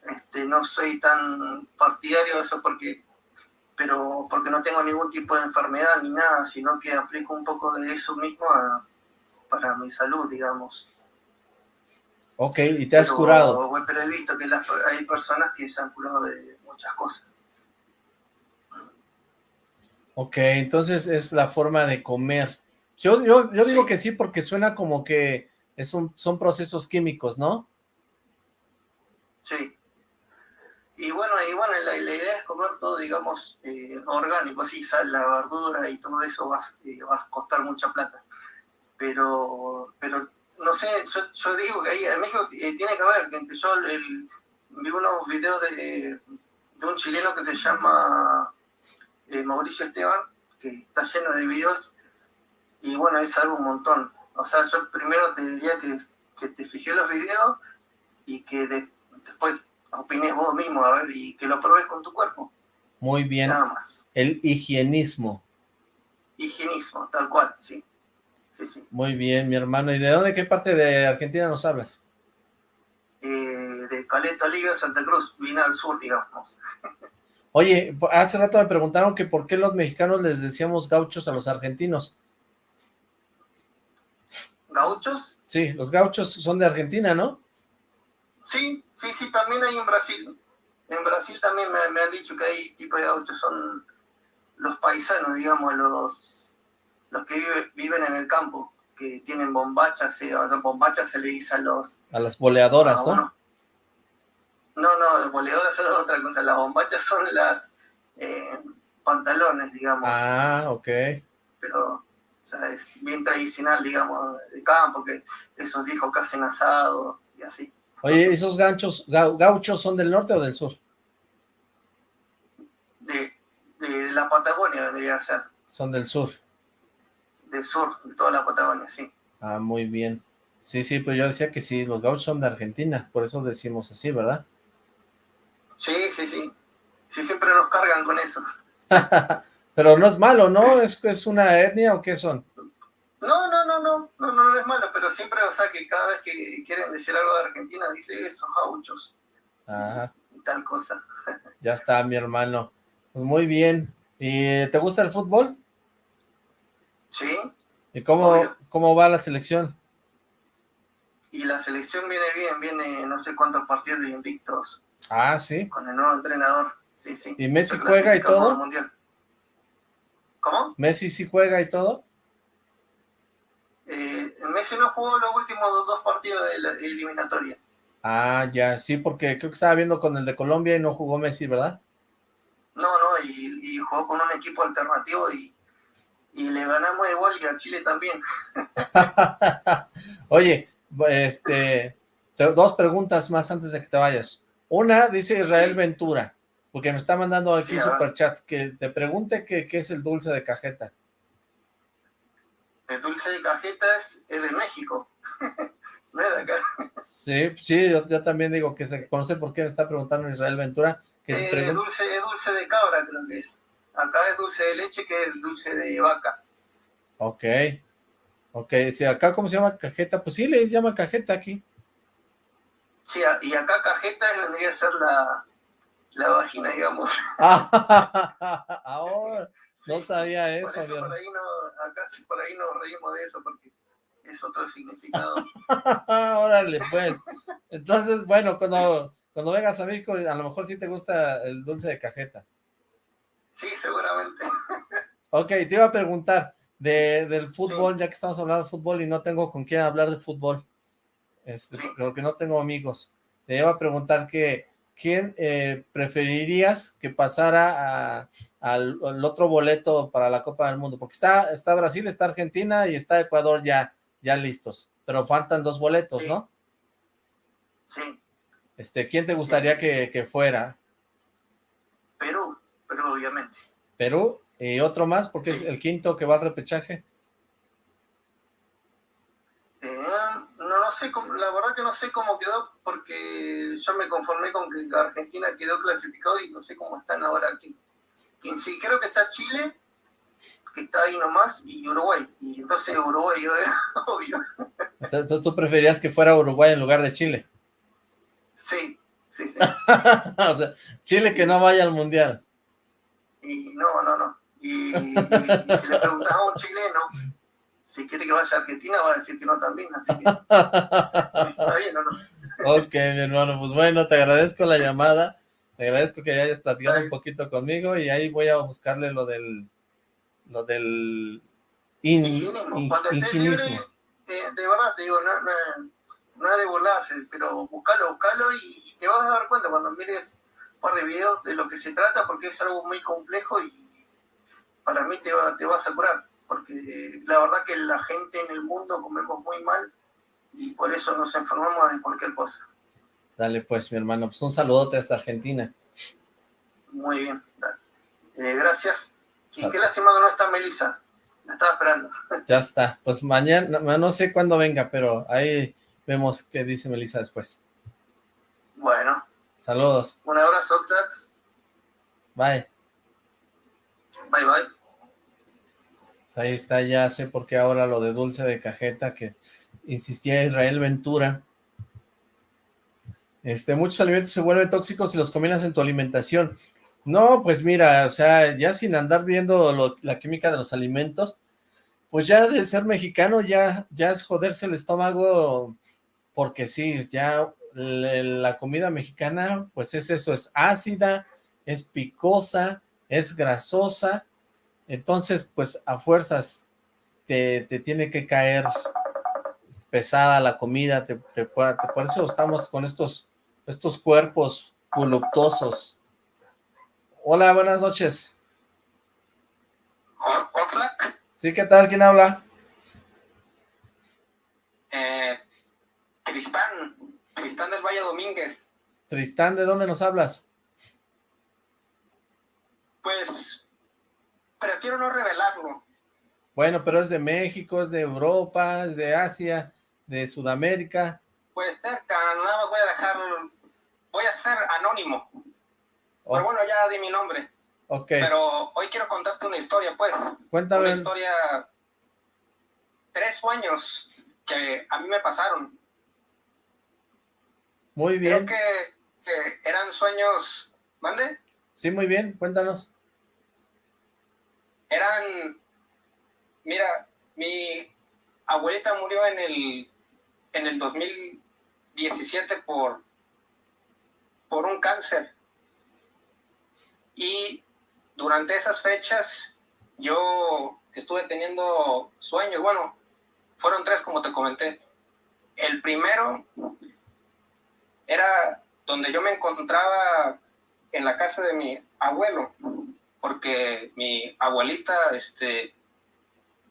Este, no soy tan partidario de eso porque, pero porque no tengo ningún tipo de enfermedad ni nada, sino que aplico un poco de eso mismo a- para mi salud, digamos. Ok, y te has Pero- curado. Pero he visto que las- hay personas que se han curado de muchas cosas. Ok, entonces es la forma de comer. Yo, yo, yo digo Sí. que sí porque suena como que es un, son procesos químicos, ¿no? Sí. Y bueno, y bueno la, la idea es comer todo, digamos, eh, orgánico, así sal, la verdura y todo eso va, eh, va a costar mucha plata. Pero, pero no sé, yo, yo digo que ahí en México eh, tiene que haber, que yo el- vi unos videos de, de un chileno que se llama Mauricio Esteban, que está lleno de videos, y bueno, es algo un montón. O sea, yo primero te diría que, que te fijé los videos y que de- después opines vos mismo, a ver, y que lo probes con tu cuerpo, Muy bien. nada más. El higienismo. Higienismo, tal cual, sí. Sí, sí. Muy bien, mi hermano. ¿Y de dónde, qué parte de Argentina nos hablas? Eh, de Caleta Liga, Santa Cruz, vine al sur, digamos. Oye, hace rato me preguntaron que por qué los mexicanos les decíamos gauchos a los argentinos. ¿Gauchos? Sí, los gauchos son de Argentina, ¿no? Sí, sí, sí, también hay en Brasil. En Brasil también me, me han dicho que hay tipo de gauchos, son los paisanos, digamos, los, los que vive- viven en el campo, que tienen bombachas, eh, o sea, bombachas se le dice a los... A las boleadoras, a ¿no? No, no, boleadoras son otra cosa, las bombachas son las eh, pantalones, digamos, Ah, ok. pero o sea, es bien tradicional, digamos, de campo, que esos viejos que hacen asado y así. Oye, ¿esos ganchos, gau- gauchos son del norte o del sur? De, de la Patagonia vendría a ser. Son del sur. del sur, de toda la Patagonia, sí. Ah, muy bien. Sí, sí, pero yo decía que sí, los gauchos son de Argentina, por eso decimos así, ¿verdad? Sí, sí, sí. Sí, siempre nos cargan con eso. pero no es malo, ¿no? ¿Es, es una etnia o qué son? No, no, no, no, no, no, es malo, pero siempre, o sea, que cada vez que quieren decir algo de Argentina, dice esos gauchos Ajá, y tal cosa. ya está, mi hermano. Pues muy bien. ¿Y te gusta el fútbol? Sí, ¿Y cómo, Obvio. cómo va la selección? y la selección viene bien, viene no sé cuántos partidos de invictos Ah, sí. con el nuevo entrenador. Sí, sí. ¿Y Messi juega y todo? Mundial. ¿Cómo? ¿Messi sí juega y todo? Eh, Messi no jugó los últimos dos, dos partidos de la eliminatoria. Ah, ya, sí, porque creo que estaba viendo con el de Colombia y no jugó Messi, ¿verdad? No, no, y, y jugó con un equipo alternativo y, y le ganamos igual y a Chile también. Oye, este, te- dos preguntas más antes de que te vayas. Una, dice Israel Sí. Ventura, porque me está mandando aquí Sí, a ver. superchats, que te pregunte qué es el dulce de cajeta. El dulce de cajeta es, es de México, no es de acá. Sí, sí, yo, yo también digo que se conoce por qué me está preguntando Israel Ventura, que Eh, dulce, es dulce de cabra creo que es. Acá es dulce de leche que es el dulce de vaca. Ok, ok, si acá, ¿cómo se llama cajeta? Pues sí, le llama cajeta aquí. Sí, y acá cajeta vendría a ser la, la vagina, digamos. Ah, ahora, no sabía por eso, por ahí no, acá sí por ahí nos reímos de eso porque es otro significado. Órale, pues. Entonces, bueno, cuando, cuando vengas a México, a lo mejor sí te gusta el dulce de cajeta. Sí, seguramente. Ok, te iba a preguntar de, del fútbol, ya que estamos hablando de fútbol y no tengo con quién hablar de fútbol, este, porque no tengo amigos. Te iba a preguntar que, ¿quién eh, preferirías que pasara a- al, al otro boleto para la Copa del Mundo? Porque está, está Brasil, está Argentina y está Ecuador ya, ya listos, pero faltan dos boletos, Sí. ¿no? Sí, Este, ¿quién te gustaría que, que fuera? Perú, Perú obviamente. ¿Perú? ¿Y otro más? Porque es el quinto que va al repechaje. Eh, no, no sé, cómo- la verdad que no sé cómo quedó porque yo me conformé con que Argentina quedó clasificado y no sé cómo están ahora aquí. En sí, creo que está Chile, que está ahí nomás y Uruguay. Y entonces Uruguay, obvio. Entonces tú preferías que fuera Uruguay en lugar de Chile. Sí, sí, sí. o sea, Chile que no vaya al Mundial. Y no, no, no. Y, si le preguntas a un chileno si quiere que vaya a Argentina, va a decir que no también, así que está bien, ¿o no? ok, mi hermano, pues bueno, te agradezco la llamada, te agradezco que hayas platicado un poquito conmigo y ahí voy a buscarle lo del lo del inginismo. Cuando estés libre, eh, de verdad te digo, no, no, no es de burlarse, pero buscalo, buscalo y, te vas a dar cuenta cuando mires un par de videos de lo que se trata, porque es algo muy complejo y para mí te, va, te vas a curar, porque la verdad que la gente en el mundo comemos muy mal y por eso nos enfermamos de cualquier cosa. Dale pues, mi hermano, pues un saludote hasta Argentina. Muy bien, eh, gracias. Y qué lástima que no está Melissa. La estaba esperando. Ya está. Pues mañana, no sé cuándo venga, pero ahí vemos qué dice Melissa después. Bueno. Saludos. Un abrazo, Oxlax. Bye. Bye, bye. Pues ahí está, ya sé por qué ahora lo de dulce de cajeta, que insistía Israel Ventura. Este, muchos alimentos se vuelven tóxicos si los combinas en tu alimentación. No, pues mira, o sea, ya sin andar viendo la química de los alimentos, pues ya de ser mexicano ya, ya es joderse el estómago, porque sí, ya la comida mexicana, pues es eso, es ácida, es picosa, es grasosa, entonces pues a fuerzas te, te tiene que caer pesada la comida, te, por eso estamos con estos, estos cuerpos voluptuosos. Hola, buenas noches. ¿Hola? Sí, ¿qué tal? ¿Quién habla? Eh, Tristán, Tristán del Valle Domínguez. Tristán, ¿de dónde nos hablas? Pues, prefiero no revelarlo. Bueno, pero es de México, es de Europa, es de Asia, de Sudamérica. Pues cerca, nada más voy a dejar, voy a ser anónimo. Pero bueno, ya di mi nombre. Ok. Pero hoy quiero contarte una historia, pues. Cuéntame. Una historia... Tres sueños que a mí me pasaron. Muy bien. Creo que, eran sueños... ¿Mande? Sí, muy bien. Cuéntanos. Eran... Mira, mi abuelita murió en el, en el 2017 por, por un cáncer. Y durante esas fechas yo estuve teniendo sueños, bueno, fueron tres como te comenté. El primero era donde yo me encontraba en la casa de mi abuelo, porque mi abuelita este,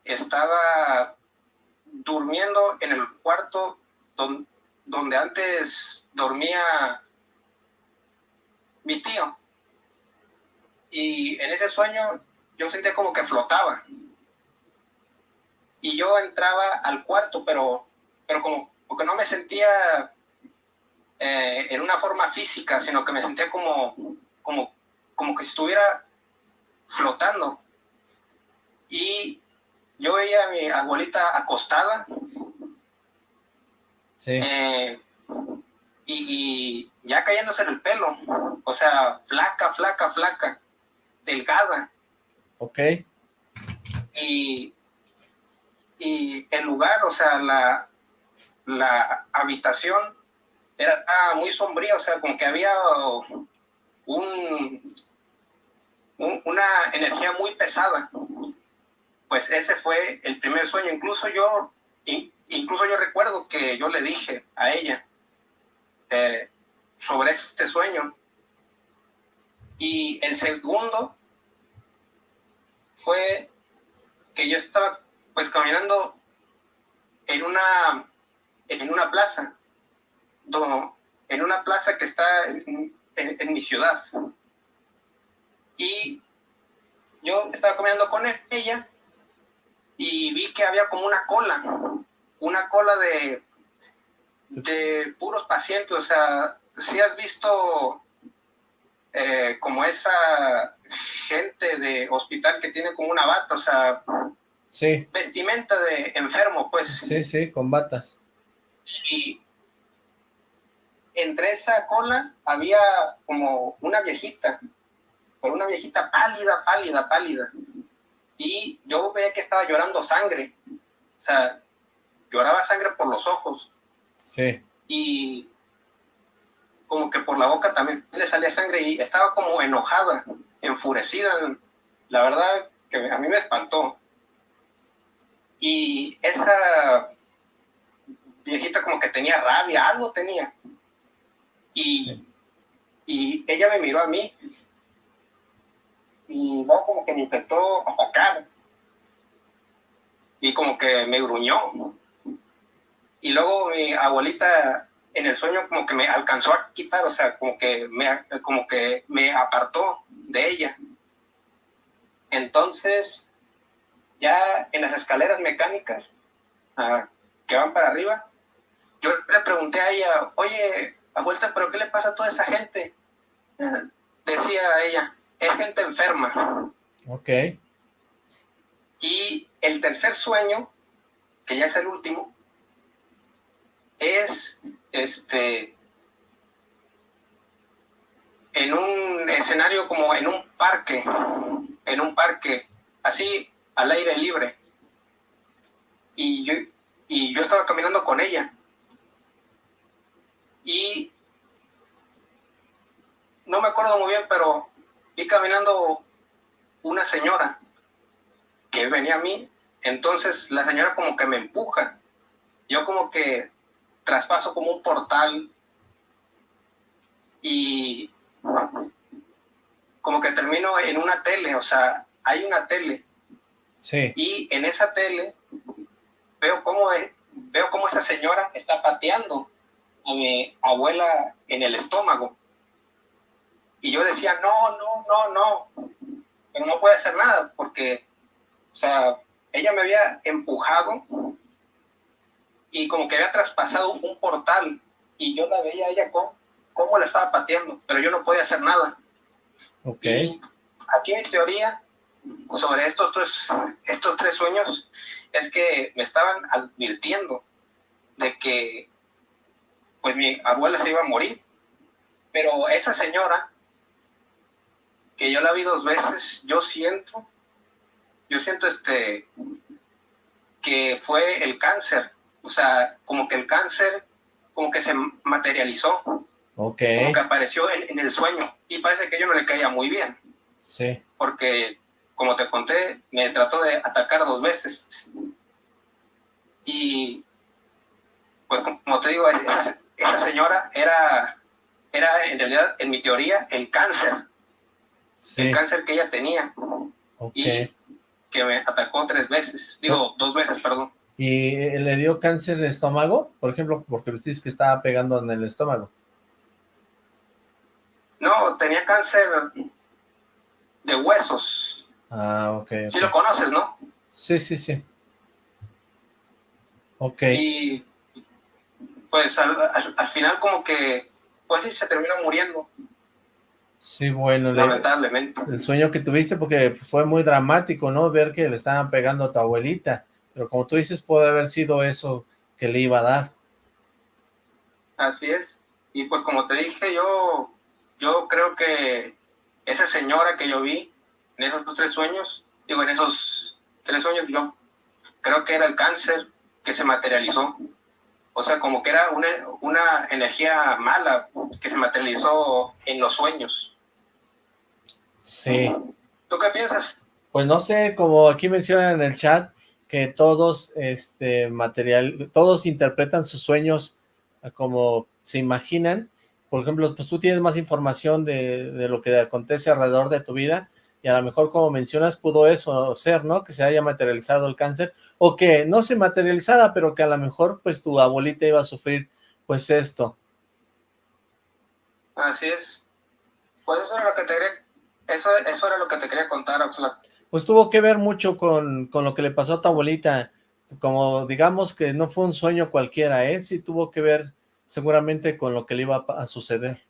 estaba durmiendo en el cuarto donde antes dormía mi tío y en ese sueño yo sentía como que flotaba. Y yo entraba al cuarto, pero, pero como porque no me sentía eh, en una forma física, sino que me sentía como, como, como que estuviera flotando. Y yo veía a mi abuelita acostada. Sí. Eh, y, y, ya cayéndose en el pelo. O sea, flaca, flaca, flaca delgada. Ok. Y, y el lugar, o sea, la, la habitación era muy sombría, o sea, como que había un, una energía muy pesada. Pues ese fue el primer sueño. Incluso yo, incluso yo recuerdo que yo le dije a ella eh, sobre este sueño y el segundo fue que yo estaba pues caminando en una, en una plaza, en una plaza que está en, mi ciudad. Y yo estaba caminando con ella y vi que había como una cola, una cola de, de puros pacientes, o sea, si has visto eh, como esa gente de hospital que tiene como una bata, o sea, sí. vestimenta de enfermo, pues. Sí, sí, con batas. Y entre esa cola había como una viejita, pero una viejita pálida, pálida, pálida. Y yo veía que estaba llorando sangre, o sea, lloraba sangre por los ojos. Sí. Y como que por la boca también le salía sangre y estaba como enojada, enfurecida. La verdad que a mí me espantó. Y esa viejita como que tenía rabia, algo tenía. Y, y ella me miró a mí y luego como que me intentó atacar y como que me gruñó. Y luego mi abuelita en el sueño como que me alcanzó a quitar, o sea, como que me, como que me apartó de ella. Entonces, ya en las escaleras mecánicas ah, que van para arriba, yo le pregunté a ella, oye, abuelita, ¿pero qué le pasa a toda esa gente? Ah, decía ella, es gente enferma. Ok. Y el tercer sueño, que ya es el último, es este en un escenario como en un parque, en un parque, así al aire libre. Y yo, y yo estaba caminando con ella. Y no me acuerdo muy bien, pero vi caminando una señora que venía a mí. Entonces la señora como que me empuja. Yo como que traspaso como un portal y como que termino en una tele, o sea, hay una tele. Sí. Y en esa tele veo cómo, veo cómo esa señora está pateando a mi abuela en el estómago. Y yo decía, no, no, no, no, pero no puede hacer nada porque, o sea, ella me había empujado y como que había traspasado un portal y yo la veía a ella como, cómo la estaba pateando, pero yo no podía hacer nada. Ok. aquí mi teoría sobre estos tres, estos tres sueños es que me estaban advirtiendo de que pues mi abuela se iba a morir, pero esa señora, que yo la vi dos veces, yo siento, yo siento este, que fue el cáncer o sea, como que el cáncer, como que se materializó. Ok. Como que apareció en, el sueño. Y parece que yo no le caía muy bien. Sí. Porque, como te conté, me trató de atacar dos veces. Y, pues como te digo, esa, señora era, era en realidad, en mi teoría, el cáncer. Sí. El cáncer que ella tenía. Y que me atacó tres veces. Digo, dos veces, perdón. ¿Y eh, le dio cáncer de estómago? Por ejemplo, porque dices que estaba pegando en el estómago. No, tenía cáncer de huesos. Ah, ok. Sí lo conoces, ¿no? Sí, sí, sí. Ok. Y pues al, final como que, pues sí, se terminó muriendo. Sí, bueno. Lamentablemente. el sueño que tuviste, porque fue muy dramático, ¿no? Ver que le estaban pegando a tu abuelita. Pero como tú dices, puede haber sido eso que le iba a dar. Así es. Y pues como te dije, yo, yo creo que esa señora que yo vi en esos tres sueños, digo, en esos tres sueños, yo creo que era el cáncer que se materializó. O sea, como que era una, una energía mala que se materializó en los sueños. Sí. ¿Tú qué piensas? Pues no sé, como aquí mencionan en el chat, que todos, este, material, todos interpretan sus sueños como se imaginan. Por ejemplo, pues tú tienes más información de, de, lo que acontece alrededor de tu vida y a lo mejor, como mencionas, pudo eso ser, ¿no? Que se haya materializado el cáncer o que no se materializara, pero que a lo mejor, pues, tu abuelita iba a sufrir, pues, esto. Así es. Pues eso era lo que te quería, eso, eso era lo que te quería contar, Oxlack pues tuvo que ver mucho con, lo que le pasó a tu abuelita, como digamos que no fue un sueño cualquiera, ¿eh? Sí tuvo que ver seguramente con lo que le iba a suceder.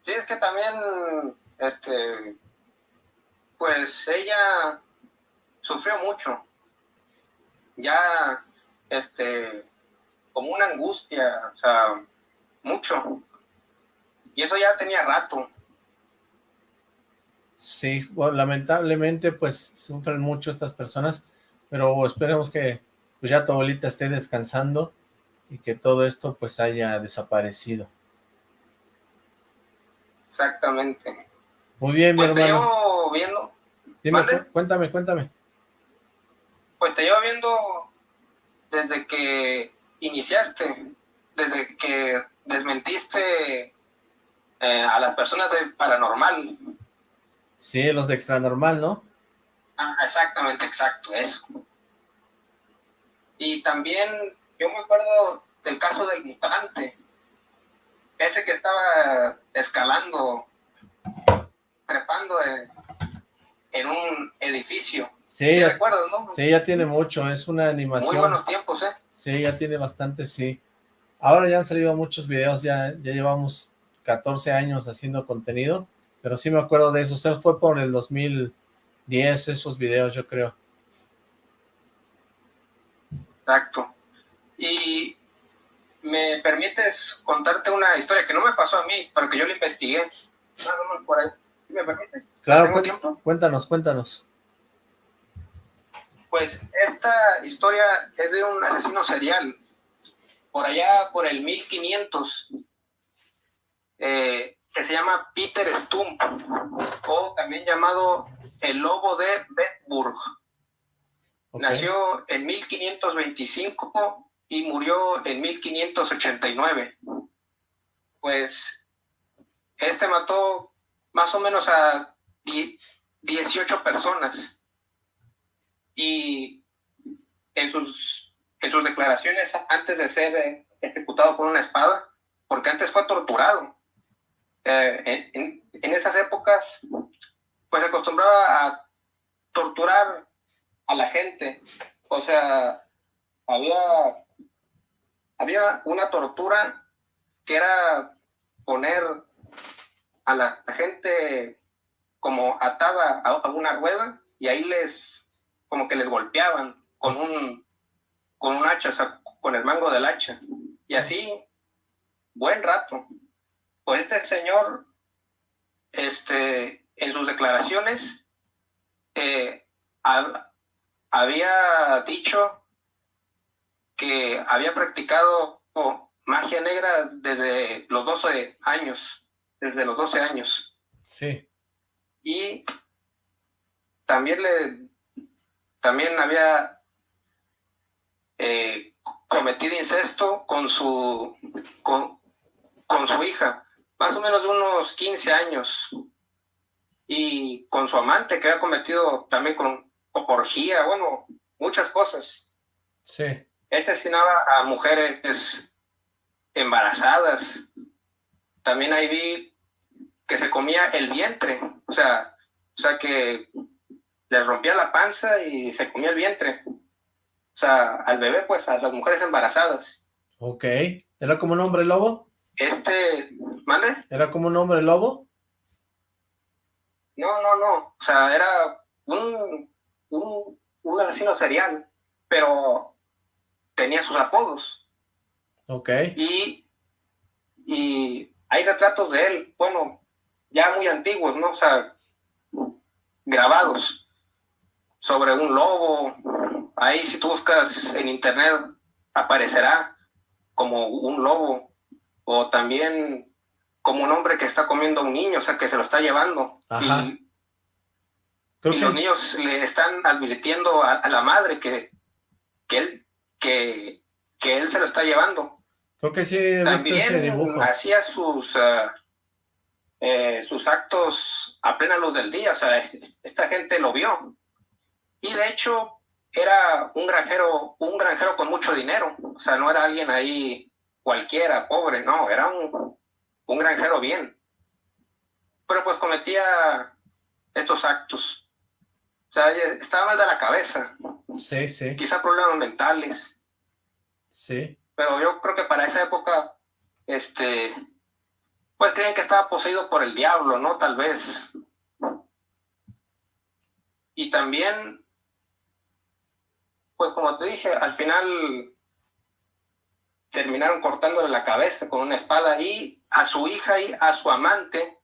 Sí, es que también este, pues ella sufrió mucho. Ya, este, como una angustia, o sea, mucho. Y eso ya tenía rato. Sí, lamentablemente pues sufren mucho estas personas, pero esperemos que pues ya tu abuelita esté descansando y que todo esto pues haya desaparecido. Exactamente. Muy bien, pues mi hermano. Te llevo viendo. Dime, cuéntame, cuéntame. Pues te llevo viendo desde que iniciaste, desde que desmentiste eh, a las personas de paranormal. Sí, los de extra normal, ¿no? Ah, exactamente, exacto, eso. Y también yo me acuerdo del caso del mutante, ese que estaba escalando, trepando en, un edificio. Sí, ¿Sí recuerdas, ¿no? Sí, ya tiene mucho, es una animación. Muy buenos tiempos, ¿eh? Sí, ya tiene bastante, sí. Ahora ya han salido muchos videos, ya, ya llevamos 14 años haciendo contenido, pero sí me acuerdo de eso, o sea, fue por el 2010 esos videos, yo creo. Exacto. Y me permites contarte una historia que no me pasó a mí, pero que yo la investigué. por ahí. ¿Me permite? Claro, cuéntanos, cuéntanos. Pues esta historia es de un asesino serial. Por allá, por el 1500, eh, que se llama Peter Stump, o también llamado el lobo de Bedburg. Nació en 1525 y murió en 1589. Pues este mató más o menos a 18 personas. Y en sus, en sus declaraciones antes de ser ejecutado con una espada, porque antes fue torturado. Eh, en, esas épocas, pues se acostumbraba a torturar a la gente. O sea, había, había una tortura que era poner a la, gente como atada a, una rueda y ahí les, como que les golpeaban con un, con un hacha, con el mango del hacha. Y así, buen rato. Pues este señor, este, en sus declaraciones, eh, había dicho que había practicado magia negra desde los 12 años, desde los 12 años. Sí. Y también le, también había eh, cometido incesto con su, con, con su hija más o menos de unos 15 años, y con su amante que había cometido también con orgía, bueno, muchas cosas. Sí. Este asesinaba a mujeres embarazadas. También ahí vi que se comía el vientre, o sea, o sea que les rompía la panza y se comía el vientre. O sea, al bebé, pues, a las mujeres embarazadas. Ok. ¿Era como un hombre lobo? Este, ¿mande? ¿Era como un hombre lobo? No, no, no. O sea, era un, un, asesino serial, pero tenía sus apodos. Ok. Y, y hay retratos de él, bueno, ya muy antiguos, ¿no? O sea, grabados sobre un lobo. Ahí si tú buscas en internet aparecerá como un lobo o también como un hombre que está comiendo a un niño, o sea, que se lo está llevando. Y, los niños le están advirtiendo a, la madre que, que, él, que, que él se lo está llevando. Creo que sí he También hacía sus, eh, sus actos a plena luz del día, o sea, esta gente lo vio. Y de hecho era un granjero, un granjero con mucho dinero, o sea, no era alguien ahí cualquiera, pobre, no, era un, un granjero bien. Pero pues cometía estos actos. O sea, estaba mal de la cabeza. Sí, sí. Quizá problemas mentales. Sí. Pero yo creo que para esa época, este, pues creen que estaba poseído por el diablo, ¿no? Tal vez. Y también, pues como te dije, al final terminaron cortándole la cabeza con una espada y a su hija y a su amante,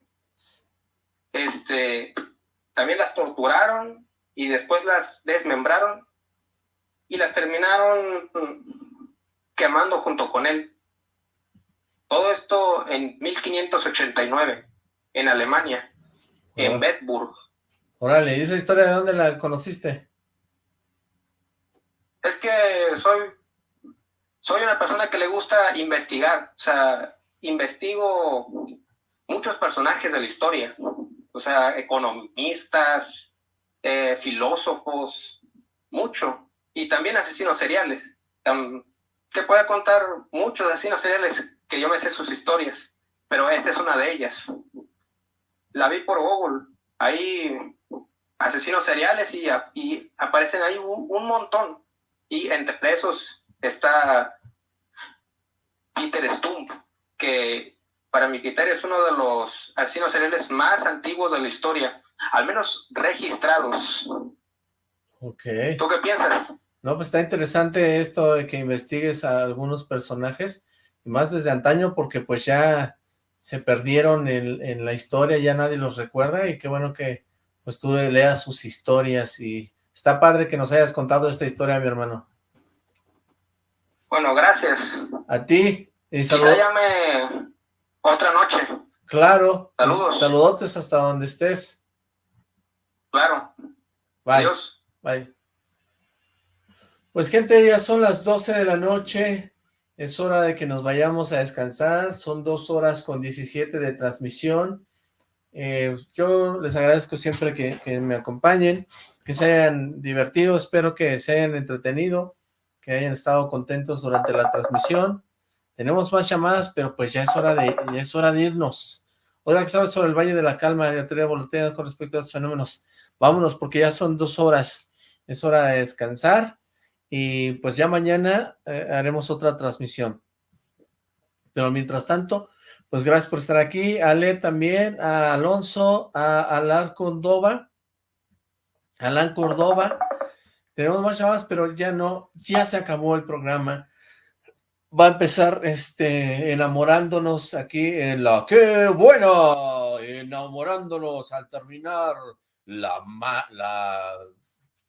este, también las torturaron y después las desmembraron y las terminaron quemando junto con él. Todo esto en 1589, en Alemania, en Bedburg. Órale, ¿y esa historia de dónde la conociste? Es que soy, soy una persona que le gusta investigar, o sea, investigo muchos personajes de la historia, o sea, economistas, eh, filósofos, mucho, y también asesinos seriales. Te puedo contar muchos asesinos seriales que yo me sé sus historias, pero esta es una de ellas. La vi por Google, hay asesinos seriales y, y aparecen ahí un, montón. Y entre esos está Peter Stump, que para mi criterio es uno de los asesinos seriales más antiguos de la historia, al menos registrados. Ok. ¿Tú qué piensas? No, pues está interesante esto de que investigues a algunos personajes, más desde antaño, porque pues ya se perdieron en, en, la historia, ya nadie los recuerda, y qué bueno que pues tú leas sus historias, y está padre que nos hayas contado esta historia, mi hermano. Bueno, gracias. A ti. Y Quizá llame otra noche. Claro. Saludos. Saludotes hasta donde estés. Claro. Bye. Adiós. Bye. Pues gente, ya son las 12 de la noche, es hora de que nos vayamos a descansar, son dos horas con 17 de transmisión. Eh, yo les agradezco siempre que, que, me acompañen, que se hayan divertido, espero que se hayan entretenido, que hayan estado contentos durante la transmisión. Tenemos más llamadas, pero pues ya es hora de, es hora de irnos. Oiga, que sabes sobre el Valle de la Calma y la teoría con respecto a estos fenómenos. Vámonos, porque ya son dos horas. Es hora de descansar y pues ya mañana eh, haremos otra transmisión. Pero mientras tanto, pues gracias por estar aquí, Ale también, a Alonso, a Alan Córdoba, Alan Córdoba, tenemos más llamadas, pero ya no, ya se acabó el programa. Va a empezar este enamorándonos aquí en la ¡Qué buena! Enamorándonos al terminar la, la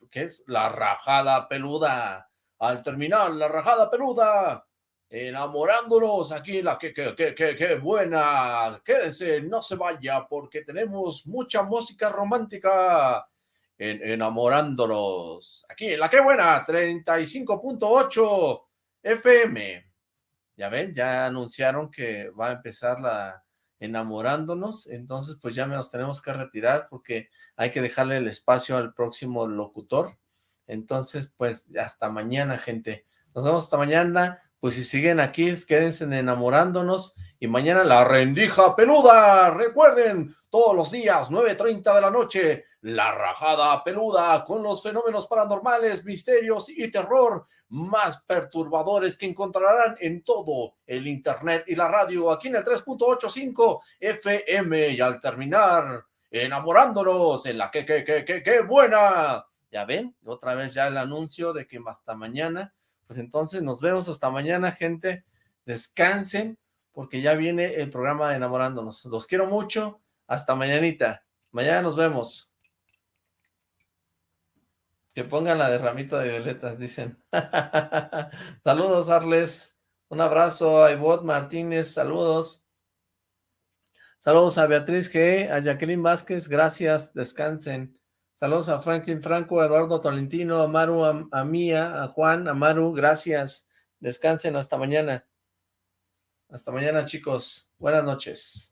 ¿qué es? La rajada peluda. Al terminar la rajada peluda, enamorándonos aquí, la que, que, que, que, buena. Quédense, no se vaya, porque tenemos mucha música romántica en enamorándonos. Aquí, la que buena, 35.8 FM. Ya ven, ya anunciaron que va a empezar la enamorándonos, entonces pues ya nos tenemos que retirar porque hay que dejarle el espacio al próximo locutor, entonces pues hasta mañana gente, nos vemos hasta mañana, pues si siguen aquí, quédense enamorándonos, y mañana la rendija peluda, recuerden, todos los días, 9.30 de la noche, la rajada peluda, con los fenómenos paranormales, misterios y terror, más perturbadores que encontrarán en todo el internet y la radio aquí en el 3.85 FM y al terminar enamorándonos en la que, que, que, que, que buena. Ya ven, otra vez ya el anuncio de que hasta mañana, pues entonces nos vemos hasta mañana, gente, descansen, porque ya viene el programa de enamorándonos. Los quiero mucho, hasta mañanita, mañana nos vemos. Que pongan la de ramito de violetas, dicen. saludos, Arles. Un abrazo a Ivot Martínez, saludos. Saludos a Beatriz G, a Jacqueline Vázquez, gracias, descansen. Saludos a Franklin Franco, a Eduardo Tolentino, a Maru, a, a Mía, a Juan, a Maru, gracias. Descansen hasta mañana. Hasta mañana, chicos. Buenas noches.